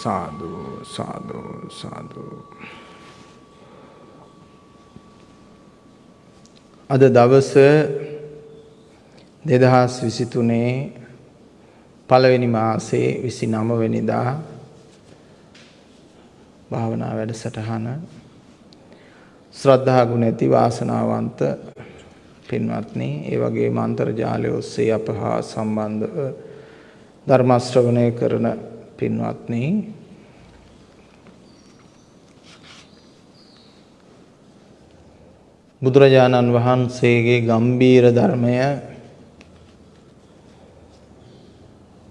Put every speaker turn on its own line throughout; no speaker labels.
හොඳයි සාදු සාදු සාදු. අද දවස 2023 පළවෙනි මාසේ 29 වෙනිදා භාවනා වැඩසටහන ශ්‍රද්ධා ගුණ ඇති වාසනාවන්ත පින්වත්නි ඒ වගේම අන්තර්ජාලය ඔස්සේ අප හා සම්බන්ධව ධර්ම ශ්‍රවණය කරන පින්වත්නි බුදුරජාණන් වහන්සේගේ ගම්බීර ධර්මය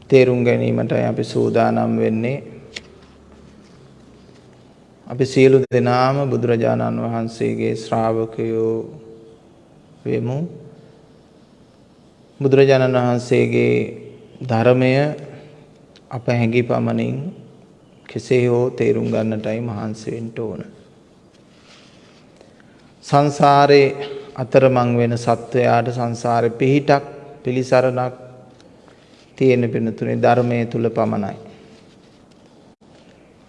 තේරුම් ගැනීමටයි අපි සූදානම් වෙන්නේ. අපි සියලු දෙනාම බුදුරජාණන් වහන්සේගේ ශ්‍රාවකයෝ වෙමු. බුදුරජාණන් වහන්සේගේ ධර්මය අප හැඟි පමණින් කෙසේ හෝ තේරුම් ගන්නටයි මහන්සි වෙන්න ඕන. සංසාරේ අතරමං වෙන සත්වයාට සංසාරේ පිහිටක් පිලිසරණක් තියෙන පිනතුනේ ධර්මයේ තුල පමණයි.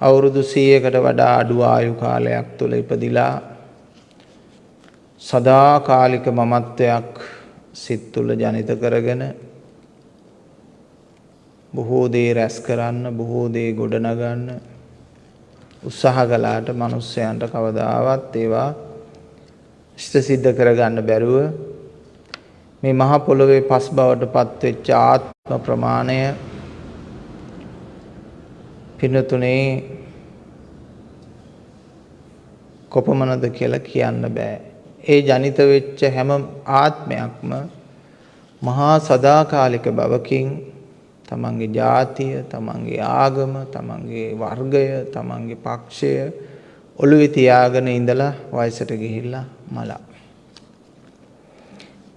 අවුරුදු 100කට වඩා අඩු ආයු කාලයක් තුල ඉපදිලා සදාකාලික මමත්වයක් සිත් තුල ජනිත කරගෙන බොහෝ දේ රැස් කරන්න බොහෝ දේ ගොඩනගන්න උත්සාහ කළාට මිනිස්යන්ට කවදාවත් ඒවා ඉෂ්ට සිද්ධ කරගන්න බැරුව මේ මහ පොළොවේ පස් බවට පත්වෙච්ච ආත්ම ප්‍රමාණය පිනතුනේ කොපමණද කියලා කියන්න බෑ. ඒ ජනිත වෙච්ච හැම ආත්මයක්ම මහා සදාකාලික බවකින් තමන්ගේ ජාතිය, තමන්ගේ ආගම, තමන්ගේ වර්ගය, තමන්ගේ පක්ෂය ඔළුවේ තියාගෙන ඉඳලා වයසට ගිහිල්ලා මලා.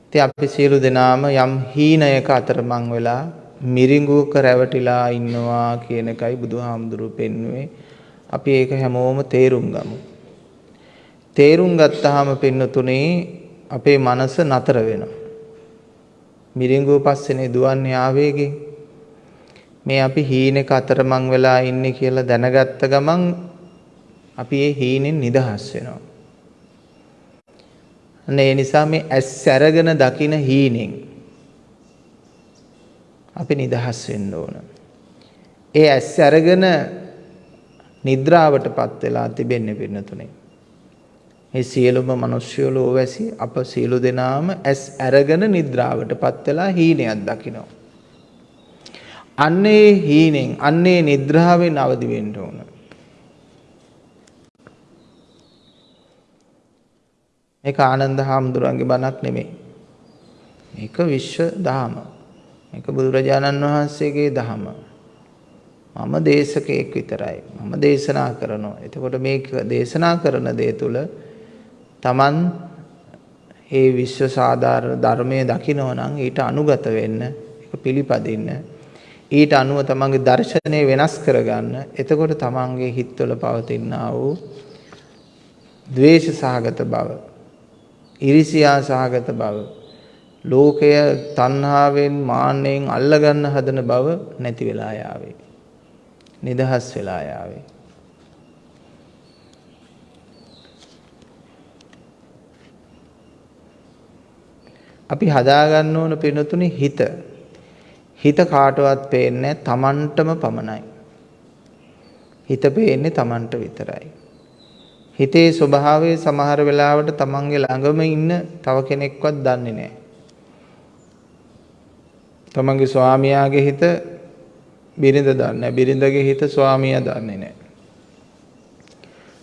ඉතින් අපි සියලු දෙනාම යම් හීනයක අතරමං වෙලා මිරිඟුවක රැවටිලා ඉන්නවා කියන එකයි බුදුහාමුදුරුවෝ පෙන්වුවේ. අපි ඒක හැමෝම තේරුම් ගමු. තේරුම් ගත්තාම පින්නතුනේ අපේ මනස නතර වෙනවා. මිරිඟුව පස්සේනේ දුවන්නේ ආවේගෙන්. මේ අපි හීනෙක අතරමං වෙලා ඉන්නේ කියලා දැනගත්ත ගමන් අපි ඒ හීනෙන් නිදහස් වෙනවා. අන්න ඒ නිසා මේ ඇස් අරගෙන දකින හීනෙන් අපි නිදහස් වෙන්න ඕන. ඒ ඇස් අරගෙන නිද්‍රාවටපත් වෙලා තිබෙන්නේ පින්නතුනේ. මේ සියලුම මිනිස්සු ලෝවැසි අප සියලු දෙනාම ඇස් අරගෙන නිද්‍රාවටපත් වෙලා හීනයක් දකිනවා. අන්නේ හීනෙන් අන්නේ නිද්‍රාවෙන් අවදි වෙන්න ඕන. මේක ආනන්ද හාමුදුරන්ගේ බණක් නෙමෙයි. මේක විශ්ව දහම. මේක බුදුරජාණන් වහන්සේගේ දහම. මම දේශකයෙක් විතරයි. මම දේශනා කරනවා. එතකොට මේක දේශනා කරන දේ තුල Taman ඒ විශ්ව සාධාරණ ධර්මයේ දකින්න නම් ඊට අනුගත වෙන්න, ඒක පිළිපදින්න. ඊට අනුව තමන්ගේ දර්ශනය වෙනස් කරගන්න. එතකොට තමන්ගේ හිත්වල පවතිනා වූ ද්වේෂ සහගත බව ඉරිසියා සහගත බව ලෝකය තණ්හාවෙන් මාන්නෙන් අල්ලගන්න හදන බව නැති වෙලා යාවේ. නිදහස් වෙලා යාවේ. අපි හදාගන්න ඕන පිනතුනේ හිත. හිත කාටවත් පේන්නේ තමන්ටම පමණයි. හිත පේන්නේ තමන්ට විතරයි. හිතේ ස්වභාවය සමහර වෙලාවට තමන්ගේ ළඟම ඉන්න තව කෙනෙක්වත් දන්නේ නැහැ. තමන්ගේ ස්වාමියාගේ හිත බිරිඳ දන්නේ බිරිඳගේ හිත ස්වාමියා දන්නේ නැහැ.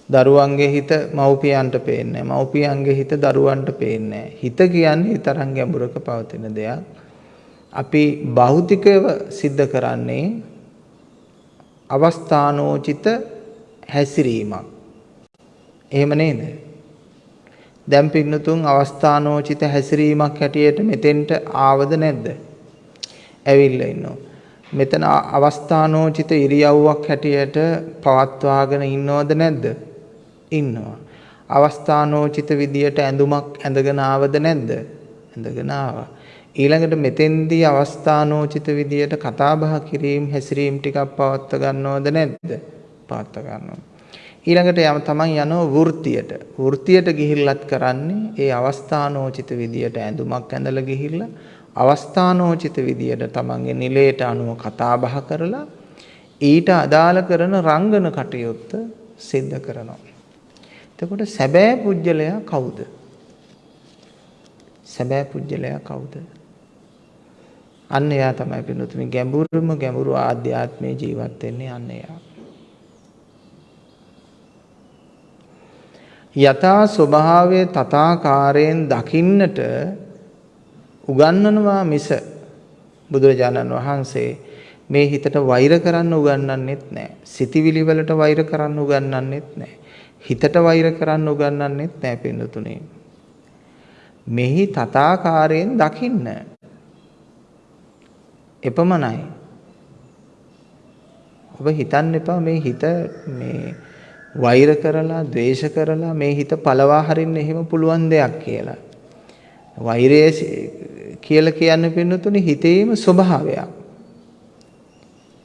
දරුවන්ගේ හිත මව්පියන්ට පේන්නේ මව්පියන්ගේ හිත දරුවන්ට පේන්නේ හිත කියන්නේ තරම් ගැඹුරක පවතින දෙයක්. අපි භෞතිකව සිද්ධ කරන්නේ අවස්ථානෝචිත හැසිරීමක්. එහෙම නේද? දැන් පින්නතුන් අවස්ථානෝචිත හැසිරීමක් හැටියට මෙතෙන්ට ආවද නැද්ද? ඇවිල්ලා ඉන්නවා. මෙතන අවස්ථානෝචිත ඉරියව්වක් හැටියට පවත්වාගෙන ඉන්නවද නැද්ද? ඉන්නවා. අවස්ථානෝචිත විදියට ඇඳුමක් ඇඳගෙන ආවද නැද්ද? ඇඳගෙන ආවා. ඊළඟට මෙතෙන්දී අවස්ථානෝචිත විදියට කතා බහ කිරීම හැසිරීම ටිකක් පවත්ව ගන්නවද නැද්ද? පවත්ව ගන්නවා. ඊළඟට යම තමන් යනවා වෘත්තියට. වෘත්තියට ගිහිල්ලත් කරන්නේ ඒ අවස්ථානෝචිත විදියට ඇඳුමක් ඇඳලා ගිහිල්ලා අවස්ථානෝචිත විදියට තමන්ගේ නිලයට අනුව කතා බහ කරලා ඊට අදාළ කරන රංගන කටයුත්ත සිද්ධ කරනවා. එතකොට සැබෑ පුජ්‍යලයා කවුද? සැබෑ පුජ්‍යලයා කවුද? අන්න එයා තමයි පින්තුනි ගැඹුරුම ගැඹුරු ආධ්‍යාත්මයේ ජීවත් වෙන්නේ අන්න එයා. යථා ස්වභාවයේ තථාකාරයෙන් දකින්නට උගන්වනවා මිස බුදුරජාණන් වහන්සේ මේ හිතට වෛර කරන්න උගන්වන්නෙත් නැහැ. සිතිවිලි වලට වෛර කරන්න උගන්වන්නෙත් නැහැ. හිතට වෛර කරන්න උගන්වන්නෙත් නැහැ පින්නතුනේ. මෙහි තථාකාරයෙන් දකින්න. එපමණයි. ඔබ හිතන්න එපා මේ හිත මේ වෛර කරලා, ද්වේෂ කරලා මේ හිත පළවා හරින්න එහෙම පුළුවන් දෙයක් කියලා. වෛරය කියලා කියන්නේ පින්නතුනේ හිතේම ස්වභාවයක්.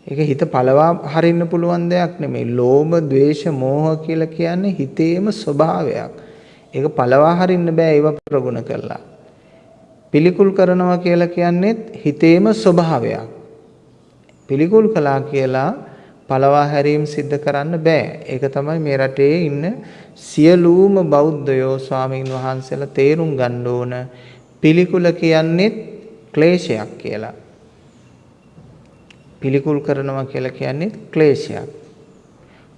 ඒක හිත පළවා හරින්න පුළුවන් දෙයක් නෙමෙයි. ලෝභ, ද්වේෂ, මෝහ කියලා කියන්නේ හිතේම ස්වභාවයක්. ඒක පළවා හරින්න බෑ ඒව ප්‍රගුණ කළා. පිළිකුල් කරනවා කියලා කියන්නේත් හිතේම ස්වභාවයක්. පිළිකුල් කළා කියලා පළවා හැරීම් සිද්ධ කරන්න බෑ. ඒක තමයි මේ රටේ ඉන්න සියලුම බෞද්ධයෝ ස්වාමීන් වහන්සේලා තේරුම් ගන්න ඕන පිළිකුල කියන්නේ ක්ලේශයක් කියලා. පිළිකුල් කරනවා කියලා කියන්නේ ක්ලේශයක්.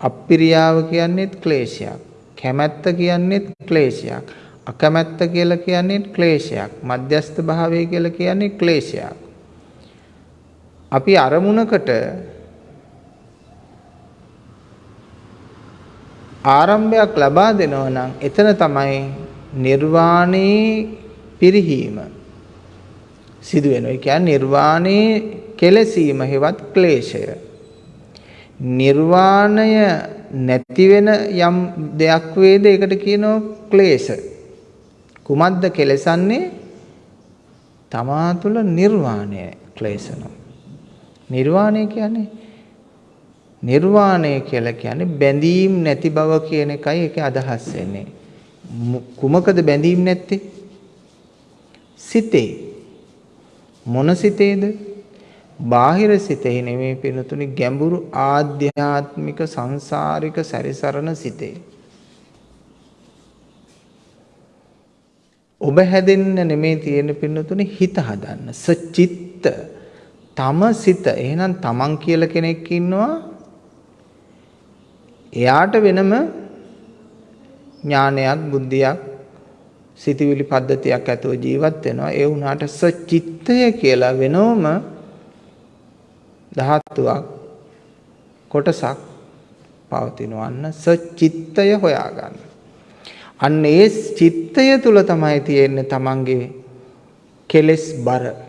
අප්පිරියාව කියන්නේ ක්ලේශයක්. කැමැත්ත කියන්නේ ක්ලේශයක්. අකමැත්ත කියලා කියන්නේ ක්ලේශයක්. මධ්‍යස්ථ භාවය කියලා කියන්නේ ක්ලේශයක්. අපි අරමුණකට ආරම්භයක් ලබා දෙනවා නම් එතන තමයි නිර්වාණේ පිරිහීම සිදු වෙනවා. ඒ කියන්නේ නිර්වාණේ කෙලසීම හෙවත් ක්ලේශය. නිර්වාණය නැති වෙන යම් දෙයක් වේද ඒකට කියනවා ක්ලේශ. කුමද්ද කෙලසන්නේ? තමා තුළ නිර්වාණය ක්ලේශනවා. නිර්වාණය කියන්නේ නිර්වාණය කියලා කියන්නේ බැඳීම් නැති බව කියන එකයි ඒකේ අදහස් වෙන්නේ. කුමකද බැඳීම් නැත්තේ? සිතේ. මොන සිතේද? බාහිර සිතේ නෙමෙයි පිනතුනි ගැඹුරු ආධ්‍යාත්මික සංසාරික සැරිසරන සිතේ. ඔබ හැදෙන්න නෙමෙයි තියෙන පින්නතුනි හිත හදන්න. සචිත්ත තම සිත. එහෙනම් තමන් කියලා කෙනෙක් ඉන්නවා එයාට වෙනම ඥානයක් බුද්ධියක් සිතවිලි පද්ධතියක් ඇතුව ජීවත් වෙනවා ඒ වුණාට සචිත්තය කියලා වෙනවම ධාතුවක් කොටසක් පවතිනවා අන්න සචිත්තය හොයාගන්න. අන්න ඒ චිත්තය තුල තමයි තියෙන්නේ තමන්ගේ කෙලෙස් බර.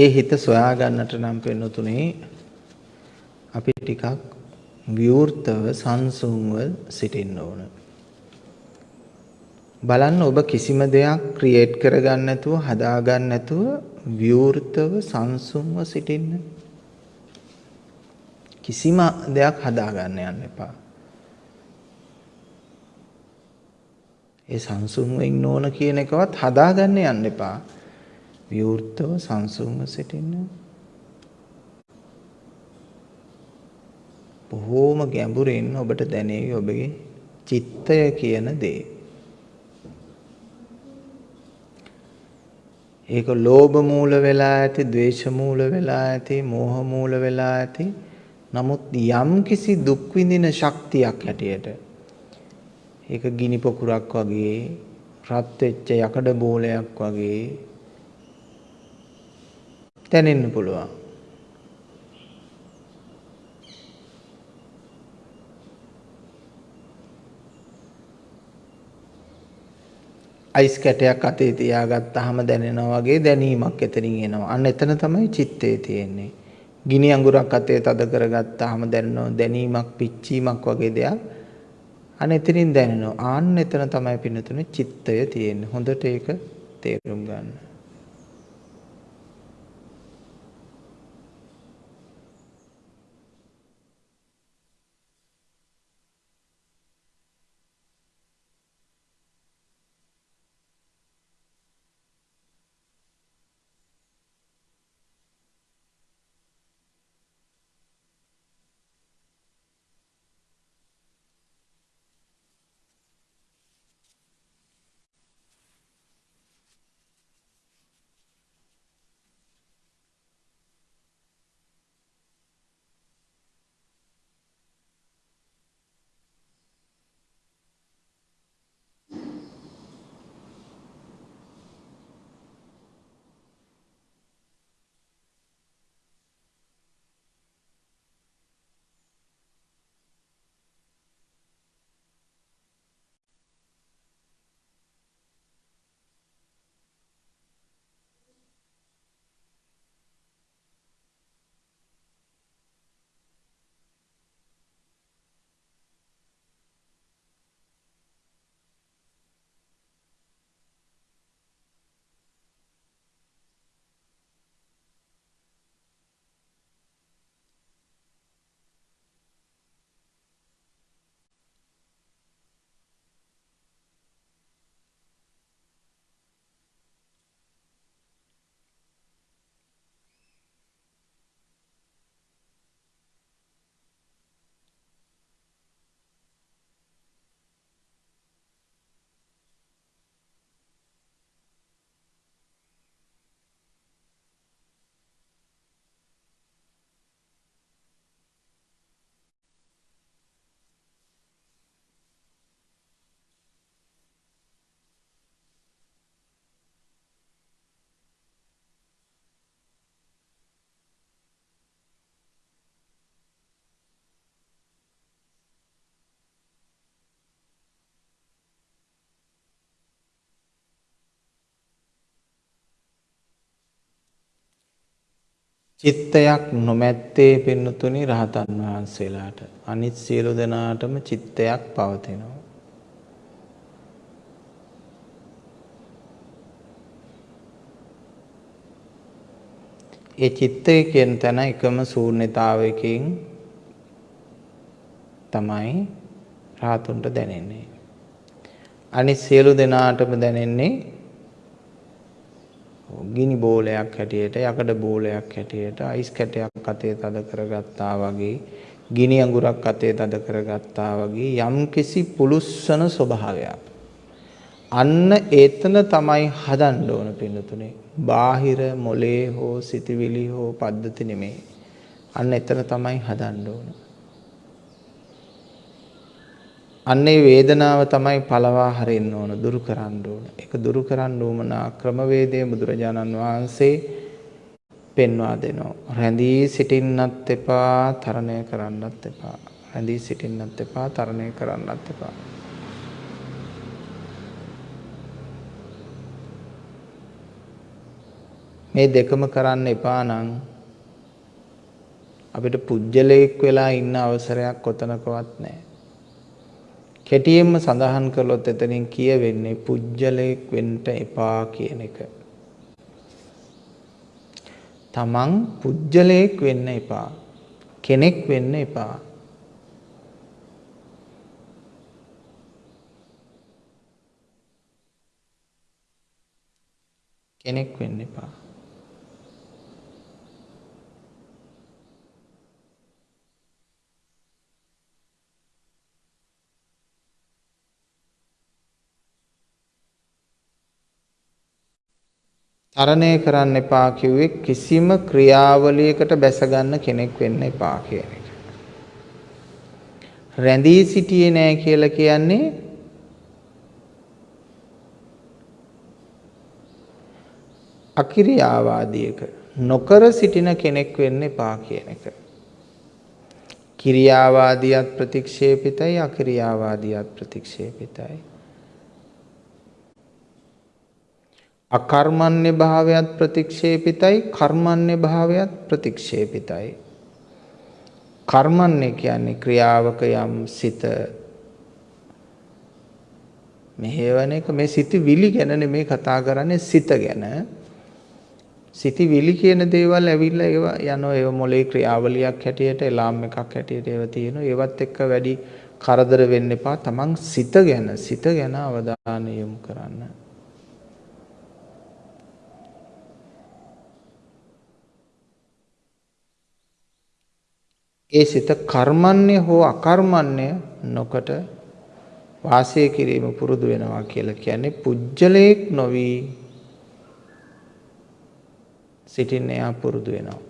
ඒ හිත සොයා ගන්නට නම් පෙනුතුනේ අපි ටිකක් විවෘතව සංසුන්ව සිටින්න ඕන. බලන්න ඔබ කිසිම දෙයක් ක්‍රියේට් කරගන්න නැතුව හදාගන්න නැතුව විවෘතව සංසුන්ව සිටින්න. කිසිම දෙයක් හදාගන්න යන්න එපා. ඒ සංසුන්ව ඉන්න ඕන කියන එකවත් හදාගන්න යන්න එපා. විවෘතව සංසුන්ව සිටින්න. බොහෝම ගැඹුරින් ඔබට දැනේවි ඔබගේ චිත්තය කියන දේ. ඒක ලෝභ මූල වෙලා ඇති, ද්වේෂ මූල වෙලා ඇති, මෝහ මූල වෙලා ඇති නමුත් යම් කිසි දුක් විඳින ශක්තියක් හැටියට ඒක ගිනි පොකුරක් වගේ රත් වෙච්ච යකඩ බෝලයක් වගේ දැනෙන්න පුළුවන්. අයිස් කැටයක් අතේ තියාගත්තාම දැනෙනවා වගේ දැනීමක් එතනින් එනවා. අන්න එතන තමයි චිත්තේ තියෙන්නේ. ගිනි අඟුරක් අතේ තද කරගත්තාම දැනෙනවා දැනීමක් පිච්චීමක් වගේ දෙයක්. අන්න එතනින් දැනෙනවා. ආන්න එතන තමයි පින්නතුනේ චිත්තය තියෙන්නේ. හොඳට ඒක තේරුම් ගන්න. චිත්තයක් නොමැත්තේ පින්නතුනි රහතන් වහන්සේලාට අනිත් සියලු දෙනාටම චිත්තයක් පවතිනවා. ඒ චිත්තය කියන තැන එකම ශූන්‍යතාවයකින් තමයි රාතුන්ට දැනෙන්නේ. අනිත් සියලු දෙනාටම දැනෙන්නේ ගිනි බෝලයක් හැටියට යකඩ බෝලයක් හැටියට අයිස් කැටයක් අතේ තද කරගත්තා වගේ ගිනි අඟුරක් අතේ තද කරගත්තා වගේ යම්කිසි පුලුස්සන ස්වභාවයක්. අන්න ඒතන තමයි හදන්න ඕන පින්නතුනේ. බාහිර මොලේ හෝ සිතවිලි හෝ පද්ධති නෙමෙයි. අන්න එතන තමයි හදන්න ඕන. අන්නේ වේදනාව තමයි පළවා හරින්න ඕන දුරු කරන්න ඕන. ඒක දුරු කරන්න උවමනා ක්‍රමවේදය බුදුරජාණන් වහන්සේ පෙන්වා දෙනවා. රැඳී සිටින්නත් එපා, තරණය කරන්නත් එපා. රැඳී සිටින්නත් එපා, තරණය කරන්නත් එපා. මේ දෙකම කරන්න එපා නම් අපිට පුජ්‍යලයක් වෙලා ඉන්න අවසරයක් කොතනකවත් නැහැ. කෙටියෙන්ම සඳහන් කළොත් එතනින් කියවෙන්නේ පුජ්‍යලයක් වෙන්න එපා කියන එක. තමන් පුජ්‍යලයක් වෙන්න එපා. කෙනෙක් වෙන්න එපා. කෙනෙක් වෙන්න එපා. තරණය කරන්න එපා කිව්වේ කිසිම ක්‍රියාවලියකට බැස ගන්න කෙනෙක් වෙන්න එපා කියන එක. රැඳී සිටියේ නෑ කියලා කියන්නේ අකිරියාවාදියක නොකර සිටින කෙනෙක් වෙන්න එපා කියන එක. කිරියාවාදියත් ප්‍රතික්ෂේපිතයි අකිරියාවාදියත් ප්‍රතික්ෂේපිතයි. අකර්මණ්‍ය භාවයත් ප්‍රතික්ෂේපිතයි කර්මණ්‍ය භාවයත් ප්‍රතික්ෂේපිතයි. කර්මණ්‍ය කියන්නේ ක්‍රියාවක යම් සිත මෙහෙවන එක මේ සිතවිලි ගැන නෙමේ කතා කරන්නේ සිත ගැන. සිතවිලි කියන දේවල් ඇවිල්ලා ඒවා යනවා ඒව මොලේ ක්‍රියාවලියක් හැටියට එලාම් එකක් හැටියට ඒව තියෙනවා. ඒවත් එක්ක වැඩි කරදර වෙන්න එපා. තමන් සිත ගැන සිත ගැන අවධානය යොමු කරන්න. ඒ සිත කර්මන්නේ හෝ අකර්මන්නේ නොකොට වාසය කිරීම පුරුදු වෙනවා කියලා කියන්නේ පුජ්‍යලයක් නොවි සිටින්න එයා පුරුදු වෙනවා.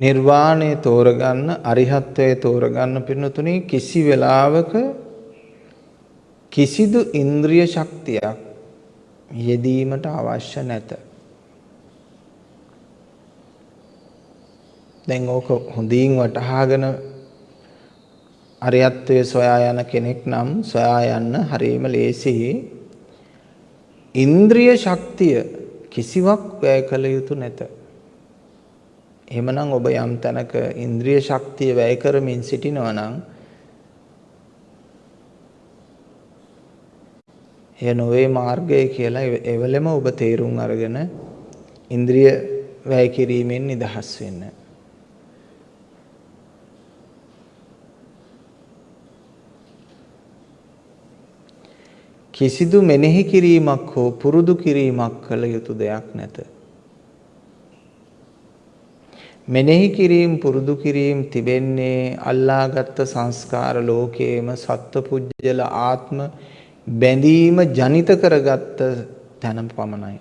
නිර්වාණය තෝරගන්න අරිහත්වය තෝරගන්න පින්නතුනේ කිසි වෙලාවක කිසිදු ඉන්ද්‍රිය ශක්තියක් යෙදීමට අවශ්‍ය නැත. දැන් ඕක හොඳින් වටහාගෙන අරියත්වයේ සොයා යන කෙනෙක් නම් සොයා යන්න හරියම ලේසියි. ඉන්ද්‍රිය ශක්තිය කිසිවක් වැය කළ යුතු නැත. එහෙමනම් ඔබ යම් තැනක ඉන්ද්‍රිය ශක්තිය වැය කරමින් සිටිනවා නම් එය නොවේ මාර්ගය කියලා එවලෙම ඔබ තේරුම් අරගෙන ඉන්ද්‍රිය වැය කිරීමෙන් නිදහස් වෙන්න. කිසිදු මෙනෙහි කිරීමක් හෝ පුරුදු කිරීමක් කළ යුතු දෙයක් නැත. මෙනෙහි කිරීම පුරුදු කිරීම තිබෙන්නේ අල්ලාගත් සංස්කාර ලෝකයේම සත්පුජ්‍යල ආත්ම බැඳීම ජනිත කරගත්ත තැන පමණයි.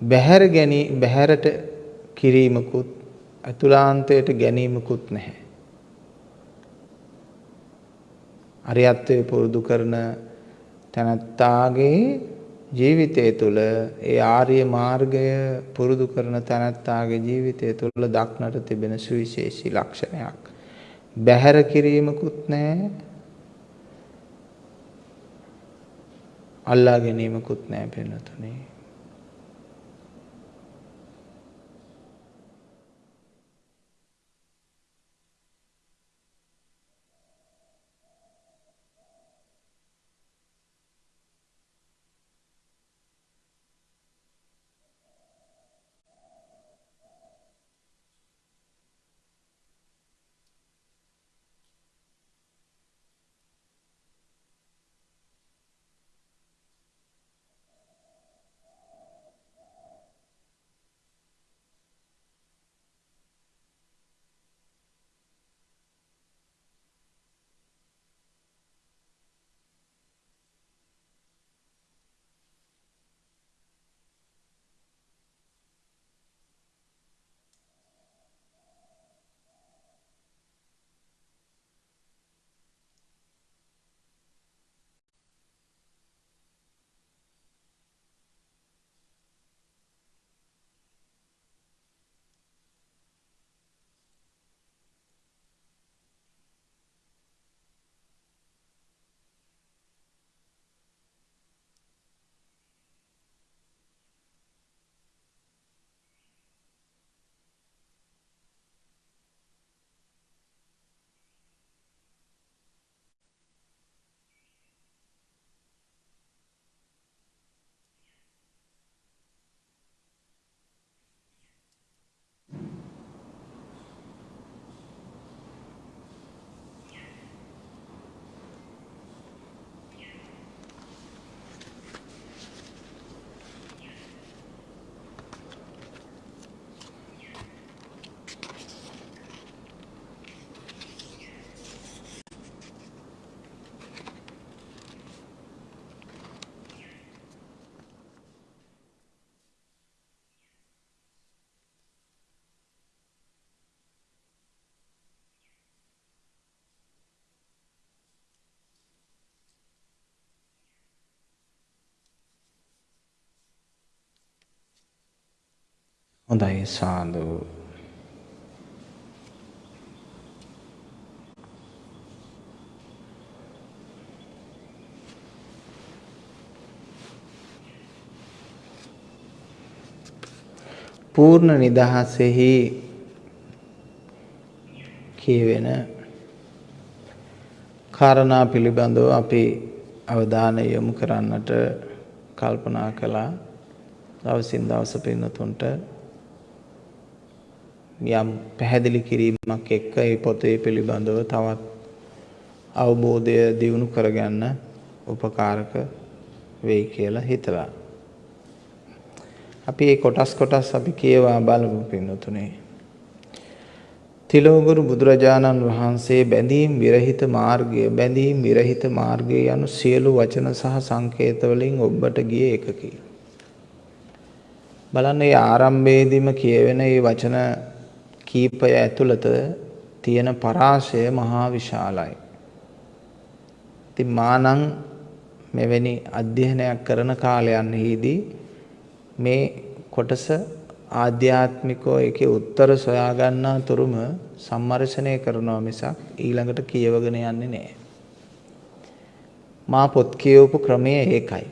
බහැර ගැනී බහැරට කිරීමකුත් අතුලාන්තයට ගැනීමකුත් නැහැ. අරියත්වයේ පුරුදු කරන තැනැත්තාගේ ජීවිතය තුළ ඒ ආර්ය මාර්ගය පුරුදු කරන තැනැත්තාගේ ජීවිතය තුළ දක්නට තිබෙන සුවිශේෂී ලක්ෂණයක්. බැහැර කිරීමකුත් නැහැ. අල්ලා ගැනීමකුත් නැහැ පෙන්නතුනේ. හොඳයි සාදු. පූර්ණ නිදහසෙහි කියවෙන කාරණා පිළිබඳව අපි අවධානය යොමු කරන්නට කල්පනා කළා. දවසින් දවස පින්නතුන්ට යම් පැහැදිලි කිරීමක් එක්ක ඒ පොතේ පිළිබඳව තවත් අවබෝධය දියුණු කරගන්න උපකාරක වෙයි කියලා හිතලා අපි මේ කොටස් කොටස් අපි කියවා බලමු පින්නතුනේ. තිලෝගුරු බුදුරජාණන් වහන්සේ බැඳීම් විරහිත මාර්ගය බැඳීම් විරහිත මාර්ගය යනු සියලු වචන සහ සංකේත වලින් ඔබට ගිය එකකි. බලන්න මේ ආරම්භයේදීම කියවෙන මේ වචන කීපය ඇතුළත තියෙන පරාසය මහා විශාලයි. ඉතින් මානම් මෙවැනි අධ්‍යයනයක් කරන කාලයන්හිදී මේ කොටස ආධ්‍යාත්මිකව ඒකේ උත්තර සොයා ගන්නා තුරුම සම්මර්ෂණය කරනවා මිසක් ඊළඟට කියවගෙන යන්නේ නැහැ. මා පොත් කියවපු ක්‍රමය ඒකයි.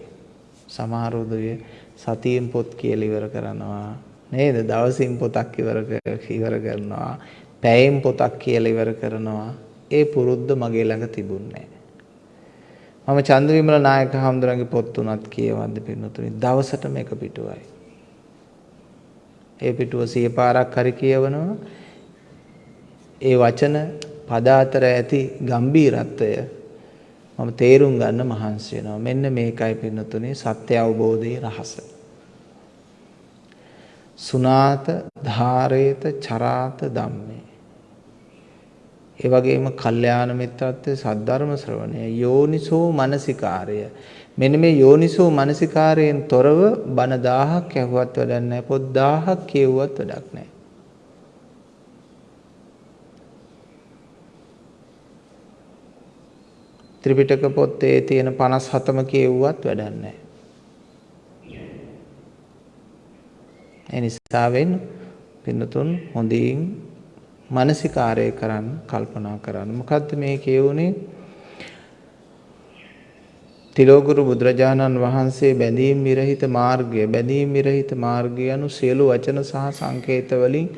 සමහර උදවිය සතියෙන් පොත් කියලා ඉවර කරනවා නේද? දවසින් පොතක් ඉවර ඉවර කරනවා. පැයෙන් පොතක් කියලා ඉවර කරනවා. ඒ පුරුද්ද මගේ ළඟ තිබුණේ මම චන්ද්‍රවිමල නායක හඳුරන්ගේ පොත් තුනක් කියවද්දි පින්නතුනි දවසටම එක පිටුවයි. ඒ පිටුව සිය පාරක් හරි කියවනවා. ඒ වචන පද අතර ඇති ගම්බීරත්වය මම තේරුම් ගන්න මහන්සි වෙනවා. මෙන්න මේකයි පින්නතුනි සත්‍ය අවබෝධයේ රහස. සුනාත ධාරේත චරාත ධම්මේ. ඒ වගේම කල්යාණ මිත්‍රත්වයේ සද්ධර්ම ශ්‍රවණය යෝනිසෝ මනසිකාරය. මෙන්න මේ යෝනිසෝ මනසිකාරයෙන් තොරව බණ 1000ක් ඇහුවත් වැඩක් නැහැ පොත් 1000ක් කියුවත් වැඩක් නැහැ. ත්‍රිපිටක පොතේ තියෙන 57ම කියුවත් වැඩක් නැහැ. ඒ නිසා වෙන පින්නතුන් හොඳින් මානසිකාරය කරන්න කල්පනා කරන්න. මොකද්ද මේ කියුනේ? තිලෝගුරු බුදුරජාණන් වහන්සේ බැඳීම් විරහිත මාර්ගය බැඳීම් විරහිත මාර්ගය anu සියලු වචන සහ සංකේත වලින්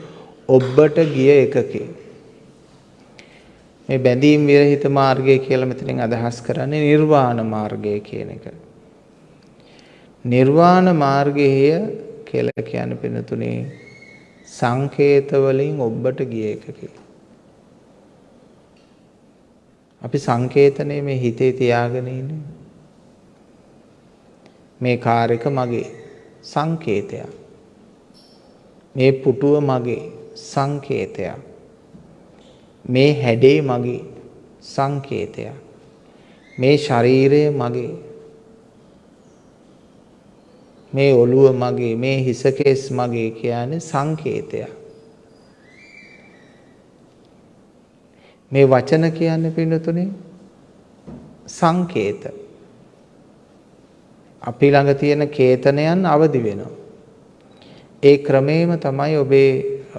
ඔබට ගිය එකකේ මේ බැඳීම් විරහිත මාර්ගය කියලා මෙතනින් අදහස් කරන්නේ නිර්වාණ මාර්ගය කියන එක. නිර්වාණ මාර්ගය කියලා කියන්නේ පිනතුනේ සංකේත වලින් ඔබට ගිය එකකි. අපි සංකේතනේ මේ හිතේ තියාගෙන ඉන්නේ. මේ කාර් එක මගේ සංකේතයක්. මේ පුටුව මගේ සංකේතයක්. මේ හැඩේ මගේ සංකේතයක්. මේ ශරීරය මගේ මේ ඔළුව මගේ මේ හිසකේස් මගේ කියන්නේ සංකේතයක්. මේ වචන කියන්නේ පින්නතුනේ සංකේත. අපි ළඟ තියෙන කේතනයන් අවදි වෙනවා. ඒ ක්‍රමේම තමයි ඔබේ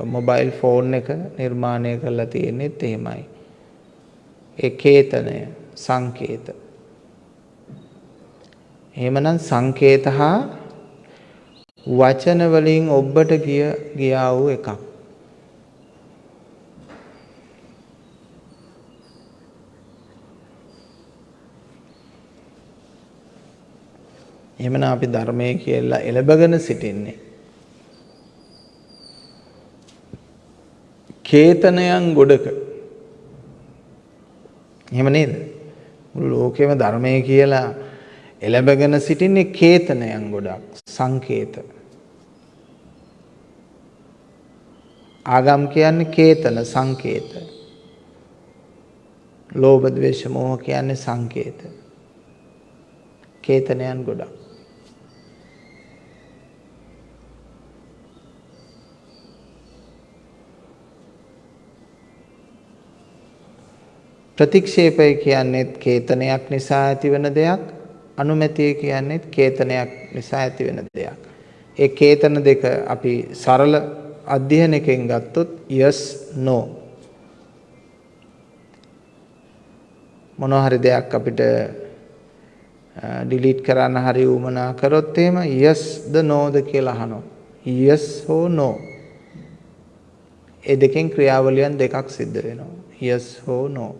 මොබයිල් ෆෝන් එක නිර්මාණය කරලා තියෙන්නේත් එහෙමයි. ඒ කේතනය සංකේත. එහෙමනම් සංකේත හා වචන වලින් ඔබට ගිය ගියා වූ එකක්. එහෙමනම් අපි ධර්මයේ කියලා එළබගෙන සිටින්නේ. කේතනයන් ගොඩක. එහෙම නේද? මුළු ලෝකෙම ධර්මයේ කියලා එළබගෙන සිටින්නේ කේතනයන් ගොඩක් සංකේත. ආගම් කියන්නේ කේතන සංකේත. ලෝභ ද්වේෂ මෝහ කියන්නේ සංකේත. කේතනයන් ගොඩක්. ප්‍රතික්ෂේපය කියන්නේත් කේතනයක් නිසා ඇතිවන දෙයක් අනුමැතිය කියන්නේත් කේතනයක් නිසා ඇතිවෙන දෙයක්. ඒ කේතන දෙක අපි සරල අධ්‍යයනයකින් ගත්තොත් yes no. මොනවා හරි දෙයක් අපිට ඩිලීට් කරන්න හරි උමනා කරොත් එහෙම yes ද no ද කියලා අහනවා. yes හෝ no. ඒ දෙකෙන් ක්‍රියාවලියන් දෙකක් සිද්ධ වෙනවා. yes හෝ no.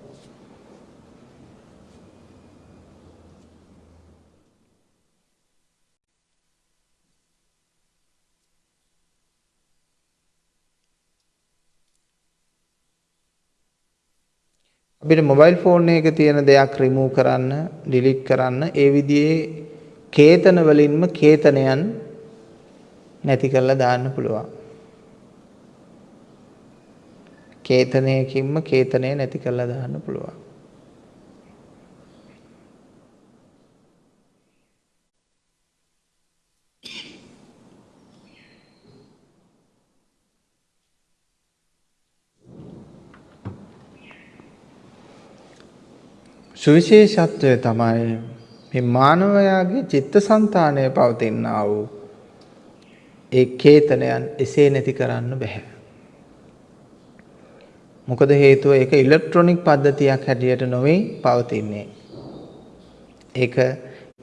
අපිට මොබයිල් ෆෝන් එකක තියෙන දෙයක් රිමූව් කරන්න, ඩිලීට් කරන්න ඒ විදිහේ කේතන වලින්ම කේතනයන් නැති කරලා දාන්න පුළුවන්. කේතනයකින්ම කේතනය නැති කරලා දාන්න පුළුවන්. සුවිශේෂත්වය තමයි මේ මානවයාගේ චිත්තසංතානය පවතිනා වූ ඒ කේතනයන් එසේ නැති කරන්න බෑ. මොකද හේතුව ඒක ඉලෙක්ට්‍රොනික පද්ධතියක් හැටියට නොවේ පවතින්නේ. ඒක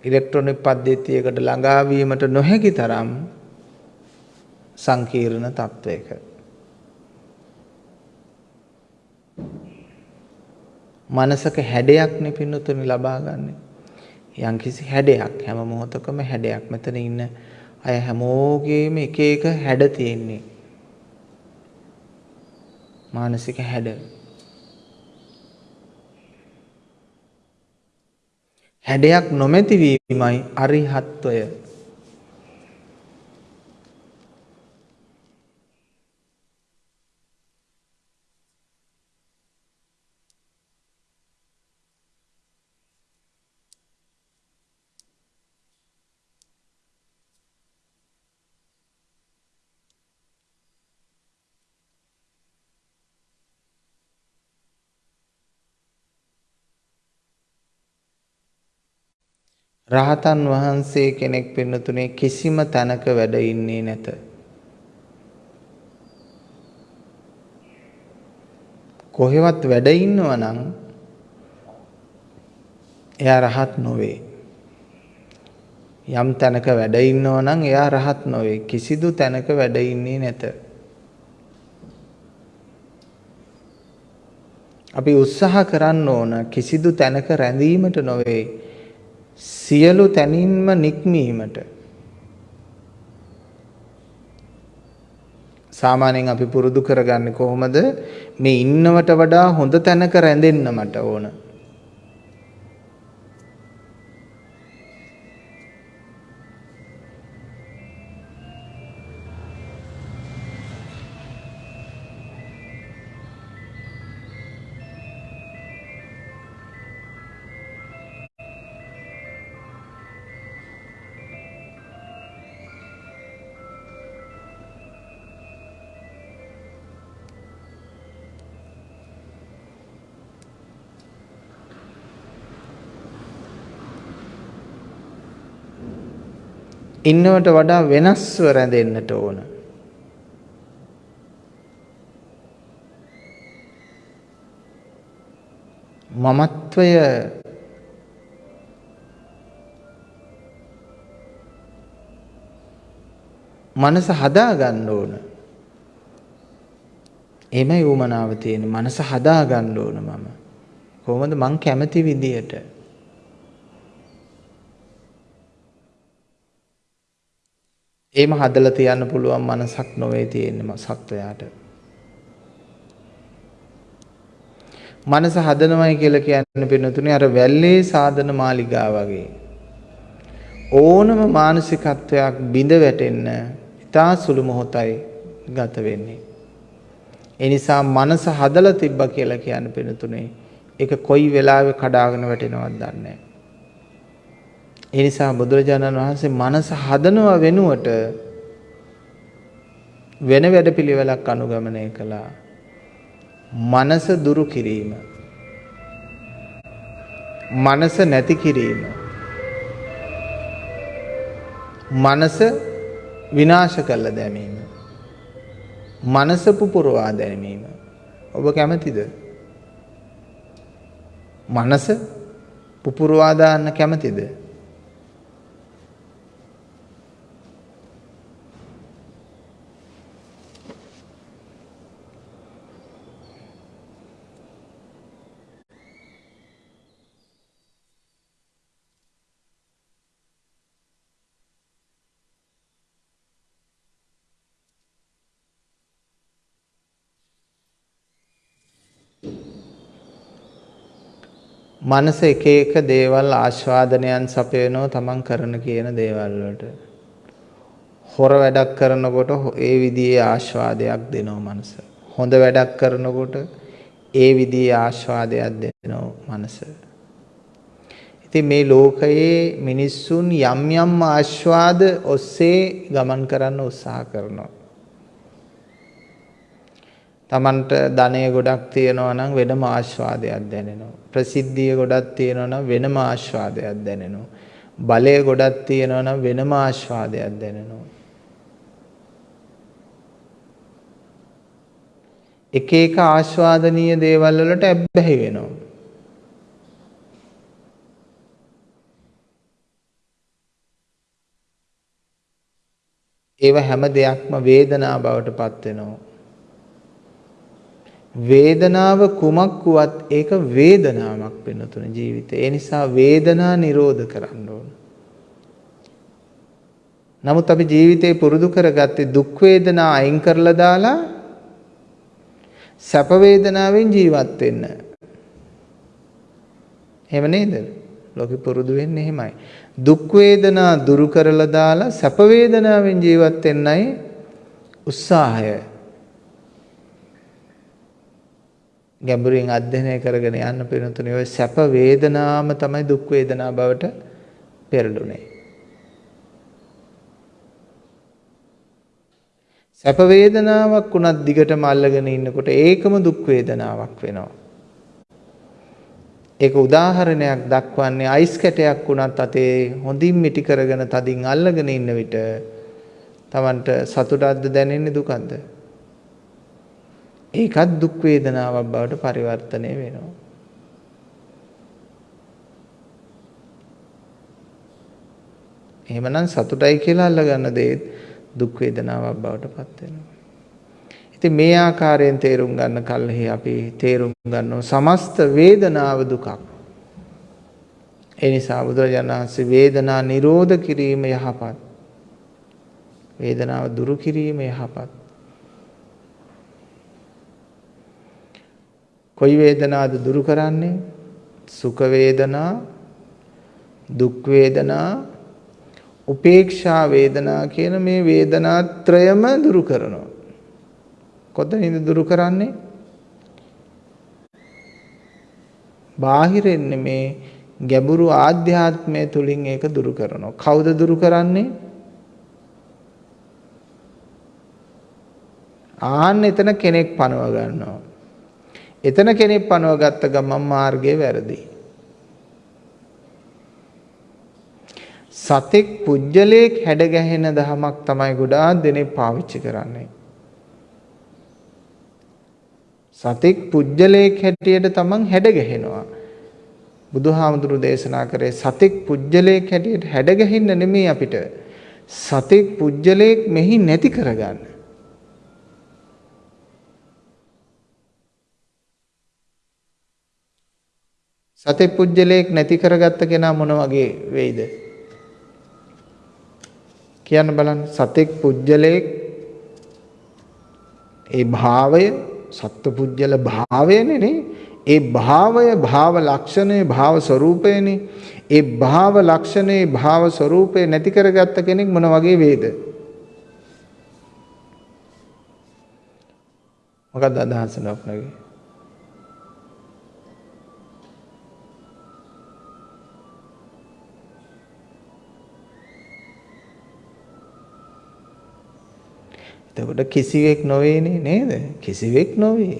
ඉලෙක්ට්‍රොනික පද්ධතියකට ළඟා වීමට නොහැකි තරම් සංකීර්ණ තත්වයක. මනසක හැඩයක්නේ පින්නතුනි ලබා ගන්න. යම්කිසි හැඩයක් හැම මොහොතකම හැඩයක්. මෙතන ඉන්න අය හැමෝගේම එක එක හැඩ තියෙන්නේ. මානසික හැඩ. හැඩයක් නොමැති වීමයි අරිහත්වය. රහතන් වහන්සේ කෙනෙක් පින්නතුනේ කිසිම තැනක වැඩ ඉන්නේ නැත. කොහෙවත් වැඩ ඉන්නවා නම් එයා රහත් නොවේ. යම් තැනක වැඩ ඉන්නවා නම් එයා රහත් නොවේ. කිසිදු තැනක වැඩ ඉන්නේ නැත. අපි උත්සාහ කරන්න ඕන කිසිදු තැනක රැඳීමට නොවේ. සියලු තැනින්ම නික්මීමට. සාමාන්‍යයෙන් අපි පුරුදු කරගන්නේ කොහොමද? මේ ඉන්නවට වඩා හොඳ තැනක රැඳෙන්න මට ඕන. ඉන්නවට වඩා වෙනස්ව රැඳෙන්නට ඕන. මමත්වය මනස හදා ගන්න ඕන. එමය උමනාව තියෙන මනස හදා ගන්න ඕන මම. කොහොමද මං කැමති විදියට එහෙම හදලා තියන්න පුළුවන් මනසක් නොවේ තියෙන්නේ සත්වයාට. මනස හදනවයි කියලා කියන්නේ පින්නතුනේ අර වැල්ලේ සාධන මාලිගා වගේ. ඕනම මානසිකත්වයක් බිඳ වැටෙන්න ඉතා සුළු මොහොතයි ගත වෙන්නේ. ඒ නිසා මනස හදලා තිබ්බා කියලා කියන්නේ පින්නතුනේ ඒක කොයි වෙලාවෙ කඩාගෙන වැටෙනවද දන්නේ නැහැ. ඒ නිසා බුදුරජාණන් වහන්සේ මනස හදනව වෙනුවට වෙන වැඩපිළිවෙලක් අනුගමනය කළා. මනස දුරු කිරීම. මනස නැති කිරීම. මනස විනාශ කළ දැමීම. මනස පුපුරවා දැමීම. ඔබ කැමතිද? මනස පුපුරවා දාන්න කැමතිද? මනස එක එක දේවල් ආස්වාදනයන් සපයනවා තමන් කරන කියන දේවල් වලට. හොර වැඩක් කරනකොට ඒ විදිහේ ආස්වාදයක් දෙනවා මනස. හොඳ වැඩක් කරනකොට ඒ විදිහේ ආස්වාදයක් දෙනවා මනස. ඉතින් මේ ලෝකයේ මිනිස්සුන් යම් යම් ආස්වාද ඔස්සේ ගමන් කරන්න උත්සාහ කරනවා. Tamanට ධනය ගොඩක් තියෙනවා නම් වෙනම ආස්වාදයක් දැනෙනවා. ප්‍රසිද්ධිය ගොඩක් තියෙනවා නම් වෙනම ආස්වාදයක් දැනෙනවා. බලය ගොඩක් තියෙනවා නම් වෙනම ආස්වාදයක් දැනෙනවා. එක එක ආස්වාදනීය දේවල් වලට ඇබ්බැහි වෙනවා. ඒව හැම දෙයක්ම වේදනා බවට පත් වෙනවා. වේදනාව කුමක් වුවත් ඒක වේදනාවක් වෙන තුන ජීවිතේ. ඒ නිසා වේදනා නිරෝධ කරන්න ඕන. නමුත් අපි ජීවිතේ පුරුදු කරගත්තේ දුක් වේදනා අයින් කරලා දාලා සැප වේදනාවෙන් ජීවත් වෙන්න. එහෙම නේද? ලෝකෙ පුරුදු වෙන්නේ එහෙමයි. දුක් වේදනා දුරු කරලා දාලා සැප වේදනාවෙන් ජීවත් වෙන්නයි උත්සාහය. ගැඹුරින් අධ්‍යයනය කරගෙන යන්න පිරුතුනේ ඔය සැප වේදනාම තමයි දුක් වේදනා බවට පෙරළුනේ. සැප වේදනාවක් උනත් දිගටම අල්ලගෙන ඉන්නකොට ඒකම දුක් වේදනාවක් වෙනවා. ඒක උදාහරණයක් දක්වන්නේ අයිස් කැටයක් උනත් අතේ හොඳින් මිටි කරගෙන තදින් අල්ලගෙන ඉන්න විට Tamanට සතුටක්ද දැනෙන්නේ දුකක්ද? ඒකත් දුක් වේදනාවක් බවට පරිවර්තනය වෙනවා. එහෙමනම් සතුටයි කියලා අල්ලගන්න දේ දුක් වේදනාවක් බවට පත් වෙනවා. ඉතින් මේ ආකාරයෙන් තේරුම් ගන්න කල්හි අපි තේරුම් ගන්නවා සමස්ත වේදනාව දුකක්. ඒ නිසා බුදුරජාණන් වහන්සේ වේදනා නිරෝධ කිරීම යහපත්. වේදනාව දුරු කිරීම යහපත්. කොයි වේදනාද දුරු කරන්නේ? සුඛ වේදනා, දුක් වේදනා, උපේක්ෂා වේදනා කියන මේ වේදනා ත්‍රයම දුරු කරනවා. කොතනින්ද දුරු කරන්නේ? බාහිරින් මේ ගැඹුරු ආධ්‍යාත්මය තුලින් ඒක දුරු කරනවා. කවුද දුරු කරන්නේ? ආන්න එතන කෙනෙක් පනව ගන්නවා. එතන කෙනෙක් පනව ගත්ත ගමන් මාර්ගය වැරදි. සතෙක් පුජ්‍යලයක් හැඩ ගැහෙන දහමක් තමයි ගොඩාක් දෙනෙක් පාවිච්චි කරන්නේ. සතෙක් පුජ්‍යලයක් හැටියට තමන් හැඩ ගැහෙනවා. බුදුහාමුදුරු දේශනා කරේ සතෙක් පුජ්‍යලයක් හැටියට හැඩ ගැහෙන්න නෙමෙයි අපිට. සතෙක් පුජ්‍යලයක් මෙහි නැති කරගන්න. සතේ පුජ්‍යලයක් නැති කරගත්ත කෙනා මොන වගේ වෙයිද? කියන්න බලන්න. සතෙක් පුජ්‍යලයක් ඒ භාවය සත්පුජ්‍යල භාවයනේ නේ. ඒ භාවය භාව ලක්ෂණේ භාව ස්වરૂපයනේ ඒ භාව ලක්ෂණේ භාව ස්වરૂපේ නැති කරගත්ත කෙනෙක් මොන වගේ වේද මොකක්ද අදහස? ලොක්නගේ එතකොට කිසිවෙක් නොවේනේ නේද? කිසිවෙක් නොවේ.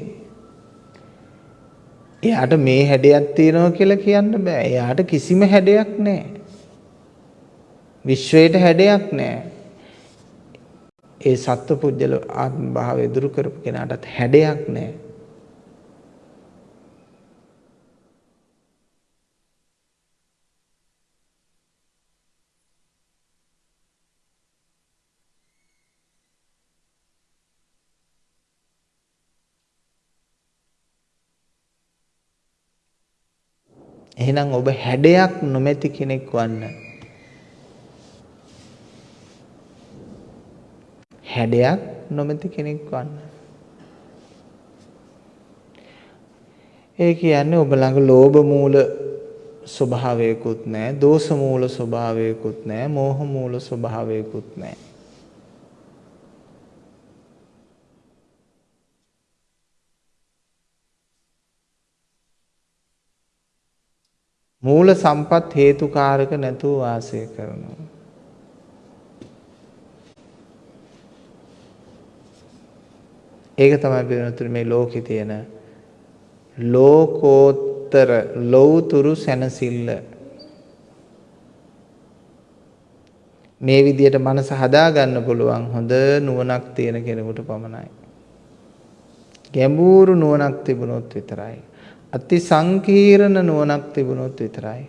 එයාට මේ හැඩයක් තියෙනවා කියලා කියන්න බෑ. එයාට කිසිම හැඩයක් නැහැ. විශ්වයට හැඩයක් නැහැ. ඒ සත්පුජ්‍යල ආත්ම භාවය දුරු කරපු කෙනාටත් හැඩයක් නැහැ. එහෙනම් ඔබ හැඩයක් නොමැති කෙනෙක් වන්න. හැඩයක් නොමැති කෙනෙක් වන්න. ඒ කියන්නේ ඔබ ළඟ ලෝභ මූල ස්වභාවයකුත් නැහැ, දෝෂ මූල ස්වභාවයකුත් නැහැ, මෝහ මූල ස්වභාවයකුත් නැහැ. මූල සම්පත් හේතුකාරක නැතුව වාසය කරනවා. ඒක තමයි පිළිතුරු මේ ලෝකේ තියෙන ලෝකෝත්තර ලෞතුරු සැනසෙල්ල. මේ විදියට මනස හදා ගන්න පුළුවන් හොඳ නුවණක් තියෙන කෙනෙකුට පමණයි. ගැඹුරු නුවණක් තිබුණොත් විතරයි. අති සංකීර්ණ නුවණක් තිබුණොත් විතරයි.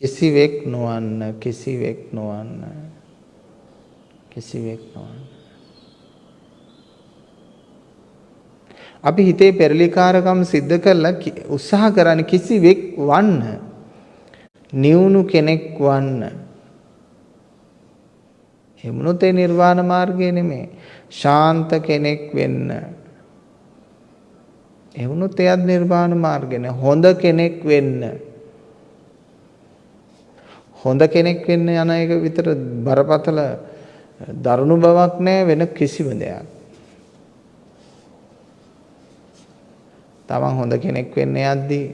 කිසිවෙක් නොවන්න කිසිවෙක් නොවන්න කිසිවෙක් නොවන්න අපි හිතේ පෙරලිකාරකම් සිද්ධ කරලා උත්සාහ කරන කිසිවෙක් වන්න. නිවුණු කෙනෙක් වන්න. එමුණුත් ඒ නිර්වාණ මාර්ගය නෙමේ ශාන්ත කෙනෙක් වෙන්න. එවුණුත් එයත් නිර්වාණ මාර්ගය හොඳ කෙනෙක් වෙන්න. හොඳ කෙනෙක් වෙන්න යන එක විතර බරපතල දරුණු බවක් නෑ වෙන කිසිම දෙයක්. තමන් හොඳ කෙනෙක් වෙන්න යද්දී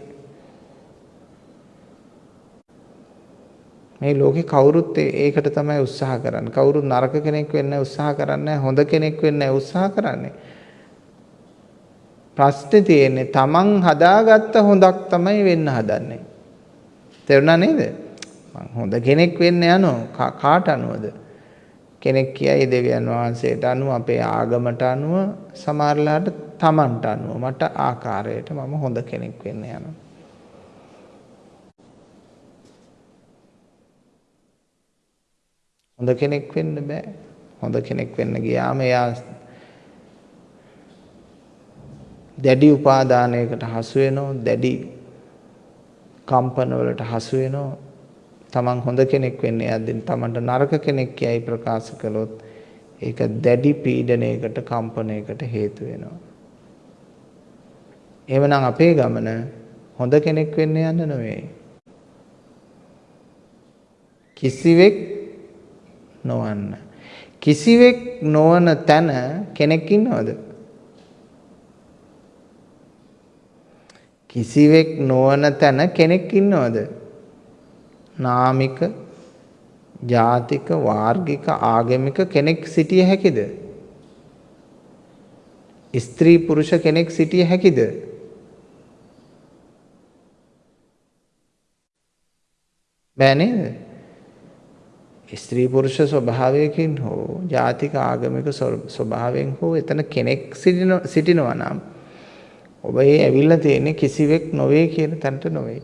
මේ ලෝකේ කවුරුත් ඒකට තමයි උත්සාහ කරන්නේ. කවුරුත් නරක කෙනෙක් වෙන්න උත්සාහ කරන්නේ හොඳ කෙනෙක් වෙන්න උත්සාහ කරන්නේ. ප්‍රශ්නේ තියෙන්නේ තමන් හදාගත්ත හොඳක් තමයි වෙන්න හදන්නේ. තේරුණා නේද? මං හොඳ කෙනෙක් වෙන්න යනවා කාට අනුවද? කෙනෙක් කියයි දෙවියන් වහන්සේට අනුව අපේ ආගමට අනුව සමහරලාට තමන්ට අනුව මට ආකාරයට මම හොඳ කෙනෙක් වෙන්න යනවා. හොඳ කෙනෙක් වෙන්න බෑ. හොඳ කෙනෙක් වෙන්න ගියාම එයා දැඩි උපාදානයකට හසු වෙනවා, දැඩි කම්පන වලට හසු වෙනවා. තමන් හොඳ කෙනෙක් වෙන්න යද්දී තමන්ට නරක කෙනෙක් කියයි ප්‍රකාශ කළොත් ඒක දැඩි පීඩනයකට කම්පනයකට හේතු වෙනවා. එහෙමනම් අපේ ගමන හොඳ කෙනෙක් වෙන්න යන්න නෙවෙයි. කිසිවෙක් නොවන්න. කිසිවෙක් නොවන තැන කෙනෙක් ඉන්නවද? කිසිවෙක් නොවන තැන කෙනෙක් ඉන්නවද? නාමික ජාතික වාර්ගික ආගමික කෙනෙක් සිටිය හැකිද? ස්ත්‍රී පුරුෂ කෙනෙක් සිටිය හැකිද? බෑ නේද? ස්ත්‍රී පුරුෂ ස්වභාවයකින් හෝ ජාතික ආගමික ස්වභාවයෙන් හෝ එතන කෙනෙක් සිටිනවා නම් ඔබ ඒ ඇවිල්ලා තියෙන්නේ කිසිවෙක් නොවේ කියන තැනට නොවේ.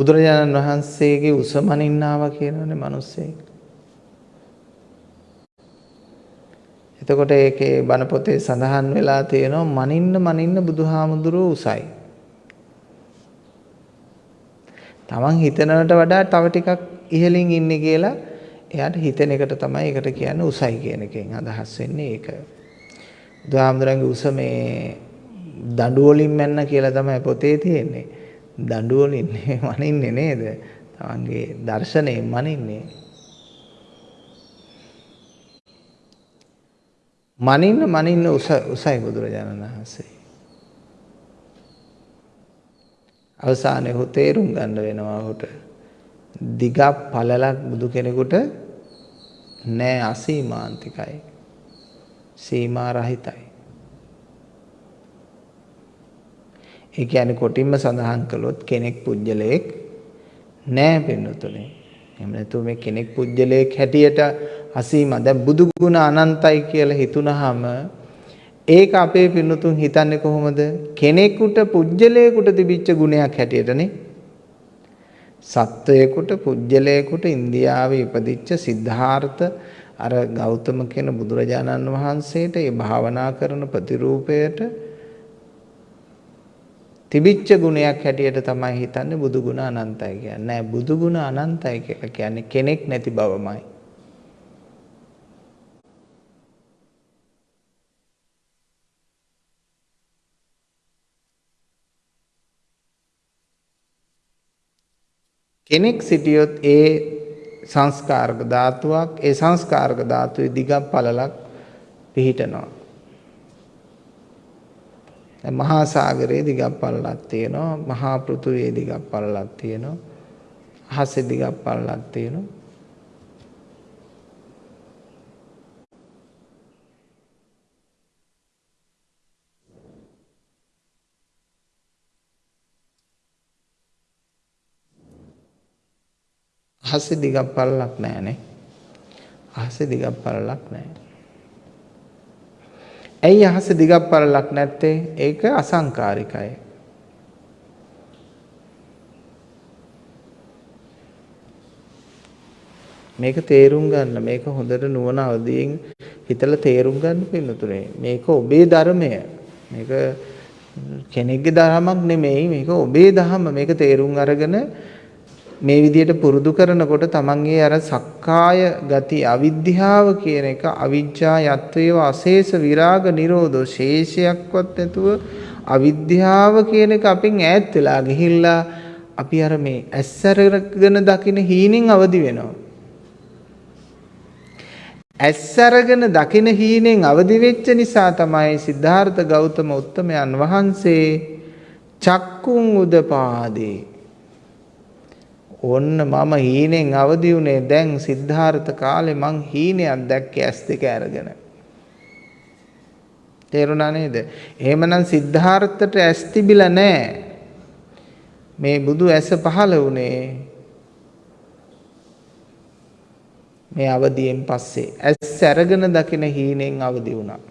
බුදුරජාණන් වහන්සේගේ උසමනින්නාව කියනවනේ මිනිස්සෙක්. එතකොට ඒකේ බණ පොතේ සඳහන් වෙලා තියෙනවා මනින්න මනින්න බුදුහාමුදුරුවෝ උසයි. තමන් හිතනවට වඩා තව ටිකක් ඉහළින් ඉන්නේ කියලා එයාට හිතෙන එකට තමයි ඒකට කියන්නේ උසයි කියන එකෙන් අදහස් වෙන්නේ ඒක. බුදුහාමුදුරන්ගේ උස මේ දඬු වලින් මැන්න කියලා තමයි පොතේ තියෙන්නේ. දඬු වලින් මනින්නේ නේද? තමන්ගේ දර්ශනයෙන් මනින්නේ. මනින්න මනින්න උස උසයි බුදුරජාණන් වහන්සේ. අවසානයේ ඔහු තේරුම් ගන්න වෙනවා ඔහුට. දිගක් පළලක් බුදු කෙනෙකුට නෑ අසීමාන්තිකයි. සීමා රහිතයි. ඒ කියන්නේ කොටින්ම සඳහන් කළොත් කෙනෙක් පුජ්‍යලයක් නෑ පින්නතුනේ. එහෙම නැතුව මේ කෙනෙක් පුජ්‍යලයක් හැටියට අසීම දැන් බුදු ගුණ අනන්තයි කියලා හිතුනහම ඒක අපේ පින්නතුන් හිතන්නේ කොහොමද? කෙනෙකුට පුජ්‍යලයකට තිබිච්ච ගුණයක් හැටියටනේ. සත්වයකට පුජ්‍යලයකට ඉන්දියාවේ ඉපදිච්ච සිද්ධාර්ථ අර ගෞතම කියන බුදුරජාණන් වහන්සේට ඒ භාවනා කරන ප්‍රතිරූපයට තිබිච්ච ගුණයක් හැටියට තමයි හිතන්නේ බුදු ගුණ අනන්තයි කියන්නේ. නෑ බුදු ගුණ අනන්තයි කියලා කියන්නේ කෙනෙක් නැති බවමයි. කෙනෙක් සිටියොත් ඒ සංස්කාරක ධාතුවක් ඒ සංස්කාරක ධාතුවේ දිගක් පළලක් පිහිටනවා. මහා සාගරයේ දිගක් පළලක් තියෙනවා මහා පෘථුවියේ දිගක් පළලක් තියෙනවා අහසේ දිගක් පළලක් තියෙනවා අහසේ දිගක් පළලක් නැහැනේ. අහසේ දිගක් පළලක් නැහැ. ඇයි අහසේ දිගක් පළලක් නැත්තේ? ඒක අසංකාරිකයි. මේක තේරුම් ගන්න මේක හොඳට නුවණ අවදියෙන් හිතලා තේරුම් ගන්න පින්නතුනේ මේක ඔබේ ධර්මය මේක කෙනෙක්ගේ ධර්මයක් නෙමෙයි මේක ඔබේ ධර්ම මේක තේරුම් අරගෙන මේ විදිහට පුරුදු කරනකොට තමන්ගේ අර සක්කාය ගති අවිද්‍යාව කියන එක අවිජ්ජා යත්වේව අශේෂ විරාග නිරෝධෝ ශේෂයක්වත් නැතුව අවිද්‍යාව කියන එක අපෙන් ඈත් වෙලා ගිහිල්ලා අපි අර මේ ඇස්සරගෙන දකින හීනෙන් අවදි වෙනවා. ඇස්සරගෙන දකින හීනෙන් අවදි වෙච්ච නිසා තමයි සිද්ධාර්ථ ගෞතම උත්තමයන් වහන්සේ චක්කුන් උදපාදී ඔන්න මම හීනෙන් අවදි වුණේ දැන් සිද්ධාර්ථ කාලේ මං හීනයක් දැක්කේ ඇස් දෙක අරගෙන. තේරුණා නේද? එහෙමනම් සිද්ධාර්ථට ඇස් තිබිලා නැහැ. මේ බුදු ඇස පහළ වුණේ මේ අවදියෙන් පස්සේ ඇස් අරගෙන දකින හීනෙන් අවදි වුණා.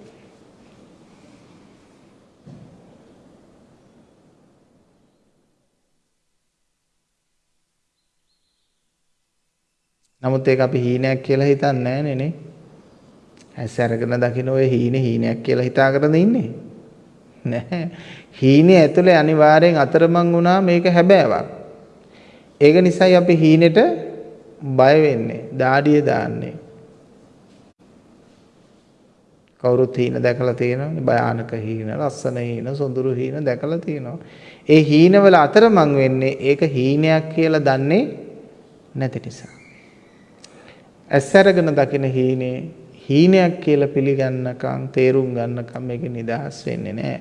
නමුත් ඒක අපි හීනයක් කියලා හිතන්නේ නැහැ නේ. ඇස් අරගෙන දකින්න ඔය හීනේ හීනයක් කියලා හිතාගෙන ඉන්නේ. නැහැ. හීනේ ඇතුලේ අනිවාර්යෙන් අතරමං වුණා මේක හැබෑවක්. ඒක නිසායි අපි හීනෙට බය වෙන්නේ. දාඩිය දාන්නේ. කවුරුත් හීන දැකලා තියෙනවනේ භයානක හීන, ලස්සන හීන, සොඳුරු හීන දැකලා තියෙනවා. ඒ හීනවල අතරමං වෙන්නේ ඒක හීනයක් කියලා දන්නේ නැති නිසා. ඇස් අරගෙන දකින හීනේ හීනයක් කියලා පිළිගන්නකම් තේරුම් ගන්නකම් මේක නිදහස් වෙන්නේ නැහැ.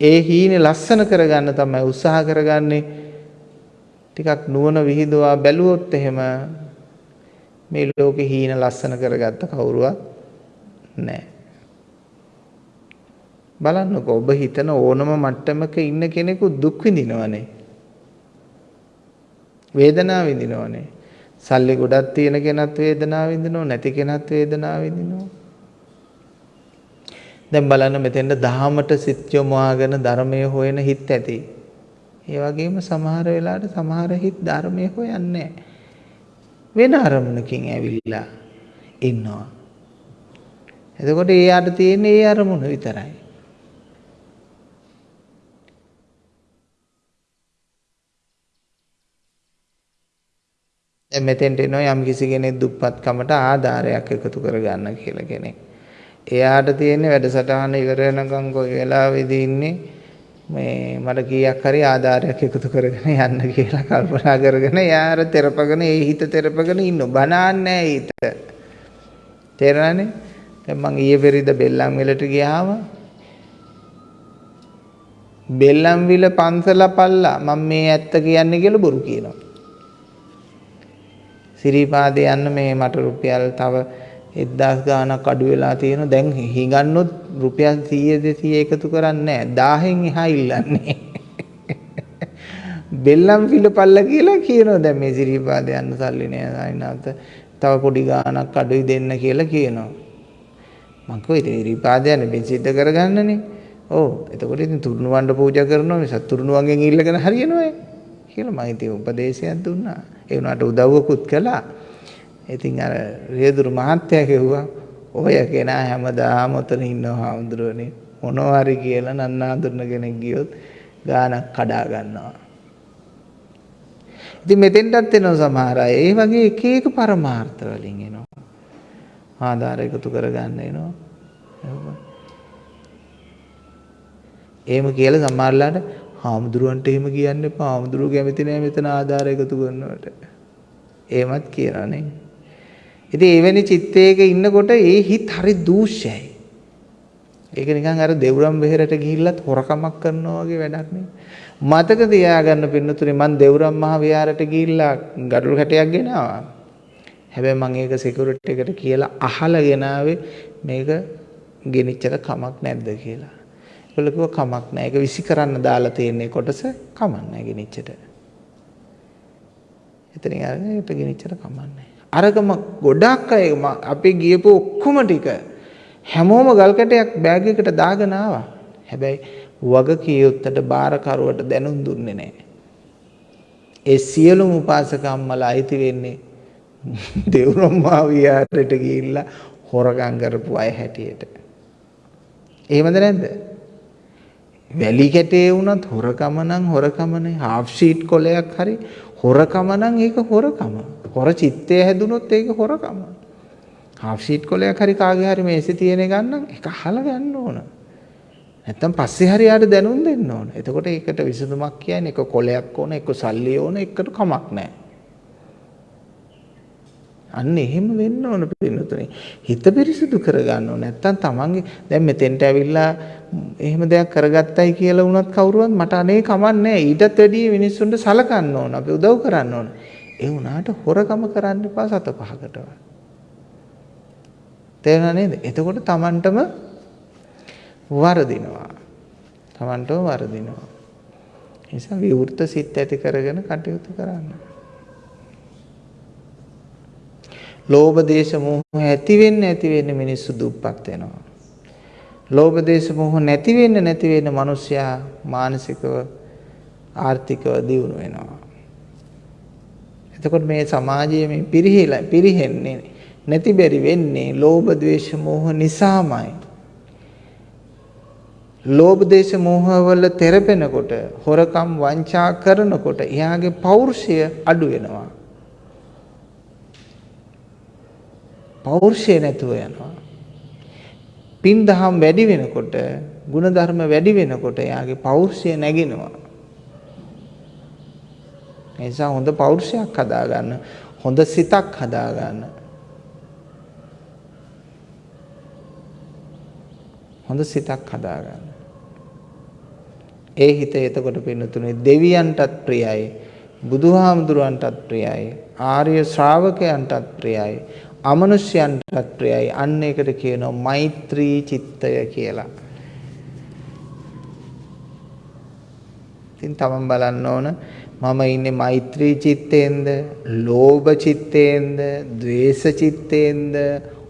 ඒ හීනේ ලස්සන කරගන්න තමයි උත්සාහ කරගන්නේ. ටිකක් නුවණ විහිදුවා බැලුවොත් එහෙම මේ ලෝකේ හීන ලස්සන කරගත්ත කවුරුවත් නැහැ. බලන්නකෝ ඔබ හිතන ඕනම මට්ටමක ඉන්න කෙනෙකු දුක් විඳිනවනේ. වේදනාව විඳිනවනේ. සල්ලි ගොඩක් තියෙන කෙනත් වේදනාව විඳිනවා නැති කෙනත් වේදනාව විඳිනවා. දැන් බලන්න මෙතෙන්ද දහමට සිත් යොමුවාගෙන ධර්මයේ හොයන හිත් ඇති. ඒ වගේම සමහර වෙලාවට සමහර හිත් ධර්මයේ හොයන්නේ වෙන අරමුණකින් ඇවිල්ලා ඉන්නවා. එතකොට ඒ යට තියෙන ඒ අරමුණ විතරයි. දැන් මෙතෙන්ට එනවා යම් කිසි කෙනෙක් දුප්පත්කමට ආධාරයක් එකතු කරගන්න කියලා කෙනෙක්. එයාට තියෙන වැඩසටහන ඉවර වෙනකම් කොයි වෙලාවෙදී ඉන්නේ මේ මට කීයක් හරි ආධාරයක් එකතු කරගෙන යන්න කියලා කල්පනා කරගෙන එයා අර තෙරපගෙන ඒ හිත තෙරපගෙන ඉන්න බනන්නේ හිත. තේරෙනවනේ? දැන් මං ඊයේ පෙරේද බෙල්ලම් විලට ගියාම බෙල්ලම් විල පන්සල පල්ලා මම මේ ඇත්ත කියන්නේ කියලා බොරු කියනවා. සිරිපාදේ යන්න මේ මට රුපියල් තව 1000 ගාණක් අඩු වෙලා තියෙනවා. දැන් හිඟන්නොත් රුපියල් 100 200 එකතු කරන්නේ නැහැ. 1000න් එහා ඉල්ලන්නේ. බෙල්ලම් පිළපල්ල කියලා කියනවා දැන් මේ සිරිපාදේ යන්න සල්ලි නෑ සායිනාත. තව පොඩි ගාණක් අඩුයි දෙන්න කියලා කියනවා. මං කිව්වා ඉතින් සිරිපාදේ යන්නේ මේ සිද්ධ කරගන්නනේ. ඔව් එතකොට ඉතින් තුරුණු වණ්ඩ පූජා කරනවා මිස තුරුණුවන්ගෙන් ඉල්ලගෙන හරියනවා කියලා මම ඉතින් උපදේශයක් දුන්නා. ඒ වුණාට උදව්වකුත් කළා. ඉතින් අර රියදුරු මහත්තයා කිව්වා ඔය කෙනා හැමදාම උතන ඉන්නවා හාමුදුරුවනේ මොනවා හරි කියලා නන්නාඳුන කෙනෙක් ගියොත් ගානක් කඩා ගන්නවා. ඉතින් මෙතෙන්ටත් එනවා සමහර අය. ඒ වගේ එක එක පරමාර්ථ වලින් එනවා. ආධාර එකතු කරගන්න එනවා. එහෙම කියලා සමහරලාට හාමුදුරුවන්ට එහෙම කියන්න එපා. හාමුදුරුවෝ කැමති නෑ මෙතන ආධාර එකතු කරනවට. එහෙමත් කියනවා නේ. ඉතින් එවැනි චිත්තයක ඉන්නකොට ඒ හිත හරි දූෂ්‍යයි. ඒක නිකන් අර දෙවුරම් බෙහෙරට ගිහිල්ලත් හොරකමක් කරනවා වගේ වැඩක් නේ. මතක තියාගන්න පින්නතුනේ මං දෙවුරම් මහ විහාරයට ගිහිල්ලා ගඩොල් කැටයක් ගෙනාවා. හැබැයි මං ඒක සිකියුරිටි එකට කියලා අහලා ගෙනාවේ මේක ගෙනිච්චට කමක් නැද්ද කියලා. ඒගොල්ලෝ කිව්වා කමක් නැහැ. ඒක විසි කරන්න දාලා තියෙන කොටස කමක් නැහැ ගෙනිච්චට. එතනින් අරගෙන ඒකට ගෙනිච්චට කමක් නැහැ. අරගම ගොඩක් අය අපි ගියපු ඔක්කොම ටික හැමෝම ගල් කැටයක් බෑග් එකට දාගෙන ආවා. හැබැයි වගකියුත්තට බාරකරුවට දැනුම් දුන්නේ නැහැ. ඒ සියලුම උපාසක අම්මලා අයිති වෙන්නේ දෙව්රම්මා විහාරයට ගිහිල්ලා හොරගම් කරපු අය හැටියට. එහෙමද නැද්ද? වැලි කැටේ වුණත් හොරකම නම් හොරකමනේ. හාෆ් ෂීට් කොලයක් හරි හොරකම නම් ඒක හොරකම. හොර චිත්තය හැදුනොත් ඒක හොරකම. හාෆ් ෂීට් කොලයක් හරි කාගේ හරි මේසෙ තියෙන ගන්නම් ඒක අහලා ගන්න ඕන. නැත්තම් පස්සේ හරි යාට දැනුම් දෙන්න ඕන. එතකොට ඒකට විසඳුමක් කියන්නේ එක කොලයක් ඕන, එක සල්ලි ඕන, එකට කමක් නැහැ. අන්න එහෙම වෙන්න ඕන පින්නතුනේ. හිත පිරිසිදු කරගන්න ඕන. නැත්තම් තමන්ගේ දැන් මෙතෙන්ට ඇවිල්ලා එහෙම දෙයක් කරගත්තයි කියලා වුණත් කවුරුවත් මට අනේ කමන්නේ ඊටත් වැඩිය මිනිස්සුන්ට සලකන්න ඕන. අපි උදව් කරන්න ඕන. ඒ වුණාට හොරකම කරන්න එපා සත පහකටවත්. තේරුණා නේද? එතකොට Tamanටම වරදිනවා. Tamanටම වරදිනවා. ඒ නිසා විවෘත සිත් ඇති කරගෙන කටයුතු කරන්න. ලෝභ දේශ මොහ ඇති වෙන්න ඇති වෙන්න මිනිස්සු දුප්පත් වෙනවා. ලෝභ දේශ මොහ නැති වෙන්න නැති වෙන්න මිනිස්සයා මානසිකව ආර්ථිකව දියුණු වෙනවා. එතකොට මේ සමාජයේ මේ පිරිහිලා පිරිහෙන්නේ නැති බැරි වෙන්නේ ලෝභ ද්වේෂ මෝහ නිසාමයි. ලෝභ දේශ මෝහ වල තෙරපෙනකොට හොරකම් වංචා කරනකොට එයාගේ පෞරුෂය අඩු වෙනවා. පෞරුෂය නැතුව යනවා. පින් දහම් වැඩි වෙනකොට ಗುಣධර්ම වැඩි වෙනකොට එයාගේ පෞරුෂය නැගෙනවා. ඒ නිසා හොඳ පෞරුෂයක් හදාගන්න හොඳ සිතක් හදාගන්න හොඳ සිතක් හදාගන්න ඒ හිත එතකොට පින්නතුනේ දෙවියන්ටත් ප්‍රියයි බුදුහාමුදුරන්ටත් ප්‍රියයි ආර්ය ශ්‍රාවකයන්ටත් ප්‍රියයි අමනුෂ්‍යයන්ටත් ප්‍රියයි අන්න ඒකට කියනවා මෛත්‍රී චිත්තය කියලා. ඉතින් තමන් බලන්න ඕන මම ඉන්නේ මෛත්‍රී චිත්තේන්ද, ලෝභ චිත්තේන්ද, ද්වේෂ චිත්තේන්ද,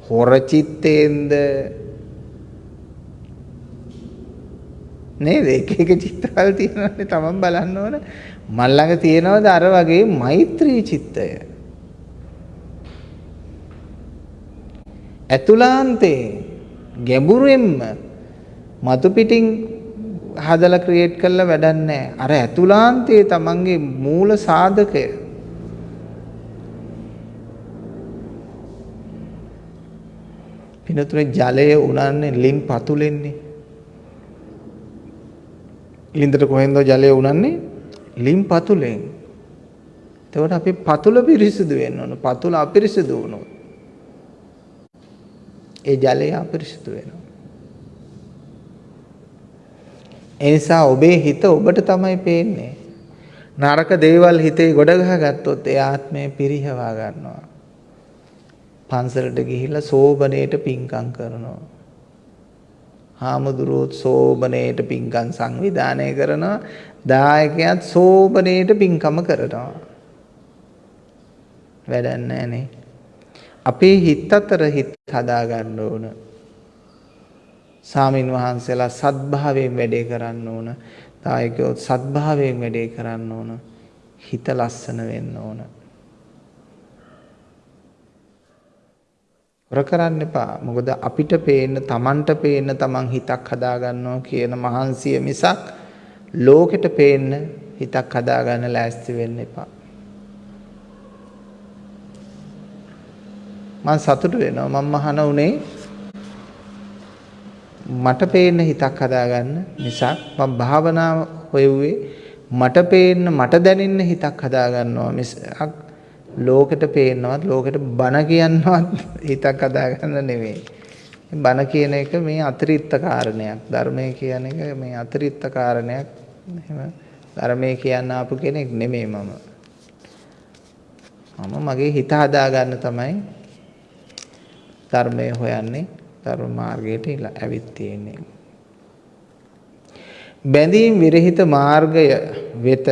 හොර චිත්තේන්ද නේද? එක එක චිත්තවල තියෙනවානේ තමන් බලන්න ඕන. මල් ළඟ තියෙනවද අර වගේ මෛත්‍රී චිත්තය? ඇතුලාන්තේ ගැඹුරෙන්ම මතු පිටින් හදලා ක්‍රියේට් කරලා වැඩක් නැහැ. අර ඇතුලාන්තයේ තමන්ගේ මූල සාධකය පිනතුනේ ජලය උනන්නේ ලිම් පතුලෙන්නේ. ලින්දට කොහෙන්ද ජලය උනන්නේ? ලිම් පතුලෙන්. එතකොට අපි පතුල පිරිසිදු වෙන්න ඕන. පතුල අපිරිසිදු වුණොත් ඒ ජලය අපිරිසිදු වෙනවා. ඒ නිසා ඔබේ හිත ඔබට තමයි පේන්නේ. නරක දේවල් හිතේ ගොඩ ගහගත්තොත් ඒ ආත්මය පිරිහවා ගන්නවා. පන්සලට ගිහිල්ලා සෝබනේට පින්කම් කරනවා. හාමුදුරුවොත් සෝබනේට පින්කම් සංවිධානය කරනවා. දායකයත් සෝබනේට පින්කම කරනවා. වැඩක් නැහනේ. අපේ හිත අතර හිත හදා ගන්න ඕන. සාමින් වහන්සේලා සත්භාවයෙන් වැඩේ කරන්න ඕන. දායකයෝ සත්භාවයෙන් වැඩේ කරන්න ඕන. හිත ලස්සන වෙන්න ඕන. හොර කරන්න එපා. මොකද අපිට පේන්න, Tamanට පේන්න Taman හිතක් හදා ගන්නවා කියන මහන්සිය මිසක් ලෝකෙට පේන්න හිතක් හදා ගන්න ලෑස්ති වෙන්න එපා. මම සතුටු වෙනවා මම මහන උනේ මට පේන්න හිතක් හදාගන්න නිසා මම භාවනාව හොයුවේ මට පේන්න මට දැනෙන්න හිතක් හදාගන්නවා මිසක් ලෝකෙට පේන්නවත් ලෝකෙට බන කියන්නවත් හිතක් හදාගන්න නෙවෙයි. බන කියන එක මේ අතිරික්ත කාරණයක්. ධර්මය කියන එක මේ අතිරික්ත කාරණයක්. එහෙම ධර්මය කියන්න ආපු කෙනෙක් නෙමෙයි මම. මම මගේ හිත හදාගන්න තමයි ධර්මය හොයන්නේ ධර්ම මාර්ගයට ඇවිත් තියෙන්නේ. බැඳීම් විරහිත මාර්ගය වෙත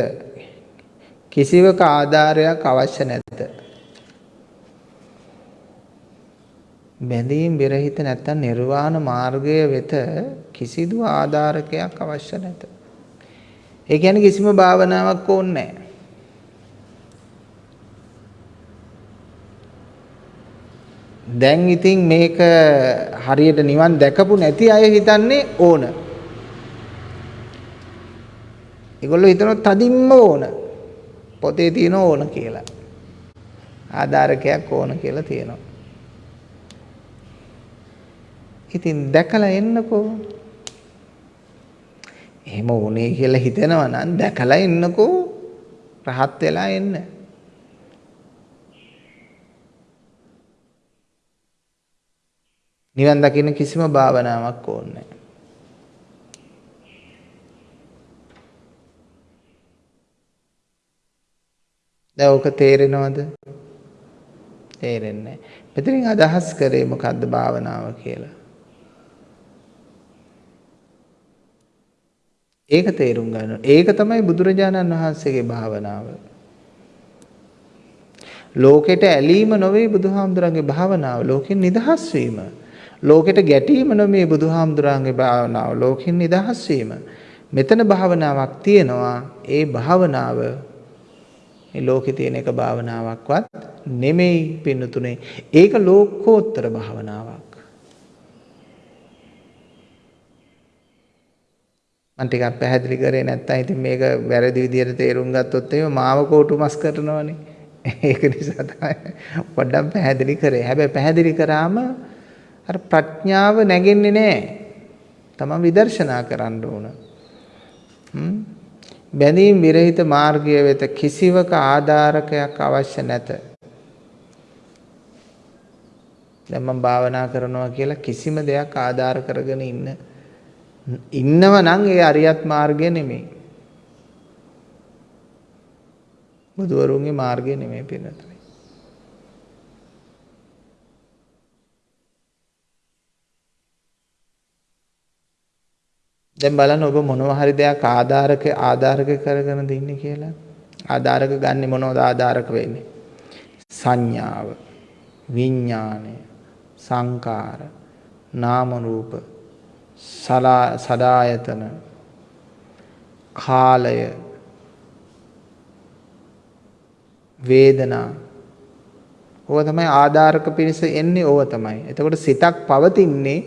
කිසිවක ආධාරයක් අවශ්‍ය නැත. බැඳීම් විරහිත නැත්නම් නිර්වාණ මාර්ගය වෙත කිසිදු ආධාරකයක් අවශ්‍ය නැත. ඒ කියන්නේ කිසිම භාවනාවක් ඕනේ නැහැ. දැන් ඉතින් මේක හරියට නිවන් දැකපු නැති අය හිතන්නේ ඕන. ඒගොල්ලෝ හිතනවා තදින්ම ඕන. පොතේ තියෙන ඕන කියලා. ආධාරකයක් ඕන කියලා තියෙනවා. ඉතින් දැකලා එන්නකෝ. එහෙම උනේ කියලා හිතෙනවා නම් දැකලා එන්නකෝ. රහත් වෙලා එන්න. නිවන් දකින්න කිසිම භාවනාවක් ඕනේ දැන් ඔක තේරෙනවද? තේරෙන්නේ නැහැ. මෙතනින් අදහස් කරේ මොකද්ද භාවනාව කියලා? ඒක තේරුම් ගන්න. ඒක තමයි බුදුරජාණන් වහන්සේගේ භාවනාව. ලෝකෙට ඇලීම නොවේ බුදුහාමුදුරන්ගේ භාවනාව. ලෝකෙන් නිදහස් වීම. ලෝකෙට ගැටීම නෙමේ බුදුහාමුදුරන්ගේ භාවනාව ලෝකෙන් නිදහස් වීම. මෙතන භාවනාවක් තියෙනවා. ඒ භාවනාව මේ ලෝකේ තියෙන එක භාවනාවක්වත් නෙමෙයි පින්නතුනේ. ඒක ලෝකෝත්තර භාවනාවක්. මම ටිකක් පැහැදිලි කරේ නැත්නම් ඉතින් මේක වැරදි විදිහට තේරුම් ගත්තොත් එහෙම මාව කෝටු මස් කරනවනේ. ඒක නිසා තමයි පොඩ්ඩක් පැහැදිලි කරේ. හැබැයි පැහැදිලි කරාම අර ප්‍රඥාව නැගෙන්නේ නැහැ. තමන් විදර්ශනා කරන්න ඕන. බැඳීම් විරහිත මාර්ගය වෙත කිසිවක ආධාරකයක් අවශ්‍ය නැත. දැන් මම භාවනා කරනවා කියලා කිසිම දෙයක් ආධාර කරගෙන ඉන්න ඉන්නව නම් ඒ අරියත් මාර්ගය නෙමෙයි. බුදුවරුන්ගේ මාර්ගය නෙමෙයි පින්නත. දැන් බලන්න ඔබ මොනවා හරි දෙයක් ආධාරක ආධාරක කරගෙන දින්නේ කියලා. ආධාරක ගන්නෙ මොනවද ආධාරක වෙන්නේ? සංඥාව, විඥාණය, සංකාර, නාම රූප, සදායතන, කාලය, වේදනා ඕවා තමයි ආධාරක පිණිස එන්නේ ඕවා තමයි. එතකොට සිතක් පවතින්නේ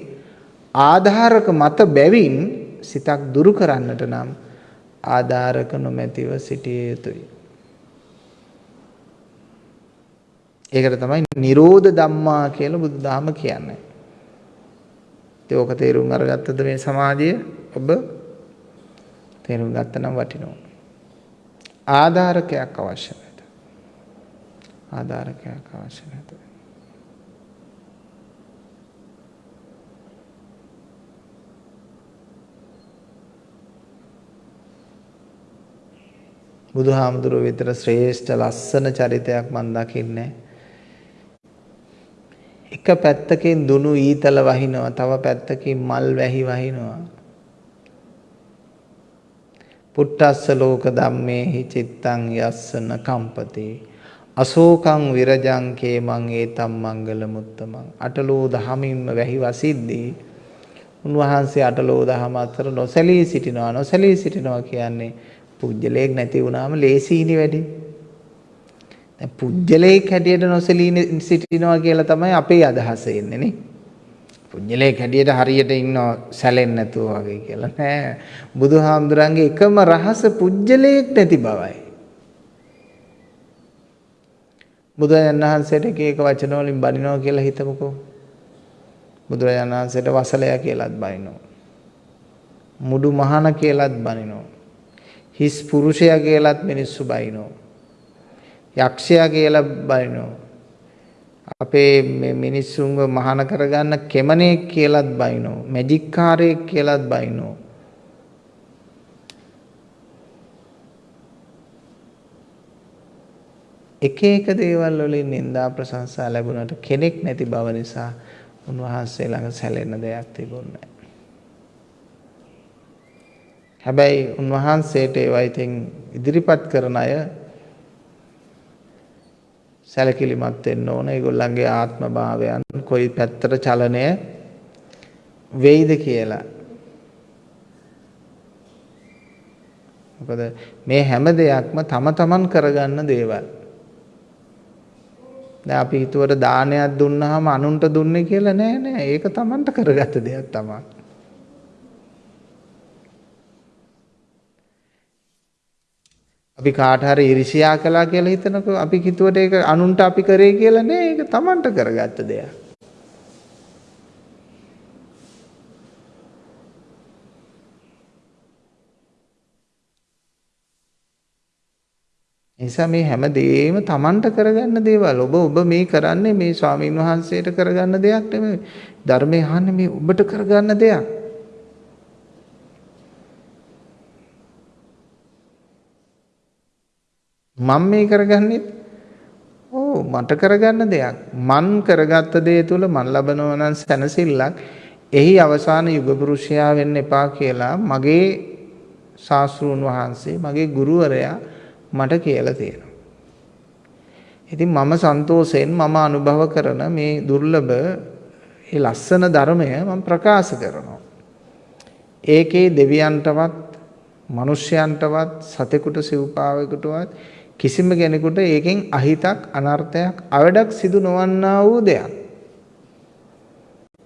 ආධාරක මත බැවින් සිතක් දුරු කරන්නට නම් ආධාරක නොමැතිව සිටිය යුතුයි. ඒකට තමයි නිරෝධ ධම්මා කියලා බුදුදහම කියන්නේ. ඉතින් ඕක තේරුම් අරගත්තද මේ සමාධිය ඔබ තේරුම් ගත්ත නම් වටිනවා. ආධාරකයක් අවශ්‍ය නැත. ආධාරකයක් අවශ්‍ය නැත. බුදුහාමුදුරුවෝ විතර ශ්‍රේෂ්ඨ ලස්සන චරිතයක් මන් දකින්නේ. එක පැත්තකින් දුනු ඊතල වහිනවා තව පැත්තකින් මල් වැහි වහිනවා. පුට්ටස්ස ලෝක ධම්මේහි චිත්තං යස්සන කම්පති. අශෝකං විරජං කේමං ඒතම් මංගල මුත්තමං. අටලෝ දහමින්ම වැහි වසිද්දී. උන්වහන්සේ අටලෝ දහම අතර නොසැලී සිටිනවා නොසැලී සිටිනවා කියන්නේ පුජ්‍යලයක් නැති වුණාම ලේසීනි වැඩි. දැන් පුජ්‍යලයක් හැටියට නොසැලී සිටිනවා කියලා තමයි අපේ අදහස එන්නේ නේ. පුජ්‍යලයක් හැටියට හරියට ඉන්නව සැලෙන්නේ නැතුව වගේ කියලා නෑ. බුදුහාමුදුරන්ගේ එකම රහස පුජ්‍යලයක් නැති බවයි. බුදුරජාණන් වහන්සේට එක එක වචන වලින් බනිනවා කියලා හිතමුකෝ. බුදුරජාණන් වහන්සේට වසලයා කියලාත් බනිනවා. මුඩු මහන කියලාත් බනිනවා. හිස් පුරුෂයා කියලාත් මිනිස්සු බනිනවා. යක්ෂයා කියලා බනිනවා. අපේ මේ මිනිස්සුන්ව මහාන කරගන්න කෙමනෙක් කියලාත් බයිනෝ මැජික් කාරයෙක් කියලාත් බයිනෝ එක එක දේවල් වලින් නිന്ദා ප්‍රශංසා ලැබුණට කෙනෙක් නැති බව නිසා උන්වහන්සේ ළඟ සැලෙන්න දෙයක් තිබුණේ හැබැයි උන්වහන්සේට ඒවා ඉතින් ඉදිරිපත් කරන අය සැලකිලිමත් වෙන්න ඕන. ඒගොල්ලන්ගේ ආත්ම භාවයන් කොයි පැත්තට චලනය වෙයිද කියලා. මොකද මේ හැම දෙයක්ම තම තමන් කරගන්න දේවල්. දැන් අපි හිතුවට දානයක් දුන්නාම අනුන්ට දුන්නේ කියලා නෑ නෑ. ඒක තමන්ට කරගත්ත දෙයක් තමයි. අපි කාට හරි ඉරිසියා කළා කියලා හිතනකො අපි හිතුවට ඒක අනුන්ට අපි කරේ කියලා නෑ ඒක Tamanට කරගත්ත දෙයක්. නිසා මේ හැම දෙයක්ම Tamanට කරගන්න දේවල්. ඔබ ඔබ මේ කරන්නේ මේ ස්වාමීන් වහන්සේට කරගන්න දෙයක් නෙමෙයි. ධර්මය අහන්නේ මේ ඔබට කරගන්න දෙයක්. මම මේ කරගන්නෙත් ඕ මට කරගන්න දෙයක්. මන් කරගත්ත දේ තුල මන් ලබනවා නම් සැනසෙල්ලක්. එහි අවසාන යුග පුරුෂයා වෙන්න එපා කියලා මගේ ශාස්ත්‍රූන් වහන්සේ මගේ ගුරුවරයා මට කියලා තියෙනවා. ඉතින් මම සන්තෝෂයෙන් මම අනුභව කරන මේ දුර්ලභ ඒ ලස්සන ධර්මය මම ප්‍රකාශ කරනවා. ඒකේ දෙවියන්ටවත් මිනිස්යන්ටවත් සතෙකුට සිව්පාවෙකුටවත් කිසිම කෙනෙකුට ඒකෙන් අහිතක් අනර්ථයක් අවඩක් සිදු නොවන්නා වූ දෙයක්.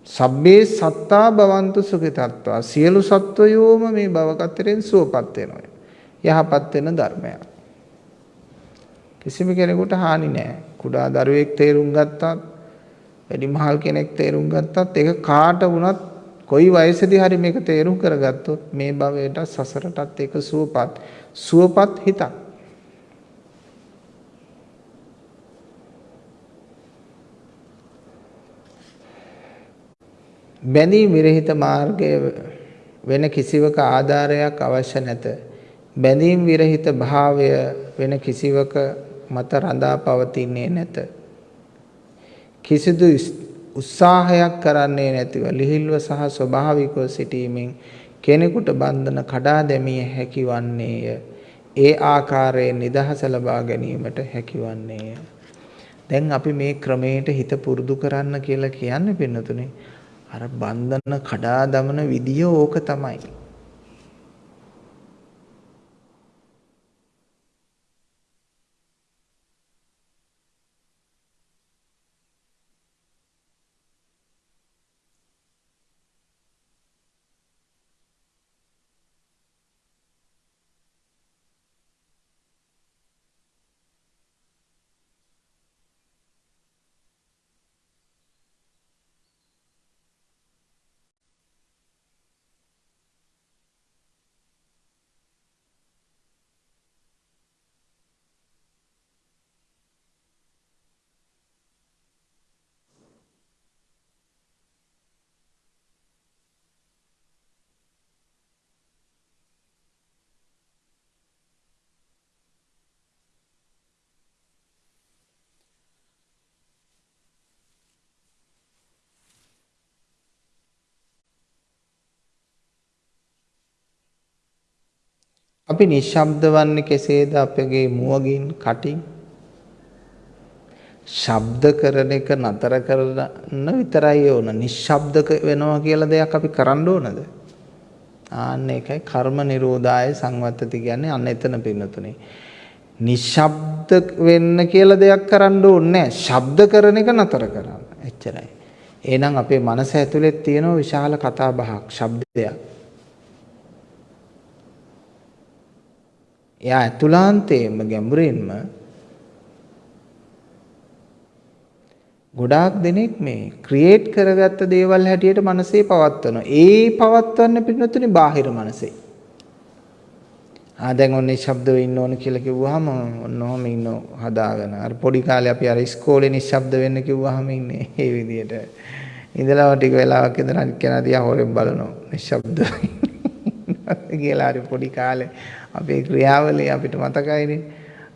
සබ්බේ සත්තා භවන්තු සුඛිතත්වා සියලු සත්වයෝම මේ භවකතරෙන් සුවපත් වෙනවා. යහපත් වෙන ධර්මයක්. කිසිම කෙනෙකුට හානි නෑ. කුඩා දරුවෙක් තේරුම් ගත්තත් වැඩිමහල් කෙනෙක් තේරුම් ගත්තත් ඒක කාට වුණත් කොයි වයසේදී හරි මේක තේරුම් කරගත්තොත් මේ භවයට සසරටත් ඒක සුවපත් සුවපත් හිතක් බැඳීම් විරහිත මාර්ගය වෙන කිසිවක ආධාරයක් අවශ්‍ය නැත. බැඳීම් විරහිත භාවය වෙන කිසිවක මත රඳා පවතින්නේ නැත. කිසිදු උත්සාහයක් කරන්නේ නැතිව ලිහිල්ව සහ ස්වභාවිකව සිටීමෙන් කෙනෙකුට බන්ධන කඩා දැමිය හැකි වන්නේය. ඒ ආකාරයෙන් නිදහස ලබා ගැනීමට හැකි වන්නේය. දැන් අපි මේ ක්‍රමයට හිත පුරුදු කරන්න කියලා කියන්නේ පින්නතුනේ අර බන්ධන කඩා දමන විදිය ඕක තමයි. අපි නිශ්ශබ්ද වන්නේ කෙසේද අපගේ මුවගින් කටින්? ශබ්ද කරන එක නතර කරන්න විතරයි ඕන. නිශ්ශබ්ද වෙනවා කියලා දෙයක් අපි කරන්න ඕනද? ආන්න ඒකයි කර්ම නිරෝධාය සංවත්තති කියන්නේ අන්න එතන පින්නතුනේ. නිශ්ශබ්ද වෙන්න කියලා දෙයක් කරන්න ඕනේ නැහැ. ශබ්ද කරන එක නතර කරන්න. එච්චරයි. එහෙනම් අපේ මනස ඇතුලේ තියෙන විශාල කතා බහක්, ශබ්දයක්. එයා ඇතුළාන්තයෙන්ම ගැඹුරින්ම ගොඩාක් දෙනෙක් මේ ක්‍රියේට් කරගත්ත දේවල් හැටියට මනසේ පවත්වනවා. ඒ පවත්වන්න පිටුතුනේ බාහිර මනසේ. ආ දැන් ඔන්නේ ශබ්ද වෙන්න ඕන කියලා කිව්වහම ඔන්නෝම ඉන්න හදාගෙන අර පොඩි කාලේ අපි අර ඉස්කෝලේ නිශ්ශබ්ද වෙන්න කිව්වහම ඉන්නේ ඒ විදිහට. ඉඳලා ටික වෙලාවක් ඉඳලා කෙනා දිහා හොරෙන් බලනවා නිශ්ශබ්ද කියලා හරි පොඩි කාලේ අපේ ක්‍රියාවලිය අපිට මතකයිනේ.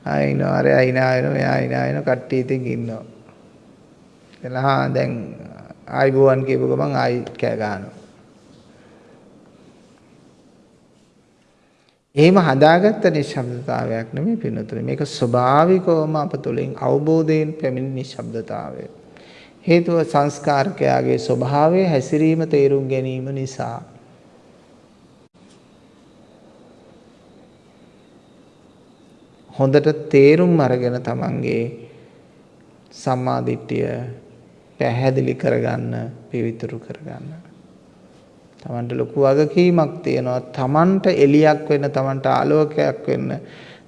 ආයිනෝ අර අයිනා වෙනවා මෙයා අයිනා වෙනවා කට්ටිය ඉතින් ඉන්නවා. එලා දැන් ආයිබෝවන් කියපු ගමන් ආයි කෑ ගන්නවා. එහෙම හදාගත්ත නිශ්ශබ්දතාවයක් නෙමෙයි පින්නතුනේ. මේක ස්වභාවිකවම අප තුළින් අවබෝධයෙන් පැමිණි නිශ්ශබ්දතාවය. හේතුව සංස්කාරකයාගේ ස්වභාවය හැසිරීම තේරුම් ගැනීම නිසා. හොඳට තේරුම් අරගෙන තමන්ගේ සම්මාදිට්ඨිය පැහැදිලි කරගන්න පිවිතුරු කරගන්න. තමන්ට ලොකු වගකීමක් තියෙනවා තමන්ට එලියක් වෙන්න තමන්ට ආලෝකයක් වෙන්න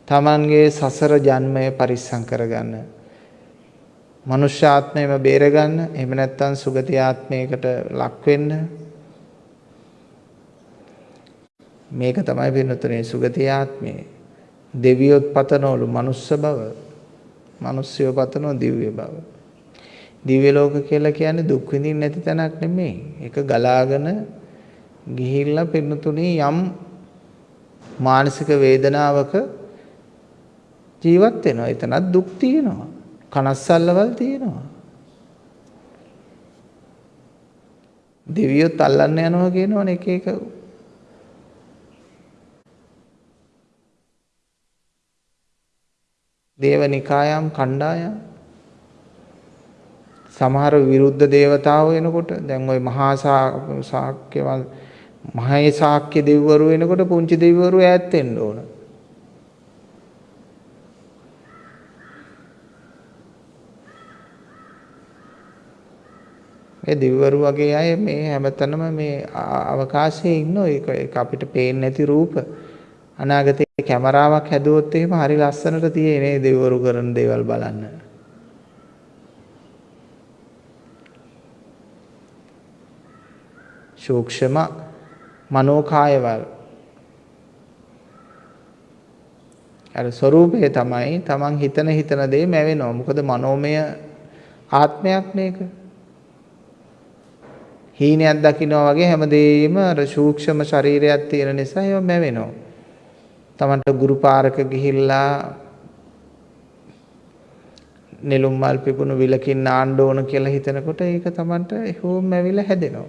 තමන්ගේ සසර ජන්මය පරිස්සම් කරගන්න. මනුෂ්‍ය ආත්මයම බේරගන්න එහෙම නැත්නම් සුගති ආත්මයකට ලක් වෙන්න මේක තමයි වෙනතුනේ සුගති ආත්මය දෙවියොත් පතනවලු මනුස්ස බව මිනිස්සුયો පතනවා දිව්‍ය බව. දිව්‍ය ලෝක කියලා කියන්නේ දුක් විඳින්න නැති තැනක් නෙමෙයි. ඒක ගලාගෙන ගිහිල්ලා පින්නතුනේ යම් මානසික වේදනාවක ජීවත් වෙනවා. එතනත් දුක් තියෙනවා. කනස්සල්ලවල් තියෙනවා. දෙවියොත් අල්ලන්න යනවා කියනවනේ එක එක දේවනිකායම් කණ්ඩායම්. සමහර විරුද්ධ දේවතාවෝ එනකොට දැන් ওই මහා ශාක්‍යවල් මහේ ශාක්‍ය දෙවිවරු එනකොට පුංචි දෙවිවරු ඈත් වෙන්න ඕන. මේ දෙවිවරු වගේ අය මේ හැමතැනම මේ අවකාශයේ ඉන්න ඒක අපිට පේන්නේ නැති රූප. අනාගතේ කැමරාවක් හැදුවොත් එහෙම හරි ලස්සනට තියෙයි නේ දෙවිවරු කරන දේවල් බලන්න. සූක්ෂම මනෝකායවල අර ස්වરૂපය තමයි තමන් හිතන හිතන දේ මැවෙනවා. මොකද මනෝමය ආත්මයක් මේක. හීනයක් දකින්නවා වගේ හැමදේම අර සූක්ෂම ශරීරයක් තියෙන නිසා ඒව මැවෙනවා. තමන්ට ගුරු පාරක ගිහිල්ලා නෙළුම් මල් පිපුණු විලකින් නාන්න ඕන කියලා හිතනකොට ඒක තමන්ට හෝම් ඇවිල්ලා හැදෙනවා.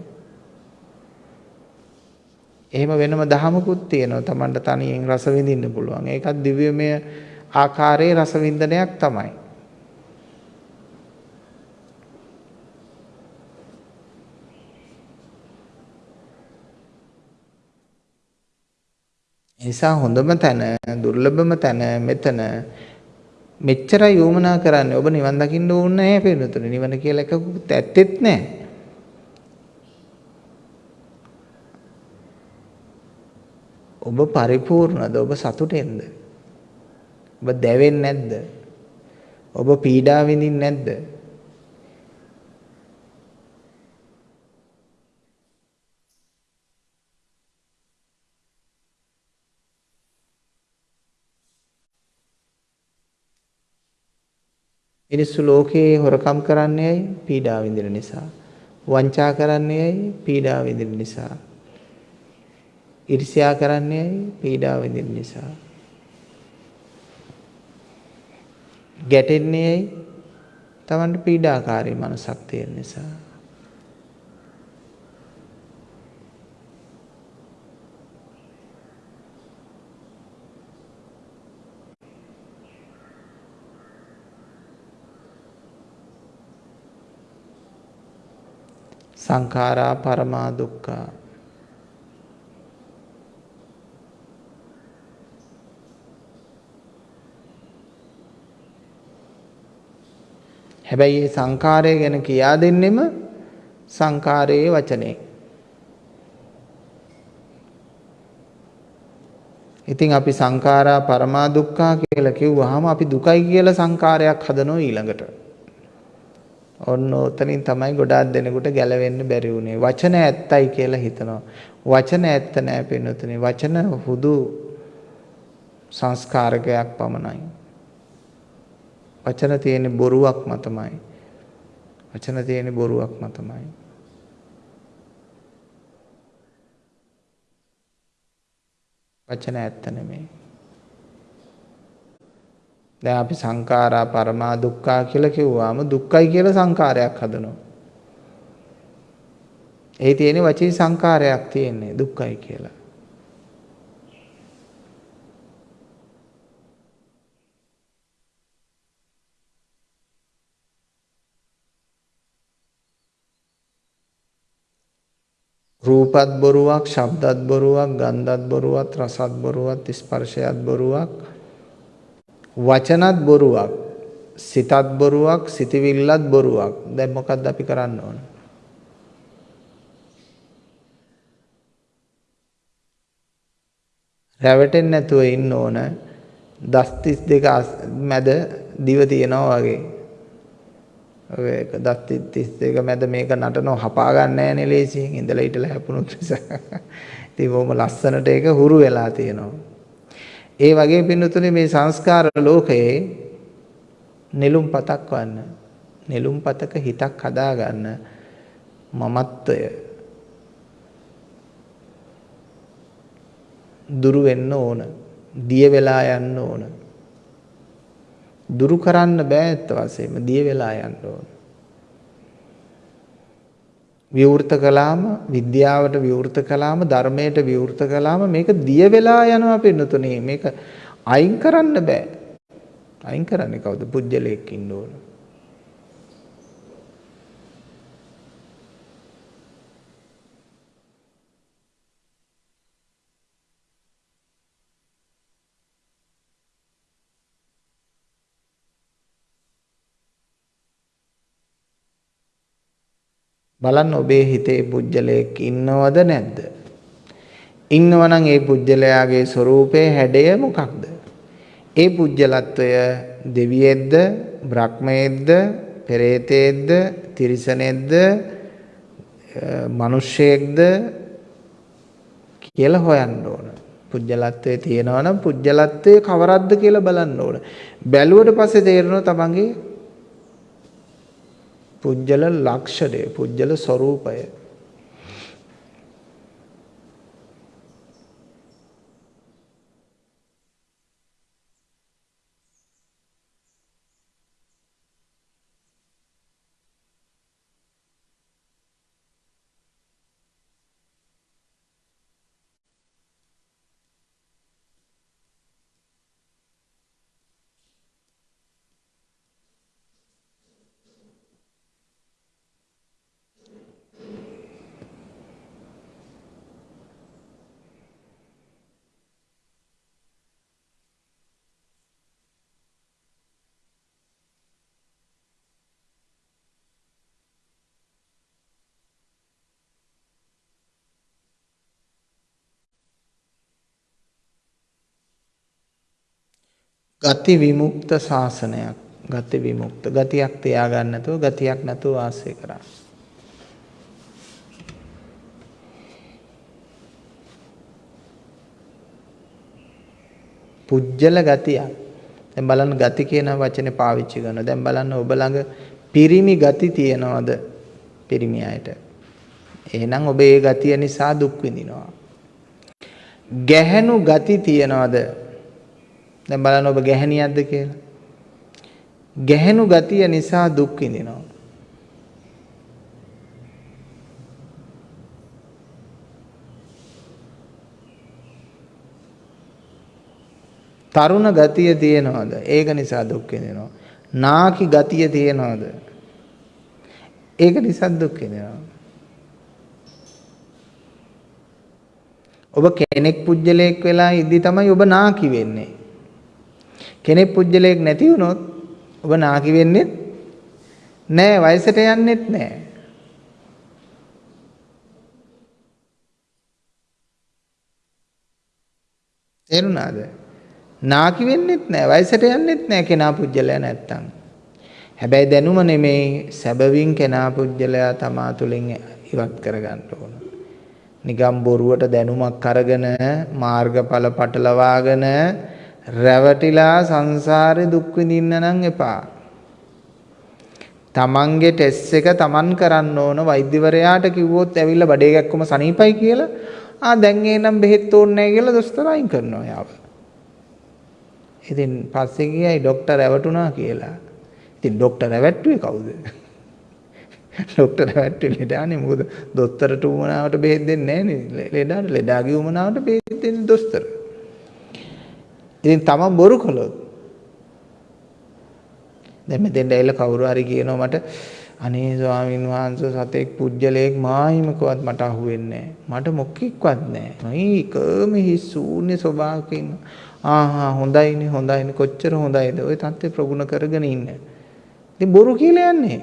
එහෙම වෙනම දහමකුත් තියෙනවා තමන්ට තනියෙන් රස විඳින්න පුළුවන්. ඒකත් දිව්‍යමය ආකාරයේ රස වින්දනයක් තමයි. නිසා හොඳම තැන දුර්ලභම තැන මෙතන මෙච්චරයි යොමනා කරන්නේ. ඔබ නිවන් දකින්න ඕනේ නැහැ පිළිතුරු නිවන කියලා එකකුත් ඇත්තෙත් නැහැ. ඔබ පරිපූර්ණද? ඔබ සතුටෙන්ද? ඔබ දැවෙන්නේ නැද්ද? ඔබ පීඩා විඳින්නේ නැද්ද? මිනිස්සු ලෝකේ හොරකම් කරන්නේ ඇයි? පීඩා විඳින නිසා. වංචා කරන්නේ ඇයි? පීඩා විඳින නිසා. ඊර්ෂ්‍යා කරන්නේ ඇයි? පීඩා විඳින නිසා. ගැටෙන්නේ ඇයි? Tamanට පීඩාකාරී මනසක් තියෙන නිසා. සංඛාරා පරමා දුක්ඛා හැබැයි මේ සංඛාරය ගැන කියා දෙන්නෙම සංඛාරයේ වචනේ. ඉතින් අපි සංඛාරා පරමා දුක්ඛා කියලා කිව්වහම අපි දුකයි කියලා සංඛාරයක් හදනවා ඊළඟට. ඔන්න ඔතනින් තමයි ගොඩාක් දෙනෙකුට ගැලවෙන්න බැරි වුනේ. වචන ඇත්තයි කියලා හිතනවා. වචන ඇත්ත නෑ පින්නතුනේ. වචන හුදු සංස්කාරකයක් පමණයි. වචන තියෙන බොරුවක් මතමයි. වචන තියෙන බොරුවක් මතමයි. වචන ඇත්ත නෙමෙයි. දැන් අපි සංඛාරා පරමා දුක්ඛා කියලා කිව්වාම දුක්ඛයි කියලා සංඛාරයක් හදනවා. ඒ තියෙන වචී සංඛාරයක් තියෙන්නේ දුක්ඛයි කියලා. රූපත් බොරුවක්, ශබ්දත් බොරුවක්, ගන්ධත් බොරුවක්, රසත් බොරුවක්, ස්පර්ශයත් බොරුවක්, වචනත් බොරුවක්, සිතත් බොරුවක්, සිතවිල්ලත් බොරුවක්. දැන් මොකද්ද අපි කරන්න ඕන? රැවටෙන්නේ නැතුව ඉන්න ඕන. දස් 32 මැද දිව තියනවා වගේ. ඔය දත් 32 මැද මේක නටනව හපා ගන්න නෑනේ ලේසියෙන් ඉඳලා හිටලා හැපුණොත් නිසා. ඉතින් බොහොම ලස්සනට ඒක හුරු වෙලා තියෙනවා. ඒ වගේ පින්නතුනේ මේ සංස්කාර ලෝකයේ නෙළුම් පතක් වන්න නෙළුම් පතක හිතක් හදාගන්න මමත්වය දුරු වෙන්න ඕන. දිය වෙලා යන්න ඕන. දුරු කරන්න බෑ ඇත්ත වශයෙන්ම දිය වෙලා යන්න ඕන. විවෘත කළාම විද්‍යාවට විවෘත කළාම ධර්මයට විවෘත කළාම මේක දිය වෙලා යනවා පින්නතුනේ මේක අයින් කරන්න බෑ. අයින් කරන්නේ කවුද? පුජ්‍යලයක් ඉන්න ඕන. බලන්න ඔබේ හිතේ පුජ්‍යලයක් ඉන්නවද නැද්ද? ඉන්නවනම් ඒ පුජ්‍යලයාගේ ස්වરૂපයේ හැඩය මොකක්ද? ඒ පුජ්‍යලත්වය දෙවියෙක්ද, බ්‍රහ්මයෙක්ද, පෙරේතයෙක්ද, තිරිසනෙක්ද, මිනිසෙක්ද කියලා හොයන්න ඕන. පුජ්‍යලත්වයේ තියෙනවා නම් පුජ්‍යලත්වයේ කවරක්ද කියලා බලන්න ඕන. බැලුවට පස්සේ තේරෙනවා තමන්ගේ පුජ්‍යල ලක්ෂණය පුජ්‍යල ස්වરૂපය ගති විමුක්ත ශාසනයක්. ගති විමුක්ත. ගතියක් තියාගන්න නැතුව ගතියක් නැතුව වාසය කරා. පුජ්‍යල ගතියක්. දැන් බලන්න ගති කියන වචනේ පාවිච්චි කරනවා. දැන් බලන්න ඔබ ළඟ පිරිමි ගති තියනවද? පිරිමි අයට. එහෙනම් ඔබ ඒ ගතිය නිසා දුක් විඳිනවා. ගැහැණු ගති තියනවද? දැන් බලන්න ඔබ ගැහණියක්ද කියලා. ගැහණු ගතිය නිසා දුක් විඳිනවා. තරුණ ගතිය තියෙනවද? ඒක නිසා දුක් විඳිනවා. නාකි ගතිය තියෙනවද? ඒක නිසා දුක් විඳිනවා. ඔබ කෙනෙක් පුජ්‍යලයක් වෙලා ඉදි තමයි ඔබ නාකි වෙන්නේ. කෙනෙක් පුජ්‍යලයක් නැති වුණොත් ඔබ නාකි වෙන්නේ නෑ වයසට යන්නෙත් නෑ. තේරුණාද? නාකි වෙන්නෙත් නෑ වයසට යන්නෙත් නෑ කෙනා පුජ්‍යලයා නැත්තම්. හැබැයි දැනුම නෙමෙයි සැබවින් කෙනා පුජ්‍යලයා තමා තුළින් ඉවත් කරගන්න ඕන. නිකම් බොරුවට දැනුමක් අරගෙන මාර්ගඵල පටලවාගෙන රැවටිලා සංසාරේ දුක් විඳින්න නම් එපා. තමන්ගේ ටෙස්ට් එක තමන් කරන්න ඕන වෛද්‍යවරයාට කිව්වොත් ඇවිල්ලා බඩේ ගැක්කම සනීපයි කියලා ආ දැන් එනම් බෙහෙත් ඕනේ නැහැ කියලා දොස්තර අයින් කරනවා යාව. ඉතින් පස්සේ ගියයි ડોක්ටර් රැවටුණා කියලා. ඉතින් ડોක්ටර් රැවට්ටුවේ කවුද? ડોක්ටර් රැවට්ටුවේ ලෙඩානේ මොකද දොස්තරට උමනාවට බෙහෙත් දෙන්නේ නැහැ නේ. ලෙඩාට ලෙඩාගේ උමනාවට බෙහෙත් දෙන්නේ දොස්තර. ඉතින් තමන් බොරු කළොත් දැන් මෙතෙන්ට ඇවිල්ලා කවුරු හරි කියනවා මට අනේ ස්වාමීන් වහන්සේ සතෙක් පුජ්‍යලයක් මායිමකවත් මට අහුවෙන්නේ මට මොකෙක්වත් නැහැ. මයි කර්ම හිස් ශූන්‍ය ස්වභාවකින් ආහා හොඳයිනේ හොඳයිනේ කොච්චර හොඳයිද ওই தත්ත්වය ප්‍රගුණ කරගෙන ඉන්න. ඉතින් බොරු කියලා යන්නේ.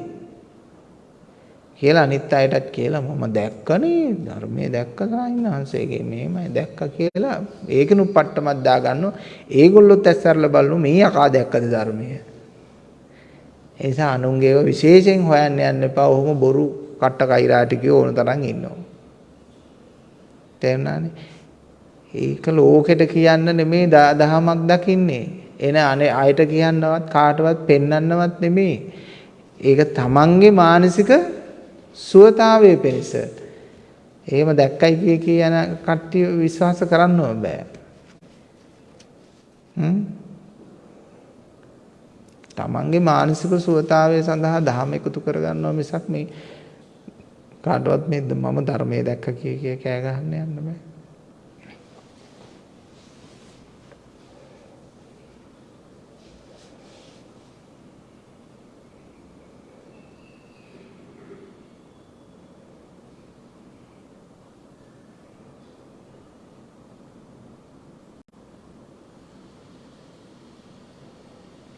කියලා අනිත් අයටත් කියලා මම දැක්කනේ ධර්මයේ දැක්ක සාහිණාංශයේ මේමයි දැක්ක කියලා ඒකනු පට්ටමක් දාගන්නවා. ඒගොල්ලොත් ඇස්සරලා බලනු මේ යකා දැක්කද ධර්මයේ. ඒ නිසා අනුන්ගේව විශේෂයෙන් හොයන්න යන්න එපා. ඔහොම බොරු කට්ට කෛරා ටිකේ ඕන තරම් ඉන්නවා. තේරුණානේ? ඒක ලෝකෙට කියන්න නෙමේ දහමක් දකින්නේ. එන අනේ අයට කියන්නවත් කාටවත් පෙන්වන්නවත් නෙමේ. ඒක තමන්ගේ මානසික සුවතාවයේ පිණිස. එහෙම දැක්කයි කිය කියන කට්ටිය විශ්වාස කරන්න බෑ. හ්ම් තමන්ගේ මානසික සුවතාවය සඳහා දහම එකතු කරගන්නවා මිසක් මේ කාටවත් මේ මම ධර්මයේ දැක්ක කිය කිය කෑ ගහන්න යන්න බෑ.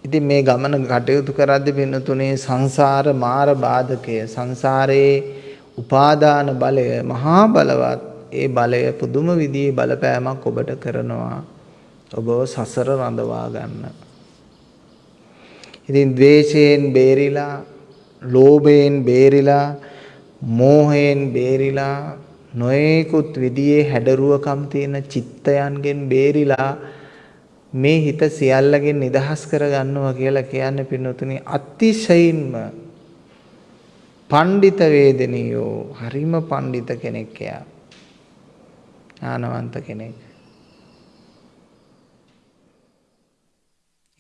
ඉතින් මේ ගමන කටයුතු කරද්දී පින්නතුනේ සංසාර මාර බාධකය සංසාරයේ උපාදාන බලය මහා බලවත් ඒ බලය පුදුම විදිහේ බලපෑමක් ඔබට කරනවා ඔබව සසර රඳවා ගන්න. ඉතින් ද්වේෂයෙන් බේරිලා ලෝභයෙන් බේරිලා මෝහයෙන් බේරිලා නොයෙකුත් විදිහේ හැඩරුවකම් තියෙන චිත්තයන්ගෙන් බේරිලා මේ හිත සියල්ලගෙන් නිදහස් කරගන්නවා කියලා කියන්නේ පින්නතුනි අතිශයින්ම පණ්ඩිත වේදනියෝ හරිම පණ්ඩිත කෙනෙක් එයා. ඥානවන්ත කෙනෙක්.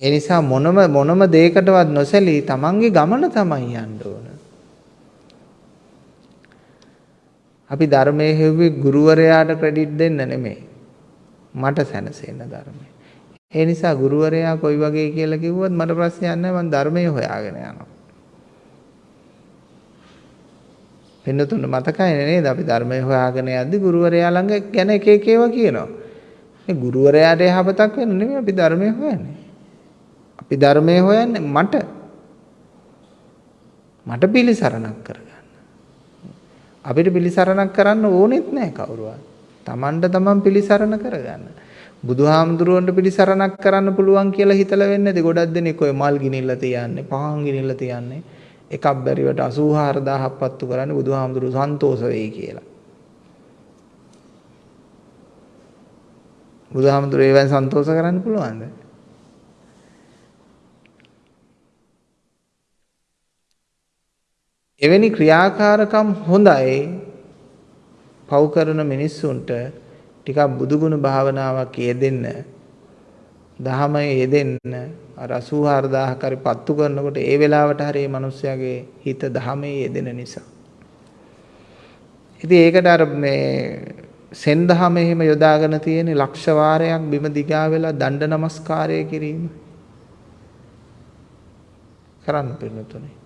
ඒ නිසා මොනම මොනම දෙයකටවත් නොසැලී තමන්ගේ ගමන තමයි යන්න ඕන. අපි ධර්මයේ හෙව්වේ ගුරුවරයාට ක්‍රෙඩිට් දෙන්න නෙමෙයි. මට සැනසෙන්න ධර්මයේ. ඒ නිසා ගුරුවරයා කොයි වගේ කියලා කිව්වොත් මට ප්‍රශ්නයක් නැහැ මම ධර්මයේ හොයාගෙන යනවා. පින්නතුන් මතකයි නේද අපි ධර්මයේ හොයාගෙන යද්දි ගුරුවරයා ළඟ ගැන එක එක ඒවා කියනවා. මේ ගුරුවරයාට යහපතක් වෙන නෙමෙයි අපි ධර්මයේ හොයන්නේ. අපි ධර්මයේ හොයන්නේ මට මට පිළිසරණක් කරගන්න. අපිට පිළිසරණක් කරන්න ඕනෙත් නැහැ කවුරුවත්. Tamanට taman පිළිසරණ කරගන්න. බුදුහාමුදුරුවන්ට පිළිසරණක් කරන්න පුළුවන් කියලා හිතලා වෙන්නේ නැති ගොඩක් දෙනෙක් ඔය මල් ගිනිල්ලා තියන්නේ පහන් ගිනිල්ලා තියන්නේ එකක් බැරිවට 84000ක් පත්තු කරන්නේ බුදුහාමුදුරුවෝ සන්තෝෂ වෙයි කියලා. බුදුහාමුදුරුවෝ ඒවෙන් සන්තෝෂ කරන්න පුළුවන්ද? එවැනි ක්‍රියාකාරකම් හොඳයි පව් කරන මිනිස්සුන්ට ටිකක් බුදුගුණ භාවනාවක් යෙදෙන්න දහම යෙදෙන්න අර 84000ක් හරි පත්තු කරනකොට ඒ වෙලාවට හරි මේ මිනිස්යාගේ හිත දහමේ යෙදෙන නිසා. ඉතින් ඒකට අර මේ සෙන් දහම එහෙම යොදාගෙන තියෙන ලක්ෂ වාරයක් බිම දිගා වෙලා දණ්ඩ නමස්කාරය කිරීම කරන්න පිළිතුනේ.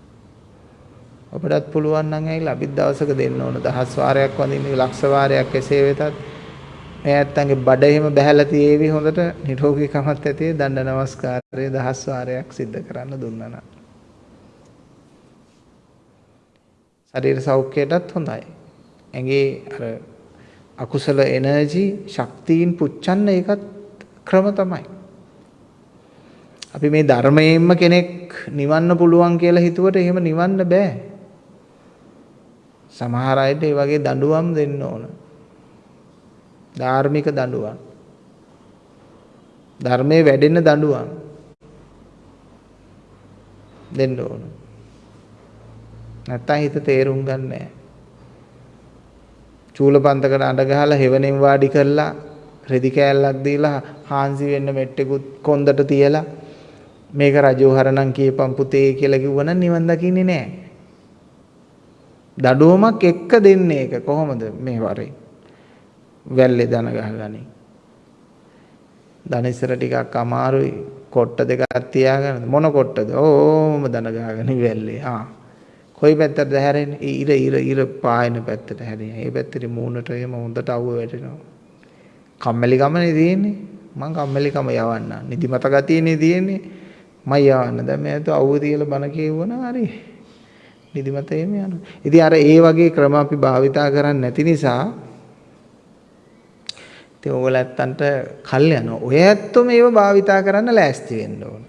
ඔබටත් පුළුවන් නම් ඇවිල්ලා අපිත් දවසක දෙන්න ඕන දහස් වාරයක් වඳින්න ලක්ෂ වාරයක් එසේ වෙතත් මේ ඇත්තන්ගේ බඩ එහෙම බහැලා තියේවි හොඳට නිරෝගීකමත් ඇති දණ්ඩ නමස්කාරය දහස් වාරයක් සිද්ධ කරන්න දුන්නා නම්. ශරීර සෞඛ්‍යයටත් හොඳයි. ඇඟේ අර අකුසල එනර්ජි ශක්තියින් පුච්චන්න ඒකත් ක්‍රම තමයි. අපි මේ ධර්මයෙන්ම කෙනෙක් නිවන්න පුළුවන් කියලා හිතුවට එහෙම නිවන්න බෑ. සමහර අයට ඒ වගේ දඬුවම් දෙන්න ඕන. ධාර්මික දඬුවම්. ධර්මයේ වැඩෙන දඬුවම් දෙන්න ඕන. නැත්තම් හිත තේරුම් ගන්න නැහැ. චූලපන්තකට අඬ ගහලා හෙවණෙන් වාඩි කරලා රෙදි කෑල්ලක් දීලා හාන්සි වෙන්න මෙට්ටෙකුත් කොන්දට තියලා මේක රජෝහරණම් කියපම් පුතේ කියලා කිව්වනම් නිවන් දකින්නේ නැහැ. දඩුවමක් එක්ක දෙන්නේ ඒක කොහොමද මේ වරේ? වැල්ලේ දන ගහගනි. දනිසර ටිකක් අමාරුයි. කොට්ට දෙකක් තියාගෙන මොන කොට්ටද? ඕම දන ගහගෙන වැල්ලේ. ආ. කොයි පැත්තටද හැරෙන්නේ? ඉර ඉර ඉර පායන පැත්තට හැරෙන්නේ. ඒ පැත්තට මූණට එහෙම හොඳට අවුව වැටෙනවා. කම්මැලි ගමනේ තියෙන්නේ. මං කම්මැලිකම යවන්න. නිදිමත ගතියනේ තියෙන්නේ. මම යවන්න. දැන් මේ අවුව තියලා බණ කියවනවා හරි. නිදිමත එහෙම යනවා. ඉතින් අර ඒ වගේ ක්‍රම අපි භාවිතා කරන්නේ නැති නිසා ඉතින් ඕගොල්ලෝ ඇත්තන්ට කල් යනවා. ඔය ඇත්තොම ඒව භාවිතා කරන්න ලෑස්ති වෙන්න ඕන.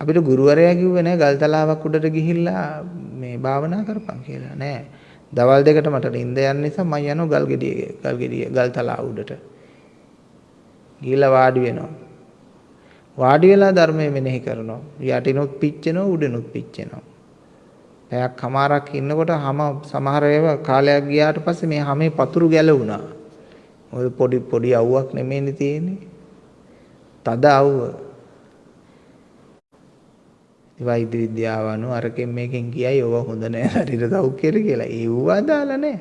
අපිට ගුරුවරයා කිව්වේ නෑ ගල්තලාවක් උඩට ගිහිල්ලා මේ භාවනා කරපන් කියලා නෑ. දවල් දෙකට මට නිින්ද යන නිසා මම යනවා ගල් ගෙඩිය ගල් ගෙඩිය ගල්තලාව උඩට. ගිහිල්ලා වාඩි වෙනවා. වාඩි වෙලා ධර්මය මෙනෙහි කරනවා. යටිනුත් පිච්චෙනවා උඩනුත් පිච්චෙනවා. පැයක් කමාරක් ඉන්නකොට හැම සමහර ඒවා කාලයක් ගියාට පස්සේ මේ හැමේ පතුරු ගැලවුණා. ඔය පොඩි පොඩි අවුවක් නෙමෙයිනේ තියෙන්නේ. තද අවුව. වෛද්‍ය විද්‍යාව අනුව අරකින් මේකෙන් කියයි ඔව හොඳ නෑ ශරීර සෞඛ්‍යයට කියලා. ඒව අදාළ නෑ.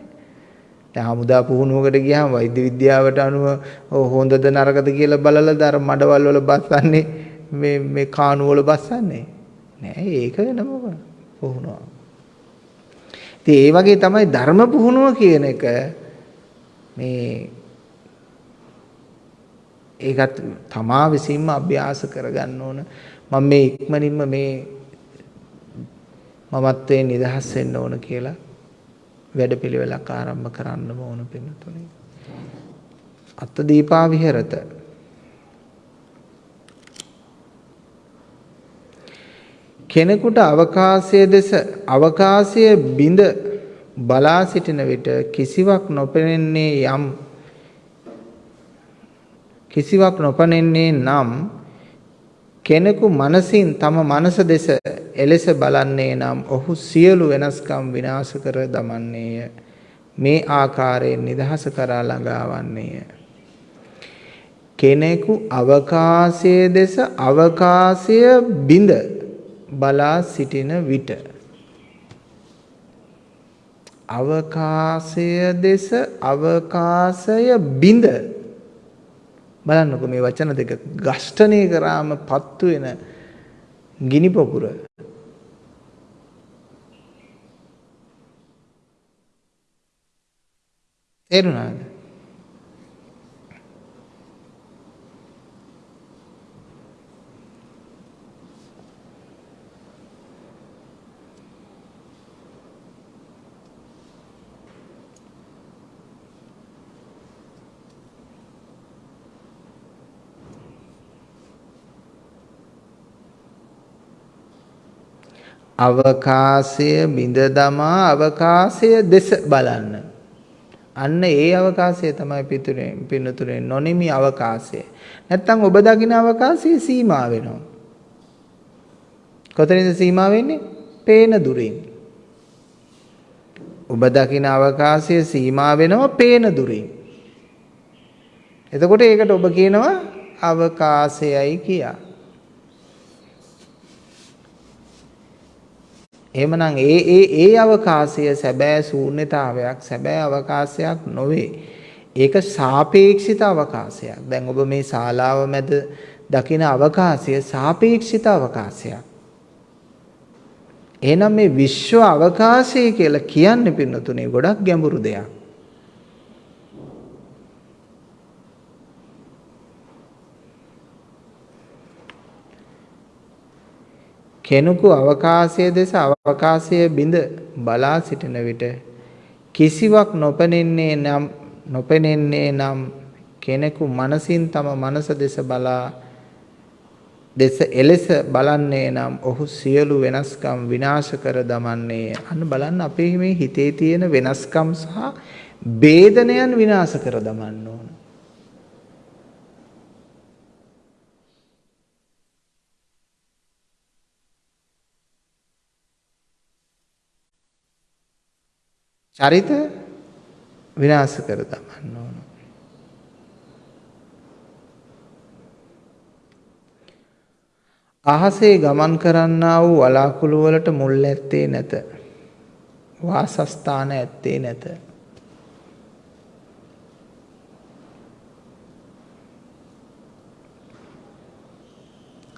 දැන් හමුදා පුහුණුවකට ගියාම වෛද්‍ය විද්‍යාවට අනුව හොඳද නරකද කියලා බලලා දර මඩවල් වල බස්සන්නේ මේ මේ කාණු වල බස්සන්නේ නෑ ඒක වෙනම පුහුණුවක්. ඉතින් ඒ වගේ තමයි ධර්ම පුහුණුව කියන එක මේ ඒකත් තමා විසින්ම අභ්‍යාස කරගන්න ඕන මම මේ ඉක්මනින්ම මේ මමත්වයෙන් නිදහස් වෙන්න ඕන කියලා වැඩපිළිවෙලක් ආරම්භ කරන්නම ඕන පින්නතුනේ. අත්ත දීපා විහෙරත කෙනෙකුට අවකාශය දෙස අවකාශය බිඳ බලා සිටින විට කිසිවක් නොපෙනෙන්නේ යම් කිසිවක් නොපෙනෙන්නේ නම් කෙනෙකු මනසින් තම මනස දෙස එලෙස බලන්නේ නම් ඔහු සියලු වෙනස්කම් විනාශ කර දමන්නේය. මේ ආකාරයෙන් නිදහස කරා ළඟාවන්නේය. කෙනෙකු අවකාශයේ දෙස අවකාශය බිඳ බලා සිටින විට අවකාශය දෙස අවකාශය බිඳ බලන්නකෝ මේ වචන දෙක ගෂ්ඨණය කරාම පත්තු වෙන ගිනි පොකුර. තේරුණාද? අවකාශය බිඳ දමා අවකාශය දෙස බලන්න. අන්න ඒ අවකාශය තමයි පිටුරේ පින්නතුරේ නොනිමි අවකාශය. නැත්තම් ඔබ දකින අවකාශය සීමා වෙනවා. කොතනින්ද සීමා වෙන්නේ? පේන දුරින්. ඔබ දකින අවකාශය සීමා වෙනවා පේන දුරින්. එතකොට ඒකට ඔබ කියනවා අවකාශයයි කියා. එහෙමනම් ඒ ඒ ඒ අවකාශය සැබෑ ශූන්‍යතාවයක් සැබෑ අවකාශයක් නොවේ. ඒක සාපේක්ෂිත අවකාශයක්. දැන් ඔබ මේ ශාලාව මැද දකින අවකාශය සාපේක්ෂිත අවකාශයක්. එහෙනම් මේ විශ්ව අවකාශය කියලා කියන්නේ පින්නතුනේ ගොඩක් ගැඹුරු දෙයක්. කෙනෙකු අවකාශයේ දෙස අවකාශයේ බිඳ බලා සිටින විට කිසිවක් නොපෙනෙන්නේ නම් නොපෙනෙන්නේ නම් කෙනෙකු මනසින් තම මනස දෙස බලා දෙස එලෙස බලන්නේ නම් ඔහු සියලු වෙනස්කම් විනාශ කර දමන්නේ. අන්න බලන්න අපේ මේ හිතේ තියෙන වෙනස්කම් සහ ભેදනයන් විනාශ කර දමන්න ඕන. චරිත විනාශ කර දමන්න ඕන. අහසේ ගමන් කරන්නා වූ වලාකුළු වලට මුල් ඇත්තේ නැත. වාසස්ථාන ඇත්තේ නැත.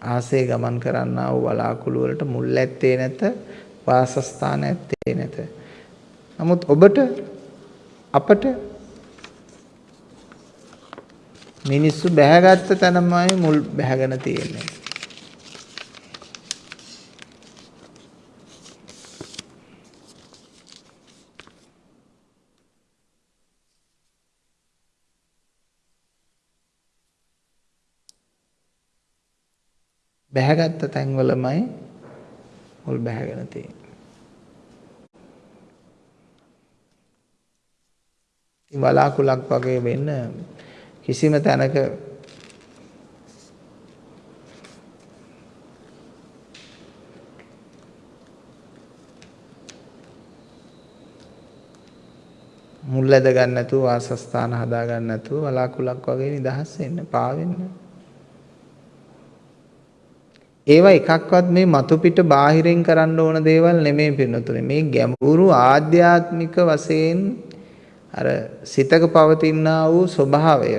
ආසේ ගමන් කරන්නා වූ වලාකුළු වලට මුල් ඇත්තේ නැත වාසස්ථාන ඇත්තේ නැත නමුත් ඔබට අපට මිනිස්සු බැහැගත්ත තැනමයි මුල් බැහැගෙන තියෙන්නේ. බැහැගත්ත තැන්වලමයි මුල් බැහැගෙන තියෙන්නේ. වලාකුලක් වගේ වෙන්න කිසිම තැනක මුල් ඇද ගන්න නැතුව වාසස්ථාන හදා ගන්න නැතුව වලාකුලක් වගේ නිදහස් වෙන්න පාවෙන්න. ඒවා එකක්වත් මේ මතු පිට බාහිරින් කරන්න ඕන දේවල් නෙමෙයි පින්නතුනේ. මේ ගැඹුරු ආධ්‍යාත්මික වශයෙන් අර සිතක පවතිනා වූ ස්වභාවය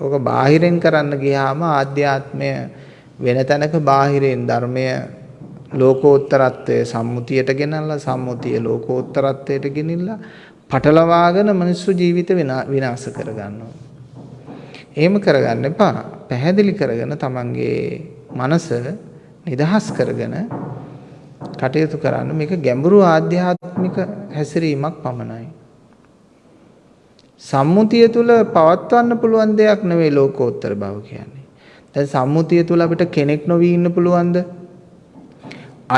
ඕක බාහිරෙන් කරන්න ගියාම ආධ්‍යාත්මය වෙන තැනක බාහිරෙන් ධර්මය ලෝකෝත්තරත්වය සම්මුතියට ගෙනල්ලා සම්මුතිය ලෝකෝත්තරත්වයට ගෙනිල්ලා පටලවාගෙන මිනිස්සු ජීවිත විනාශ කරගන්නවා. එහෙම කරගන්න එපා. පැහැදිලි කරගෙන තමන්ගේ මනස නිදහස් කරගෙන කටයුතු කරන්න මේක ගැඹුරු ආධ්‍යාත්මික හැසිරීමක් පමණයි. සම්මුතිය තුල පවත්වන්න පුළුවන් දෙයක් නෙවෙයි ලෝකෝත්තර බව කියන්නේ. දැන් සම්මුතිය තුල අපිට කෙනෙක් නොවි ඉන්න පුළුවන්ද?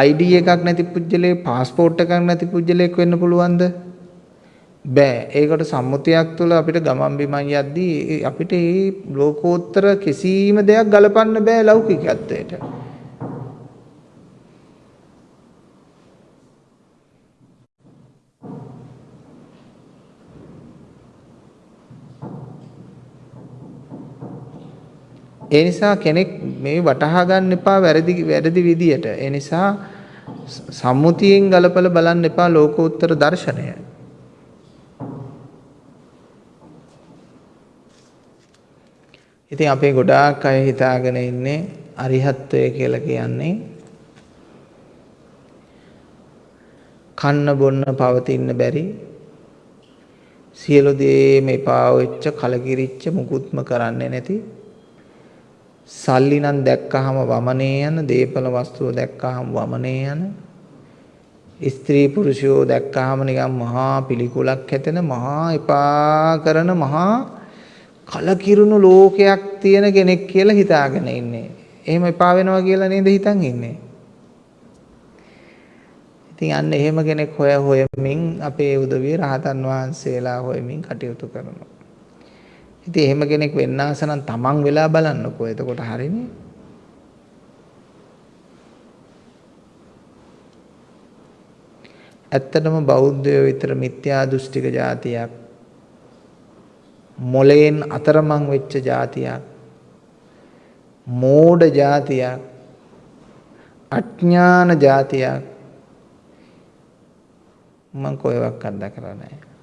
ID එකක් නැති පුජ්‍යලේ પાස්පෝර්ට් එකක් නැති පුජ්‍යලෙක් වෙන්න පුළුවන්ද? බෑ. ඒකට සම්මුතියක් තුල අපිට ගමන් බිමන් යද්දී අපිට මේ ලෝකෝත්තර කිසිම දෙයක් ගලපන්න බෑ ලෞකිකත්වයට. ඒ නිසා කෙනෙක් මේ වටහා ගන්න එපා වැරදි වැරදි විදියට. ඒ නිසා සම්මුතියෙන් ගලපලා බලන්න එපා ලෝකෝත්තර දර්ශනය. ඉතින් අපේ ගොඩාක් අය හිතාගෙන ඉන්නේ අරිහත්ත්වය කියලා කියන්නේ කන්න බොන්න පවතින්න බැරි සියලු දේම එපා වෙච්ච කලකිරිච්ච මුකුත්ම කරන්නේ නැති සල්ලි නම් දැක්කහම වමනේ යන දේපල වස්තුව දැක්කහම වමනේ යන ස්ත්‍රී පුරුෂයෝ දැක්කහම නිකන් මහා පිළිකුලක් හැතෙන මහා එපා කරන මහා කලකිරුණු ලෝකයක් තියෙන කෙනෙක් කියලා හිතාගෙන ඉන්නේ. එහෙම එපා වෙනවා කියලා නේද හිතන් ඉන්නේ. ඉතින් අන්න එහෙම කෙනෙක් හොය හොයමින් අපේ උදවිය රහතන් වහන්සේලා හොයමින් කටයුතු කරනවා. ඉතින් එහෙම කෙනෙක් වෙන්න ආස නම් තමන් වෙලා බලන්නකෝ. එතකොට හරිනේ. ඇත්තටම බෞද්ධයෝ විතර මිත්‍යා දෘෂ්ටික જાතියක් මොලෙන් අතරමං වෙච්ච જાතියක් මෝඩ જાතියක් අඥාන જાතියක් මම කොහෙවත් අත්දකලා නැහැ.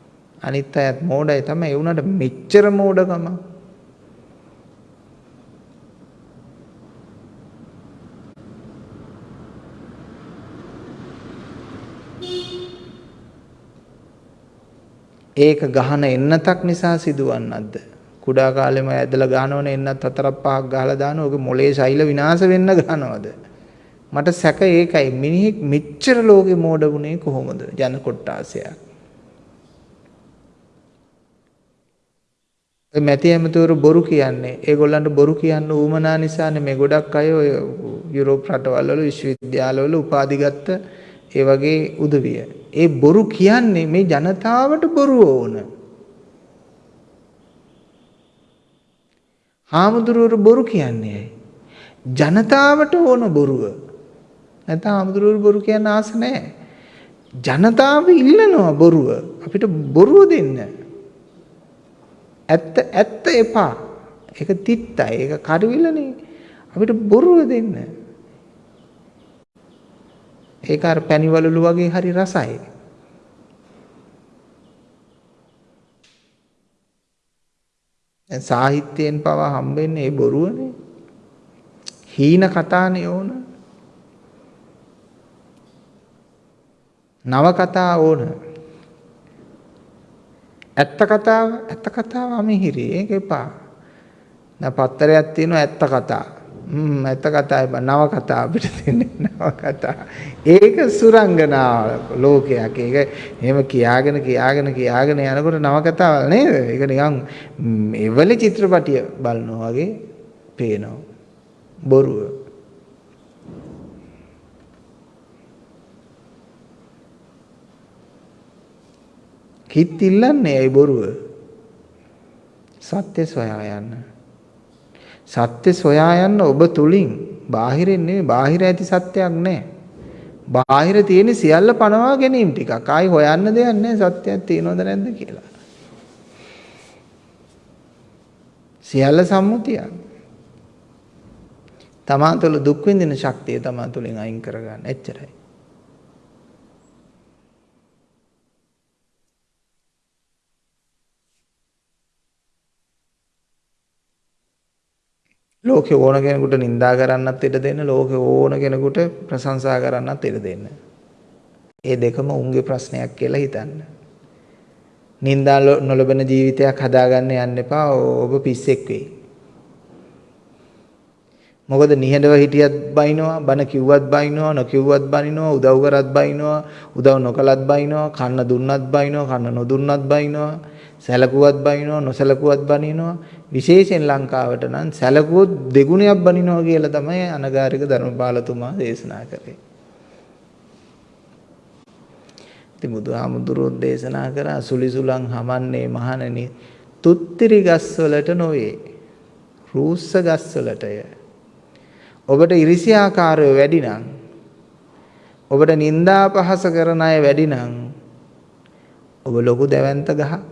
අනිත් අයත් මෝඩයි තමයි. ඒ උනට මෙච්චර මෝඩකම. ඒක ගහන එන්නතක් නිසා සිදුවන්නක්ද කුඩා කාලෙම ඇදලා ගහනවනේ එන්නත් හතරක් පහක් ගහලා දානවා. ඔගේ මොලේ ශෛල විනාශ වෙන්න ගහනවද මට සැක ඒකයි. මිනිහෙක් මෙච්චර ලෝකෙ මෝඩ වුණේ කොහොමද? ජන කොට්ටාසයක්. මැති ඇමතිවරු බොරු කියන්නේ ඒගොල්ලන්ට බොරු කියන්න ඌමනා නිසානේ මේ ගොඩක් අය ඔය යුරෝප රටවල් වල විශ්වවිද්‍යාලවල උපාධි ගත්ත ඒ වගේ උදවිය. ඒ බොරු කියන්නේ මේ ජනතාවට බොරු ඕන. හාමුදුරුවරු බොරු කියන්නේ ජනතාවට ඕන බොරුව. නැත්නම් හාමුදුරුවරු බොරු කියන්න ආස නැහැ. ජනතාව ඉල්ලනවා බොරුව. අපිට බොරුව දෙන්න. ඇත්ත ඇත්ත එපා. ඒක තිත්තයි. ඒක කඩවිලනේ. අපිට බොරුව දෙන්න. ඒක අර පැණිවලලු වගේ හරි රසයි. දැන් සාහිත්‍යයෙන් පවා හම්බෙන්නේ ඒ බොරුවනේ. හීන කතානේ ඕන. නව කතා ඕන. ඇත්ත කතාව ඇත්ත කතාව අමිහිරි ඒක එපා. දැන් පත්තරයක් තියෙනවා ඇත්ත කතා. හ්ම් ඇත්ත කතායි බා නව කතා අපිට දෙන්නේ නව කතා. ඒක සුරංගනාව ලෝකයක්. ඒක එහෙම කියාගෙන කියාගෙන කියාගෙන යනකොට නව කතාවල් නේද? ඒක නිකන් එවලි චිත්‍රපටිය බලනවා වගේ පේනවා. බොරුව. කිත් ඉල්ලන්නේ ඇයි බොරුව? සත්‍ය සොයා යන්න. සත්‍ය සොයා යන්න ඔබ තුලින් බාහිරින් නෙවෙයි බාහිර ඇති සත්‍යයක් නැහැ. බාහිර තියෙන සියල්ල පනවා ගැනීම ටිකක්. ආයි හොයන්න දෙයක් නැහැ සත්‍යයක් තියෙනවද නැද්ද කියලා. සියල්ල සම්මුතියක්. තමා තුළ දුක් විඳින ශක්තිය තමා තුළින් අයින් කරගන්න. එච්චරයි. ලෝකේ ඕන කෙනෙකුට නිඳා කරන්නත් ඉඩ දෙන්න ලෝකේ ඕන කෙනෙකුට ප්‍රශංසා කරන්නත් ඉඩ දෙන්න. ඒ දෙකම උන්ගේ ප්‍රශ්නයක් කියලා හිතන්න. නිඳා නොලබන ජීවිතයක් හදාගන්න යන්න එපා. ඔබ පිස්සෙක් වෙයි. මොකද නිහඬව හිටියත් බයිනවා, බන කිව්වත් බයිනවා, නොකිව්වත් බනිනවා, උදව් කරත් බයිනවා, උදව් නොකලත් බයිනවා, කන්න දුන්නත් බයිනවා, කන්න නොදුන්නත් බයිනවා. සැලකුවත් බනිනවා නොසැලකුවත් බනිනවා විශේෂයෙන් ලංකාවට නම් සැලකුවොත් දෙගුණයක් බනිනවා කියලා තමයි අනගාരിക ධර්මපාලතුමා දේශනා කරේ. ඉතින් බුදුහාමුදුරුවෝ දේශනා කරා සුලිසුලං හමන්නේ මහණනි තුත්තිරි ගස්වලට නොවේ රූස්ස ගස්වලටය ඔබට ඉරිසියාකාරය වැඩි නම් ඔබට නිന്ദා පහස කරන අය වැඩි නම් ඔබ ලොකු දැවැන්ත ගහක්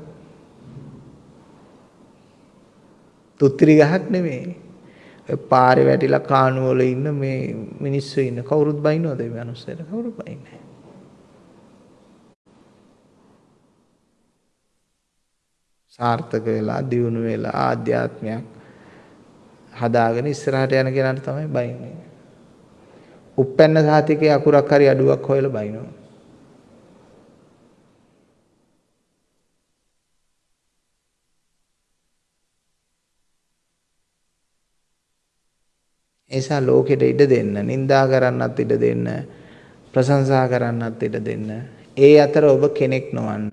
තුත්තිරි ගහක් නෙමෙයි. පාරේ වැටිලා කාණු වල ඉන්න මේ මිනිස්සු ඉන්න කවුරුත් බයින්නවද මේ මිනිස්සුන්ට කවුරුත් බයින්නේ සාර්ථක වෙලා දියුණු වෙලා ආධ්‍යාත්මයක් හදාගෙන ඉස්සරහට යන කෙනාට තමයි බයින්නේ. උප්පැන්න සාතිකේ අකුරක් හරි අඩුවක් හොයලා බයිනවා. නිසා ලෝකෙට ඉඩ දෙන්න, නිඳා කරන්නත් ඉඩ දෙන්න, ප්‍රශංසා කරන්නත් ඉඩ දෙන්න. ඒ අතර ඔබ කෙනෙක් නොවන්න.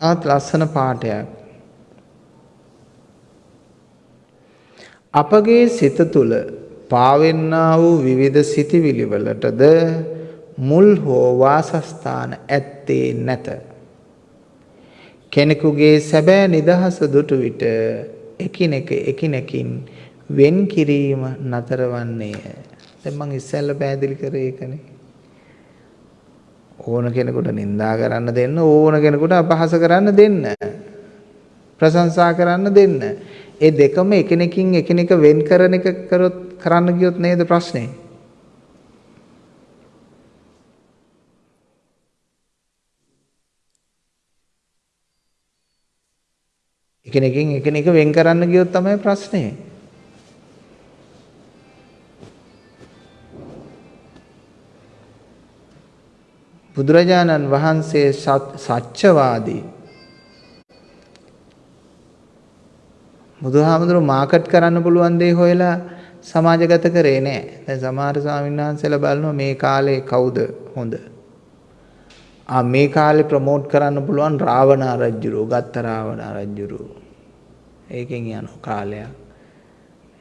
තවත් ලස්සන පාඩයක්. අපගේ සිත තුළ පාවෙන්නා වූ විවිධ සිතිවිලි වලටද මුල් හෝ වාසස්ථාන ඇත්තේ නැත. කෙනෙකුගේ සැබෑ නිදහස දුටු විට එකිනෙක එකිනෙකින් වෙන් කිරීම නතර වන්නේය. දැන් මං ඉස්සෙල්ලා පැහැදිලි කරේ ඒකනේ. ඕන කෙනෙකුට නිඳා කරන්න දෙන්න ඕන කෙනෙකුට අපහාස කරන්න දෙන්න. ප්‍රශංසා කරන්න දෙන්න. ඒ දෙකම එකිනෙකින් එකිනෙක වෙන් කරන එක කරොත් කරන්න ගියොත් නේද ප්‍රශ්නේ? එකිනෙකින් එකිනෙක වෙන් කරන්න ගියොත් තමයි ප්‍රශ්නේ. බුදුරජාණන් වහන්සේ සත්‍යවාදී බුදුහාමුදුරුවෝ මාකට් කරන්න පුළුවන් දේ හොයලා සමාජගත කරේ නෑ. දැන් සමහර ස්වාමීන් වහන්සේලා බලනවා මේ කාලේ කවුද හොඳ? ආ මේ කාලේ ප්‍රමෝට් කරන්න පුළුවන් රාවණ රජුරෝ, ගත්ත රාවණ රජුරෝ. ඒකෙන් යන කාලයක්.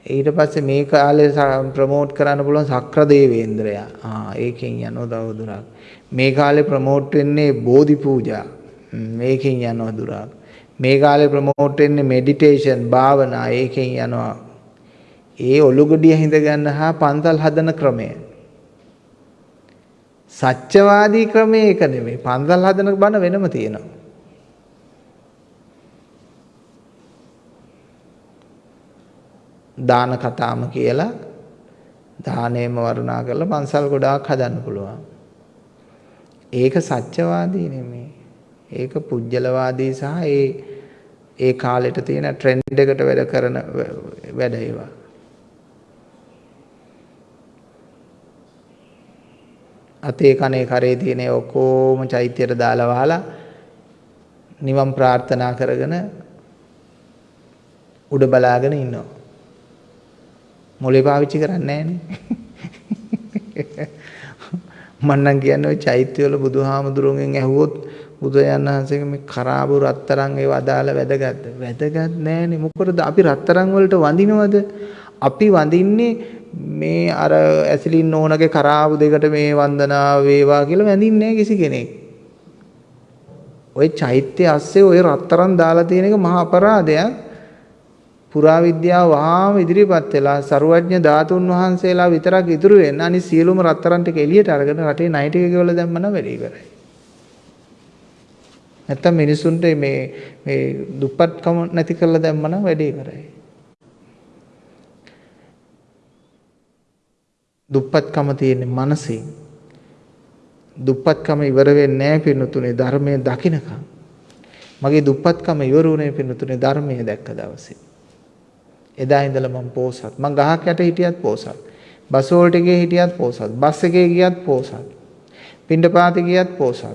ඊට පස්සේ මේ කාලේ ප්‍රමෝට් කරන්න පුළුවන් සක්‍ර දේවේන්ද්‍රයා. ආ ඒකෙන් යනවා දවදුරක්. මේ කාලේ ප්‍රමෝට් වෙන්නේ බෝධි පූජා. මේකෙන් යනවා දුරක්. මේ කාලේ ප්‍රමෝට් වෙන්නේ මෙඩිටේෂන් භාවනා ඒකෙන් යනවා. ඒ ඔලුගොඩිය හිඳ ගන්න හා පන්තල් හදන ක්‍රමය. සත්‍යවාදී ක්‍රමය ඒක නෙමෙයි. පන්තල් හදන බණ වෙනම තියෙනවා. දාන කතාම කියලා දානේම වරුණා කරලා පන්සල් ගොඩාක් හදන්න පුළුවන්. ඒක සත්‍යවාදී නෙමෙයි. ඒක පුජ්‍යලවාදී සහ ඒ ඒ කාලෙට තියෙන ට්‍රෙන්ඩ් එකට වැඩ කරන වැඩ ඒවා. අතේ කනේ කරේ තියෙන ඔක්කොම චෛත්‍යයට දාලා වහලා නිවන් ප්‍රාර්ථනා කරගෙන උඩ බලාගෙන ඉන්නවා. මොලේ පාවිච්චි කරන්නේ නැහනේ. මම නම් කියන්නේ ওই චෛත්‍යවල බුදුහාමුදුරුවන්ගෙන් ඇහුවොත් බුදුයන් වහන්සේගේ මේ කරාබු රත්තරන් ඒව අදාළ වැදගත්ද? වැදගත් නෑනේ. මොකද අපි රත්තරන් වලට වඳිනවද? අපි වඳින්නේ මේ අර ඇසිලින් ඕනගේ කරාබු දෙකට මේ වන්දනාව වේවා කියලා වැඳින්නේ කිසි කෙනෙක්. ওই චෛත්‍ය ඇස්සේ ওই රත්තරන් දාලා තියෙන එක මහා අපරාධයක්. පුරාවිද්‍යාව වහාම ඉදිරිපත් වෙලා සරුවඥ ධාතුන් වහන්සේලා විතරක් ඉතුරු වෙන්න අනිත් සියලුම රත්තරන් ටික එළියට අරගෙන රටේ ණය ටික ගෙවලා දැම්මම වැඩි ඉවරයි. නැත්තම් මිනිසුන්ට මේ මේ දුප්පත්කම නැති කරලා දැම්මම වැඩි ඉවරයි. දුප්පත්කම තියෙන්නේ මනසින්. දුප්පත්කම ඉවර වෙන්නේ නැහැ පින්නතුනේ ධර්මයේ දකින්නකම්. මගේ දුප්පත්කම ඉවර වුණේ පින්නතුනේ ධර්මයේ දැක්ක දවසේ. එදා ඉඳලා මම පෝසත්. මං ගහක් යට හිටියත් පෝසත්. බස් වලට ගියේ හිටියත් පෝසත්. බස් එකේ ගියත් පෝසත්. පිණ්ඩපාතේ ගියත් පෝසත්.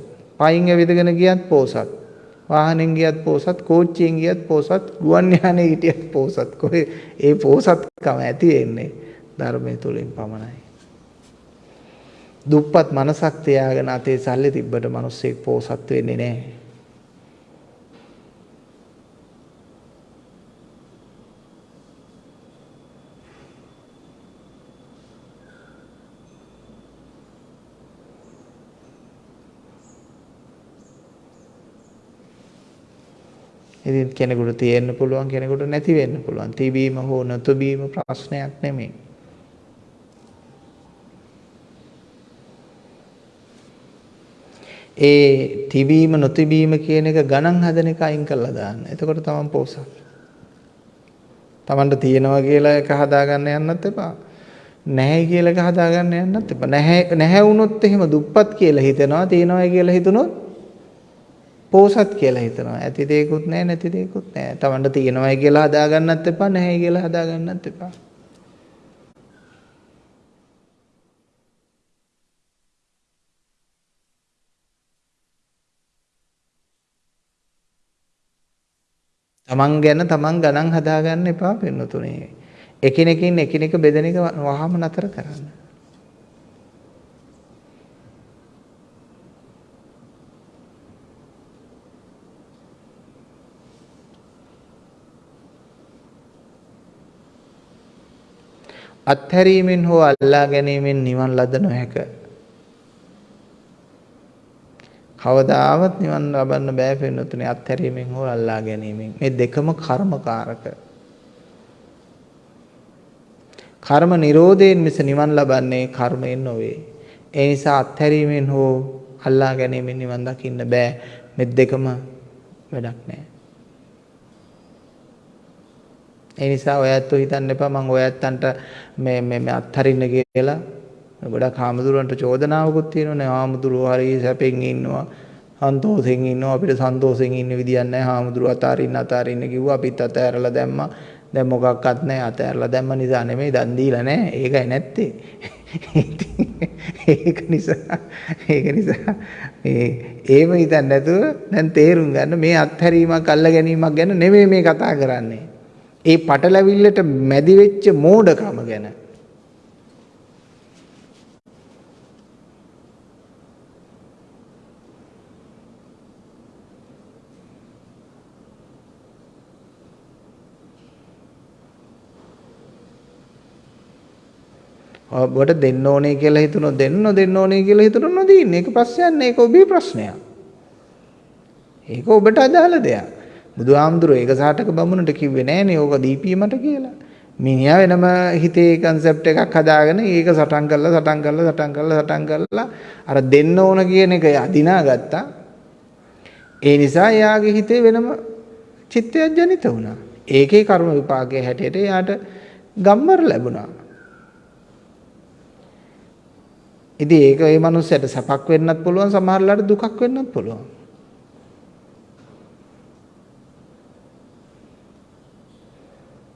පයින් ඇවිදගෙන ගියත් පෝසත්. වාහනෙන් ගියත් පෝසත්. කෝච්චියෙන් ගියත් පෝසත්. ගුවන් යානේ හිටියත් පෝසත්. කොහේ ඒ පෝසත්කම ඇති වෙන්නේ ධර්මයේ තුලින් පමණයි. දුප්පත් මනසක් තියාගෙන අතේ සල්ලි තිබ්බට මිනිස්සෙක් පෝසත් වෙන්නේ නැහැ. ඉතින් කෙනෙකුට තියෙන්න පුළුවන් කෙනෙකුට නැති වෙන්න පුළුවන්. තිබීම හෝ නොතිබීම ප්‍රශ්නයක් නෙමෙයි. ඒ තිබීම නොතිබීම කියන එක ගණන් හදන එක අයින් කරලා දාන්න. එතකොට තමන් පොසත්. තමන්ට තියෙනවා කියලා එක හදාගන්න යන්නත් එපා. නැහැ කියලා එක හදාගන්න යන්නත් එපා. නැහැ නැහැ වුණොත් එහෙම දුප්පත් කියලා හිතනවා. තියෙනවා කියලා හිතුනොත් පෝසත් කියලා හිතනවා. ඇති දෙයක්වත් නැහැ නැති දෙයක්වත් නැහැ. Tamanට තියෙනවයි කියලා හදාගන්නත් එපා නැහැයි කියලා හදාගන්නත් එපා. තමන් ගැන තමන් ගණන් හදාගන්න එපා පින්නතුනේ. එකිනෙකින් එකිනෙක බෙදෙන එක වහාම නතර කරන්න. අත්හැරීමෙන් හෝ අල්ලා ගැනීමෙන් නිවන් ලද නොහැක. කවදාවත් නිවන් ලබන්න බෑ පින්නතුනේ අත්හැරීමෙන් හෝ අල්ලා ගැනීමෙන්. මේ දෙකම කර්මකාරක. කර්ම නිරෝධයෙන් මිස නිවන් ලබන්නේ කර්මයෙන් නොවේ. ඒ නිසා අත්හැරීමෙන් හෝ අල්ලා ගැනීමෙන් නිවන් දකින්න බෑ. මේ දෙකම වැඩක් නෑ. ඒ නිසා ඔයත් හිතන්න එපා මම ඔයත්තන්ට මේ මේ අත්හරින්න කියලා. ගොඩක් හාමුදුරුවන්ට චෝදනාවකුත් තියෙනවානේ. හාමුදුරුවෝ හරි සැපෙන් ඉන්නවා සන්තෝෂෙන් ඉන්නවා. අපිට සන්තෝෂෙන් ඉන්න විදියක් නැහැ. හාමුදුරුවෝ අතාරින්න අතාරින්න කිව්වා. අපිත් අතෑරලා දැම්මා. දැන් මොකක්වත් නැහැ. අතෑරලා දැම්ම නිසා නෙමෙයි දන් දීලා නැහැ. ඒකයි නැත්තේ. ඒක නිසා ඒක නිසා මේ ඒව හිතන්න නැතුව දැන් තේරුම් ගන්න. මේ අත්හැරීමක් අල්ල ගැනීමක් ගැන නෙමෙයි මේ කතා කරන්නේ. ඒ පටලැවිල්ලට මැදි වෙච්ච මෝඩකම ගැන ඔබට දෙන්න ඕනේ කියලා හිතුනොත් දෙන්න දෙන්න ඕනේ කියලා හිතුනොත් නොදීන්න. ඒක ප්‍රශ්නයක් නෑ. ඒක ඔබේ ප්‍රශ්නයක්. ඒක ඔබට අදාළ දෙයක්. බුදුහාමුදුරුවෝ ඒක සාටක බමුණට කිව්වේ නෑනේ ඕක දීපිය මට කියලා. මිනිහා වෙනම හිතේ කන්සෙප්ට් එකක් හදාගෙන ඒක සටන් කරලා සටන් කරලා සටන් කරලා සටන් කරලා අර දෙන්න ඕන කියන එක අදිනා ගත්තා. ඒ නිසා එයාගේ හිතේ වෙනම චිත්තයක් ජනිත වුණා. ඒකේ කර්ම විපාකයේ හැටියට එයාට ගම්මර ලැබුණා. ඉතින් ඒක ඒ මනුස්සයට සැපක් වෙන්නත් පුළුවන් සමහරලාට දුකක් වෙන්නත් පුළුවන්.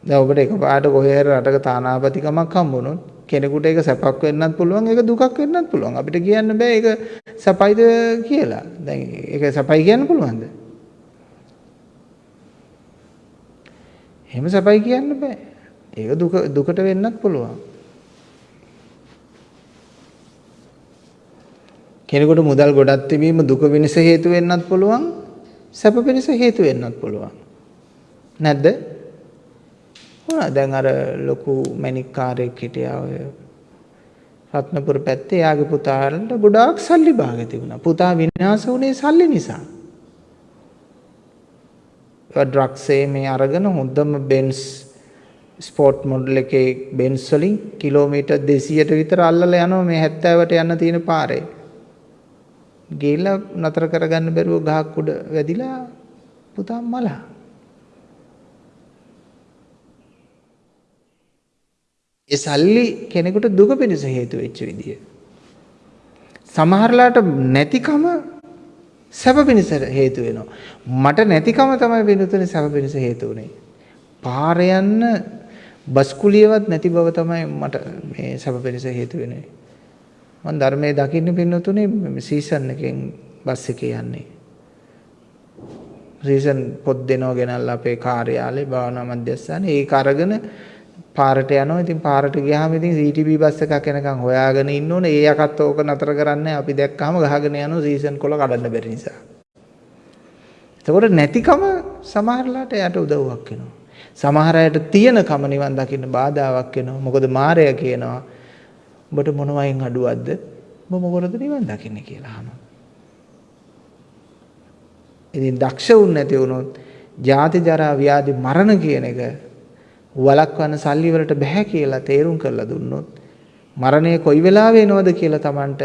දැන් ඔබට එකපාරට කොහේ හරි රටක තානාපතිකමක් හම්බුනොත් කෙනෙකුට ඒක සැපක් වෙන්නත් පුළුවන් ඒක දුකක් වෙන්නත් පුළුවන්. අපිට කියන්න බෑ ඒක සැපයිද කියලා. දැන් ඒක සැපයි කියන්න පුළුවන්ද? එහෙම සැපයි කියන්න බෑ. ඒක දුක දුකට වෙන්නත් පුළුවන්. කෙනෙකුට මුදල් ගොඩක් තිබීම දුක වෙනස හේතු වෙන්නත් පුළුවන් සැප වෙනස හේතු වෙන්නත් පුළුවන් නැද්ද හොනා දැන් අර ලොකු මැණික් කාර්යයක් හිටියා ඔය රත්නපුර පැත්තේ. යාගේ පුතාලට ගොඩාක් සල්ලි භාග තිබුණා. පුතා විනාශ වුණේ සල්ලි නිසා. ඒ ඩ්‍රග්ස් මේ අරගෙන හොඳම බෙන්ස් ස්පෝර්ට් මොඩල් එකේ බෙන්ස් වලින් කිලෝමීටර් 200ට විතර අල්ලලා යනවා මේ 70ට යන්න තියෙන පාරේ. ගිහිල්ලා නතර කරගන්න බැරුව ගහක් උඩ වැදිලා පුතා මලා. ඒ සල්ලි කෙනෙකුට දුක පිණිස හේතු වෙච්ච විදිය. සමහරලාට නැතිකම සැප පිණිස හේතු වෙනවා. මට නැතිකම තමයි වෙනුතුනේ සැප පිණිස හේතු වුනේ. පාර යන්න බස් කුලියවත් නැති බව තමයි මට මේ සැප පිණිස හේතු වෙන්නේ. මම ධර්මයේ දකින්න පින්නතුනේ සීසන් එකෙන් බස් එකේ යන්නේ. සීසන් පොත් දෙනව ගෙනල්ලා අපේ කාර්යාලේ භාවනා මධ්‍යස්ථානේ ඒක අරගෙන පාරට යනවා. ඉතින් පාරට ගියාම ඉතින් CTB බස් එකක් එනකන් හොයාගෙන ඉන්න ඕනේ. ඒ යකත් ඕක නතර කරන්නේ අපි දැක්කම ගහගෙන යනවා සීසන් කොල කඩන්න බැරි නිසා. එතකොට නැතිකම සමහරලාට යට උදව්වක් වෙනවා. සමහර අයට තියෙනකම නිවන් දකින්න බාධාවක් වෙනවා. මොකද මායя කියනවා උඹට මොන වයින් අඩුවක්ද? උඹ මොකටද නිවන් දකින්නේ කියලා අහනවා. ඉතින් දක්ෂ වුන් නැති වුණොත් ජාති ජරා ව්‍යාධි මරණ කියන එක වළක්වන්න සල්ලි වලට බෑ කියලා තේරුම් කරලා දුන්නොත් මරණය කොයි වෙලාවෙ එනවද කියලා Tamanට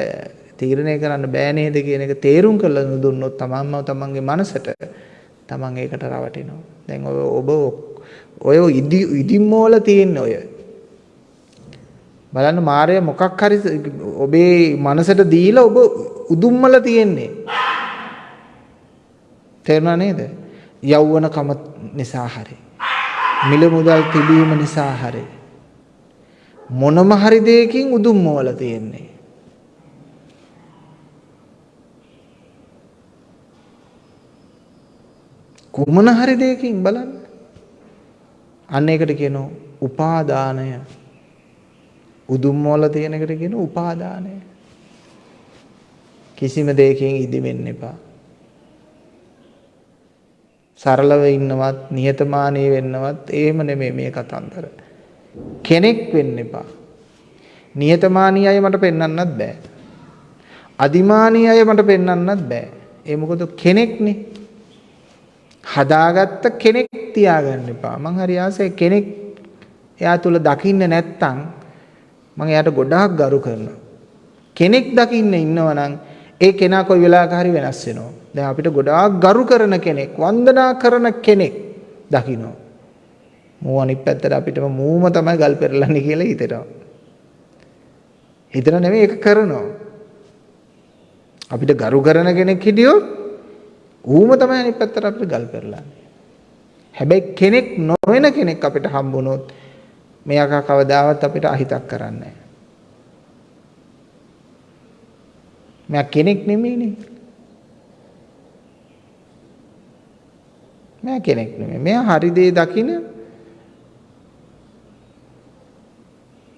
තීරණය කරන්න බෑ නේද කියන එක තේරුම් කරලා දුන්නොත් තමන්ම තමන්ගේ මනසට තමන් ඒකට රවටිනවා. දැන් ඔබ ඔය ඉදිමෝල තියෙන ඔය බලන්න මායя මොකක් හරි ඔබේ මනසට දීලා ඔබ උදුම්මල තියෙන්නේ. තේරුණා නේද? යෞවනකම නිසා හරි. මිල මුදල් තිබීම නිසා හරි. මොනම හරි දෙයකින් උදුම්මවල තියෙන්නේ. කුමන හරි දෙයකින් බලන්න. අන්න ඒකට කියනවා උපාදානය උදුම් වල තියෙන එකට කියන උපාදානය. කිසිම දෙයකින් ඉදිමෙන්න එපා. සරලව ඉන්නවත් නිහතමානී වෙන්නවත් එහෙම නෙමෙයි මේ කතන්දර. කෙනෙක් වෙන්න එපා. නියතමානී අය මට පෙන්වන්නත් බෑ. අදිමානී අය මට පෙන්වන්නත් බෑ. ඒ මොකද කෙනෙක්නේ. හදාගත්ත කෙනෙක් තියාගන්න එපා. මං හරි ආසයි කෙනෙක් එයා තුල දකින්න නැත්තම් මම එයාට ගොඩාක් ගරු කරනවා. කෙනෙක් දකින්න ඉන්නවනම් ඒ කෙනා කොයි වෙලාවක හරි වෙනස් වෙනවා. දැන් අපිට ගොඩාක් ගරු කරන කෙනෙක්, වන්දනා කරන කෙනෙක් දකින්නවා. මූ අනිත් පැත්තට අපිටම මූම තමයි ගල් පෙරලන්නේ කියලා හිතෙනවා. හිතන නෙමෙයි ඒක කරනවා. අපිට ගරු කරන කෙනෙක් හිටියොත් ඌම තමයි අනිත් පැත්තට අපිට ගල් පෙරලන්නේ. හැබැයි කෙනෙක් නොවන කෙනෙක් අපිට හම්බුනොත් මෙයාක කවදාවත් අපිට අහිතක් කරන්නේ නැහැ. මෙයා කෙනෙක් නෙමෙයිනේ. මෙයා කෙනෙක් නෙමෙයි. මෙයා හරි දේ දකින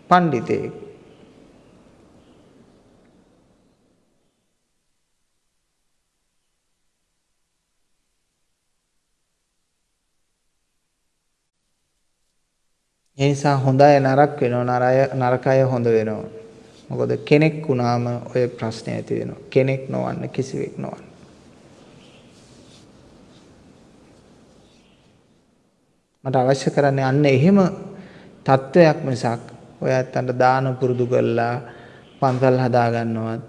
පඬිතෙක්. ඒ නිසා හොඳ අය නරක වෙනවා නරක අය හොඳ වෙනවා. මොකද කෙනෙක් වුණාම ඔය ප්‍රශ්නේ ඇති වෙනවා. කෙනෙක් නොවන්න කිසිවෙක් නොවන්න. මට අවශ්‍ය කරන්නේ අන්න එහෙම තත්වයක් මිසක් ඔය ඇත්තන්ට දාන පුරුදු කරලා පන්සල් හදා ගන්නවත්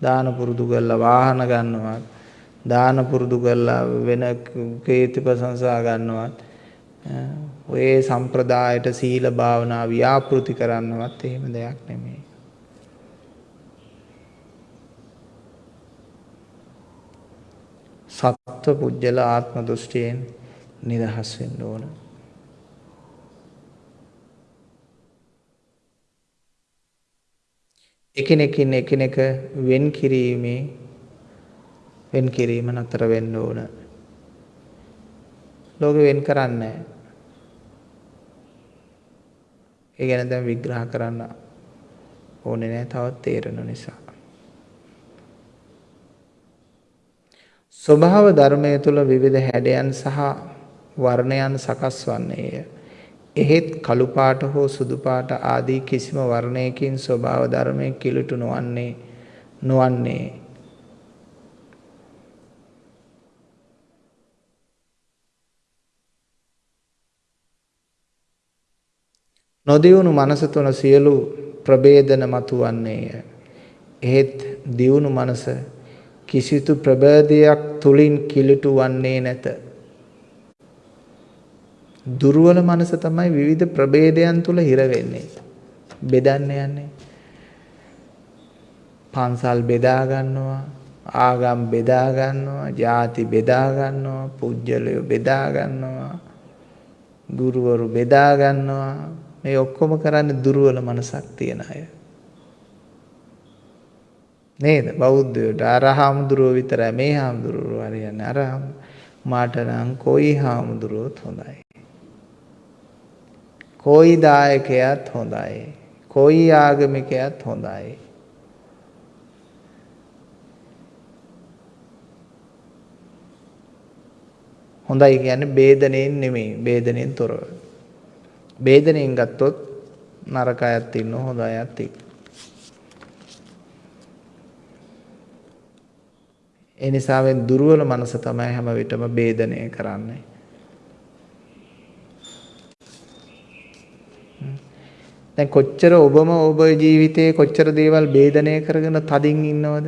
දාන පුරුදු කරලා වාහන ගන්නවත් දාන පුරුදු කරලා වෙන කීර්ති ප්‍රශංසා ගන්නවත් ඔය සම්ප්‍රදායට සීල භාවනා ව්‍යාපෘති කරන්නවත් එහෙම දෙයක් නෙමෙයි සත්ව පුජ්‍යල ආත්ම දෘෂ්ටියෙන් නිදහස් වෙන්න ඕන. එකිනෙකින් එකිනෙක වෙන් කිරීමේ වෙන් කිරීම නතර වෙන්න ඕන. ලෝකෙ වෙන් කරන්නේ ඒ ගැන දැන් විග්‍රහ කරන්න ඕනේ නැහැ තවත් තේරෙන නිසා. ස්වභාව ධර්මය තුළ විවිධ හැඩයන් සහ වර්ණයන් සකස් වන්නේය. එහෙත් කළු පාට හෝ සුදු පාට ආදී කිසිම වර්ණයකින් ස්වභාව ධර්මයෙන් කිලුටු නොවන්නේ නොවන්නේ නොදියුණු මනස තුන සියලු ප්‍රභේදන මතුවන්නේය. එහෙත් දියුණු මනස කිසිතු ප්‍රබෝධයක් තුලින් කිලිටු වන්නේ නැත. දුර්වල මනස තමයි විවිධ ප්‍රභේදයන් තුල හිර වෙන්නේ. බෙදන්න යන්නේ. පන්සල් බෙදා ගන්නවා, ආගම් බෙදා ගන්නවා, ಜಾති බෙදා ගන්නවා, පුජ්‍යලය බෙදා ගන්නවා, ගුරුවරු බෙදා ගන්නවා. මේ ඔක්කොම කරන්නේ දුර්වල මනසක් තියන අය. නේද බෞද්ධයෝට අර හාමුදුරුවෝ විතරයි මේ හාමුදුරුවෝ හරියන්නේ අර මාට නම් කොයි හාමුදුරුවොත් හොඳයි කොයි දායකයත් හොඳයි. කොයි ආගමිකයත් හොඳයි. හොඳයි කියන්නේ බේදණයෙන් නෙමෙයි බේදණයෙන් තොරව. බේදණයෙන් ගත්තොත් නරක අයත් ඉන්නවා හොඳ අයත් ඉන්නවා. ඒ නිසා දුර්වල මනස තමයි හැම විටම බේදණය කරන්නේ. දැන් කොච්චර ඔබම ඔබ ජීවිතේ කොච්චර දේවල් ભેදනය කරගෙන තදින් ඉන්නවද?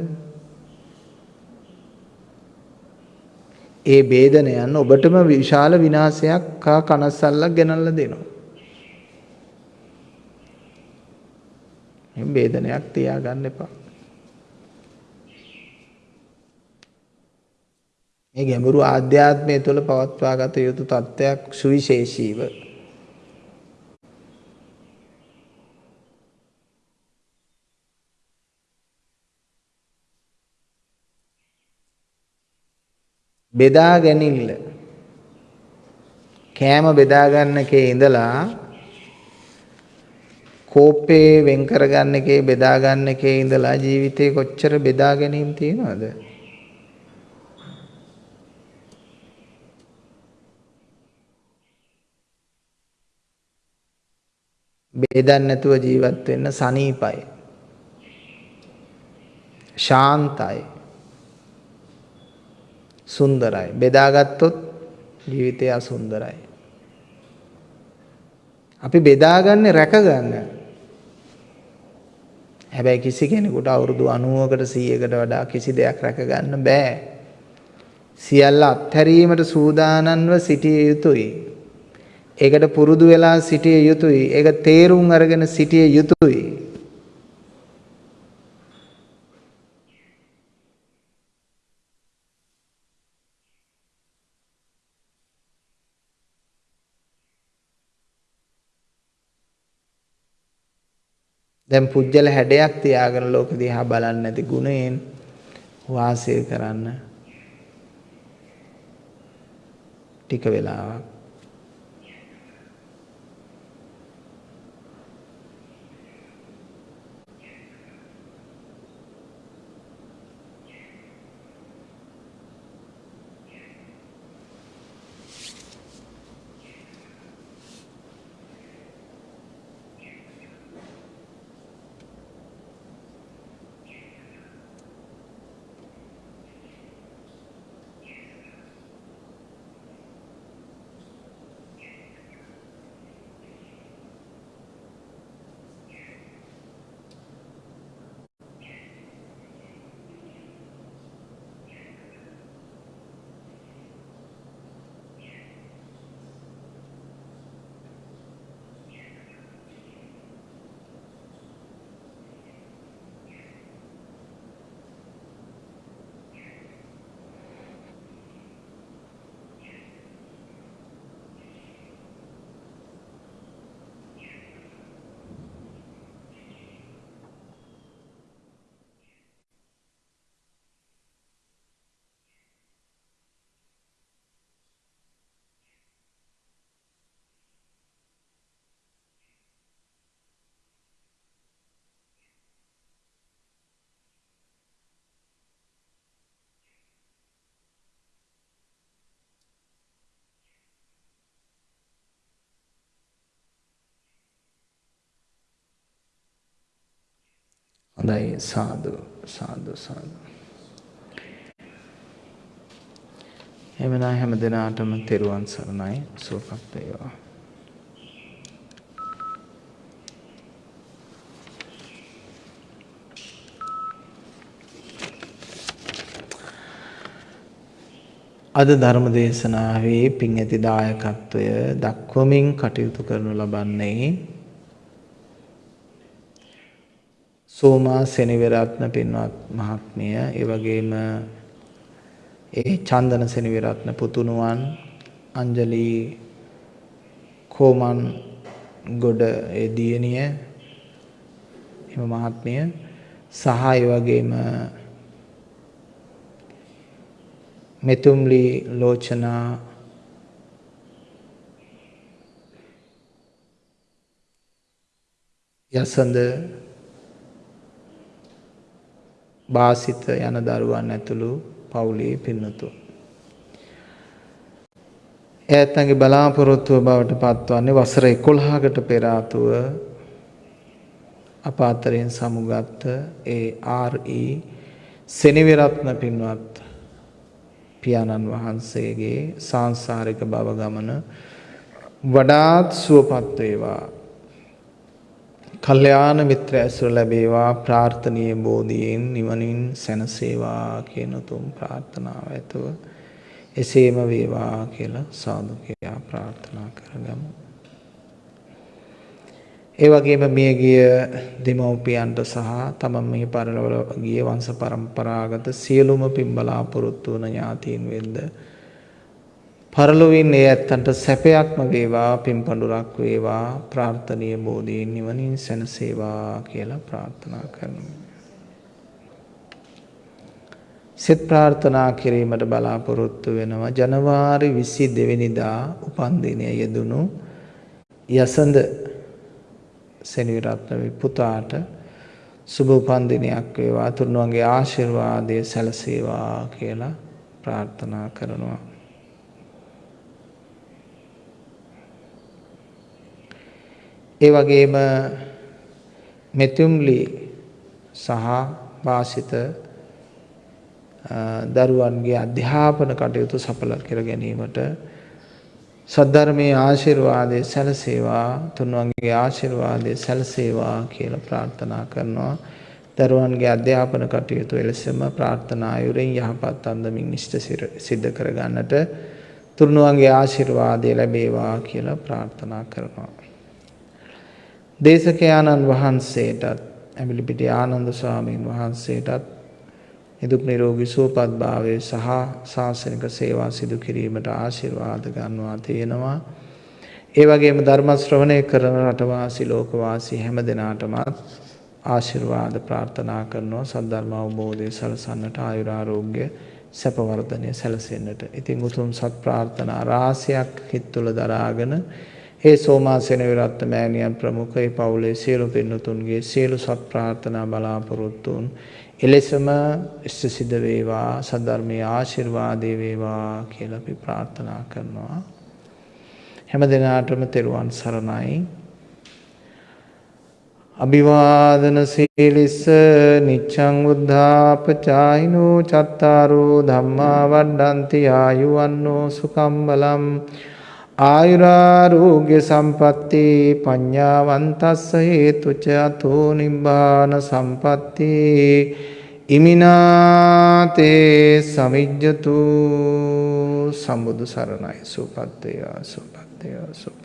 ඒ ભેදනයන් ඔබටම විශාල විනාශයක් කා කනස්සල්ලක් ගෙනල්ලා දෙනවා. මේ ભેදනයක් තියාගන්න එපා. මේ ගැඹුරු ආධ්‍යාත්මය තුළ පවත්වා ගත යුතු තත්ත්වයක් සුවිශේෂීව බෙදා ගැනීමල කෑම බෙදා ගන්න එකේ ඉඳලා කෝපේ වෙන් කරගන්න එකේ බෙදා ගන්න එකේ ඉඳලා ජීවිතේ කොච්චර බෙදා ගැනීම තියෙනවද බේදන්නේ නැතුව ජීවත් වෙන්න සනීපයි. ශාන්තයි. සුන්දරයි. බෙදාගත්තොත් ජීවිතය අසුන්දරයි. අපි බෙදාගන්නේ රැකගන්න. හැබැයි කිසි කෙනෙකුට අවුරුදු 90කට 100කට වඩා කිසි දෙයක් රැකගන්න බෑ. සියල්ල අත්හැරීමට සූදානම්ව සිටිය යුතුයි. ඒකට පුරුදු වෙලා සිටිය යුතුයි. ඒක තේරුම් අරගෙන සිටිය යුතුයි. දැන් පුජ්‍යල හැඩයක් තියාගෙන ලෝක දිහා බලන්නේ නැති ගුණයෙන් වාසය කරන්න. ටික වෙලාවක්. හොඳයි සාදු සාදු සාදු. එහෙමනම් හැම දිනාටම තෙරුවන් සරණයි සුවපත් වේවා. අද ධර්ම දේශනාවේ පින් ඇති දායකත්වය දක්වමින් කටයුතු කරනු ලබන්නේ සෝමා සෙනවිරත්න පින්වත් මහත්මිය ඒ වගේම ඒ චන්දන සෙනවිරත්න පුතුණුවන් අංජලි කෝමන් ගොඩ ඒ දියණිය එම මහත්මිය සහ ඒ වගේම මෙතුම්ලි ලෝචනා යසඳ බාසිත යන දරුවන් ඇතුළු පවුලේ පින්නතුන්. ඇත්තන්ගේ බලාපොරොත්තුව බවට පත්වන්නේ වසර 11කට පෙර ආතුව අප අතරින් සමුගත් ඒ ආර්.ඊ. සෙනවිරත්න පින්වත් පියාණන් වහන්සේගේ සාංශාරික භව ගමන වඩාත් සුවපත් වේවා කල්යාණ මිත්‍ර ඇසුර ලැබේවා ප්‍රාර්ථනීය බෝධියෙන් නිවනින් සැනසේවා කියන උතුම් ප්‍රාර්ථනාව ඇතුව එසේම වේවා කියලා සාදු කියා ප්‍රාර්ථනා කරගමු. ඒ වගේම මියගිය දෙමව්පියන්ට සහ තමන් මෙහි පරලොව ගිය වංශ පරම්පරාගත සියලුම පින් බලාපොරොත්තු වන ඥාතීන් වෙද්ද පරලොවින් ඒ ඇත්තන්ට සැපයක්ම වේවා පින්පඬුරක් වේවා ප්‍රාර්ථනීය බෝධීන් නිවනින් සැනසේවා කියලා ප්‍රාර්ථනා කරනවා. සෙත් ප්‍රාර්ථනා කිරීමට බලාපොරොත්තු වෙනවා ජනවාරි 22 වෙනිදා උපන්දිනය යෙදුණු යසඳ සෙනවිරත්න පුතාට සුබ උපන්දිනයක් වේවා තුරුණුවන්ගේ ආශිර්වාදය සැලසේවා කියලා ප්‍රාර්ථනා කරනවා. ඒ වගේම මෙතුම්ලි සහ වාසිත දරුවන්ගේ අධ්‍යාපන කටයුතු සඵල කර ගැනීමට සද්ධර්මයේ ආශිර්වාදයේ සැලසේවා තුන්වන්ගේ ආශිර්වාදයේ සැලසේවා කියලා ප්‍රාර්ථනා කරනවා දරුවන්ගේ අධ්‍යාපන කටයුතු එලෙසම ප්‍රාර්ථනා අයුරින් යහපත් අන්දමින් ඉෂ්ට සිද්ධ කරගන්නට තුරුණුවන්ගේ ආශිර්වාදය ලැබේවා කියලා ප්‍රාර්ථනා කරනවා. දේශකයාණන් වහන්සේටත් ඇමිලිපිටි ආනන්ද ස්වාමීන් වහන්සේටත් නිදුක් නිරෝගී සුවපත් භාවය සහ ශාසනික සේවා සිදු කිරීමට ආශිර්වාද ගන්නවා තියෙනවා. ඒ වගේම ධර්ම ශ්‍රවණය කරන රටවාසී ලෝකවාසී හැම දෙනාටමත් ආශිර්වාද ප්‍රාර්ථනා කරනවා සද්ධර්ම අවබෝධය සලසන්නට ආයුරාරෝග්‍ය සැප වර්ධනය සැලසෙන්නට. ඉතින් උතුම් සත් ප්‍රාර්ථනා රාශියක් හිත තුළ දරාගෙන ඒ සෝමාසෙන විරත්ත මෑණියන් ප්‍රමුඛ ඒ පවුලේ සියලු පින්නතුන්ගේ සියලු සත් ප්‍රාර්ථනා බලාපොරොත්තුන් එලෙසම ඉෂ්ට සිද්ධ වේවා සද්ධර්මයේ ආශිර්වාදේ වේවා කියලා අපි ප්‍රාර්ථනා කරනවා. හැම දිනාටම තෙරුවන් සරණයි. අභිවාදන සීලිස්ස නිච්ඡං උද්ධාපචායිනෝ චත්තාරෝ ධම්මා වඩ්ඩಂತಿ ආයුවන්නෝ සුකම් බලම් ආයුරාරෝග්‍ය සම්පatti පඤ්ඤාවන්තස්ස හේතුච අතෝ නිබ්බාන සම්පatti ඉමිනාතේ සමිජ්ජතු සම්බුදු සරණයි සුපත්තය සුපත්තය සුප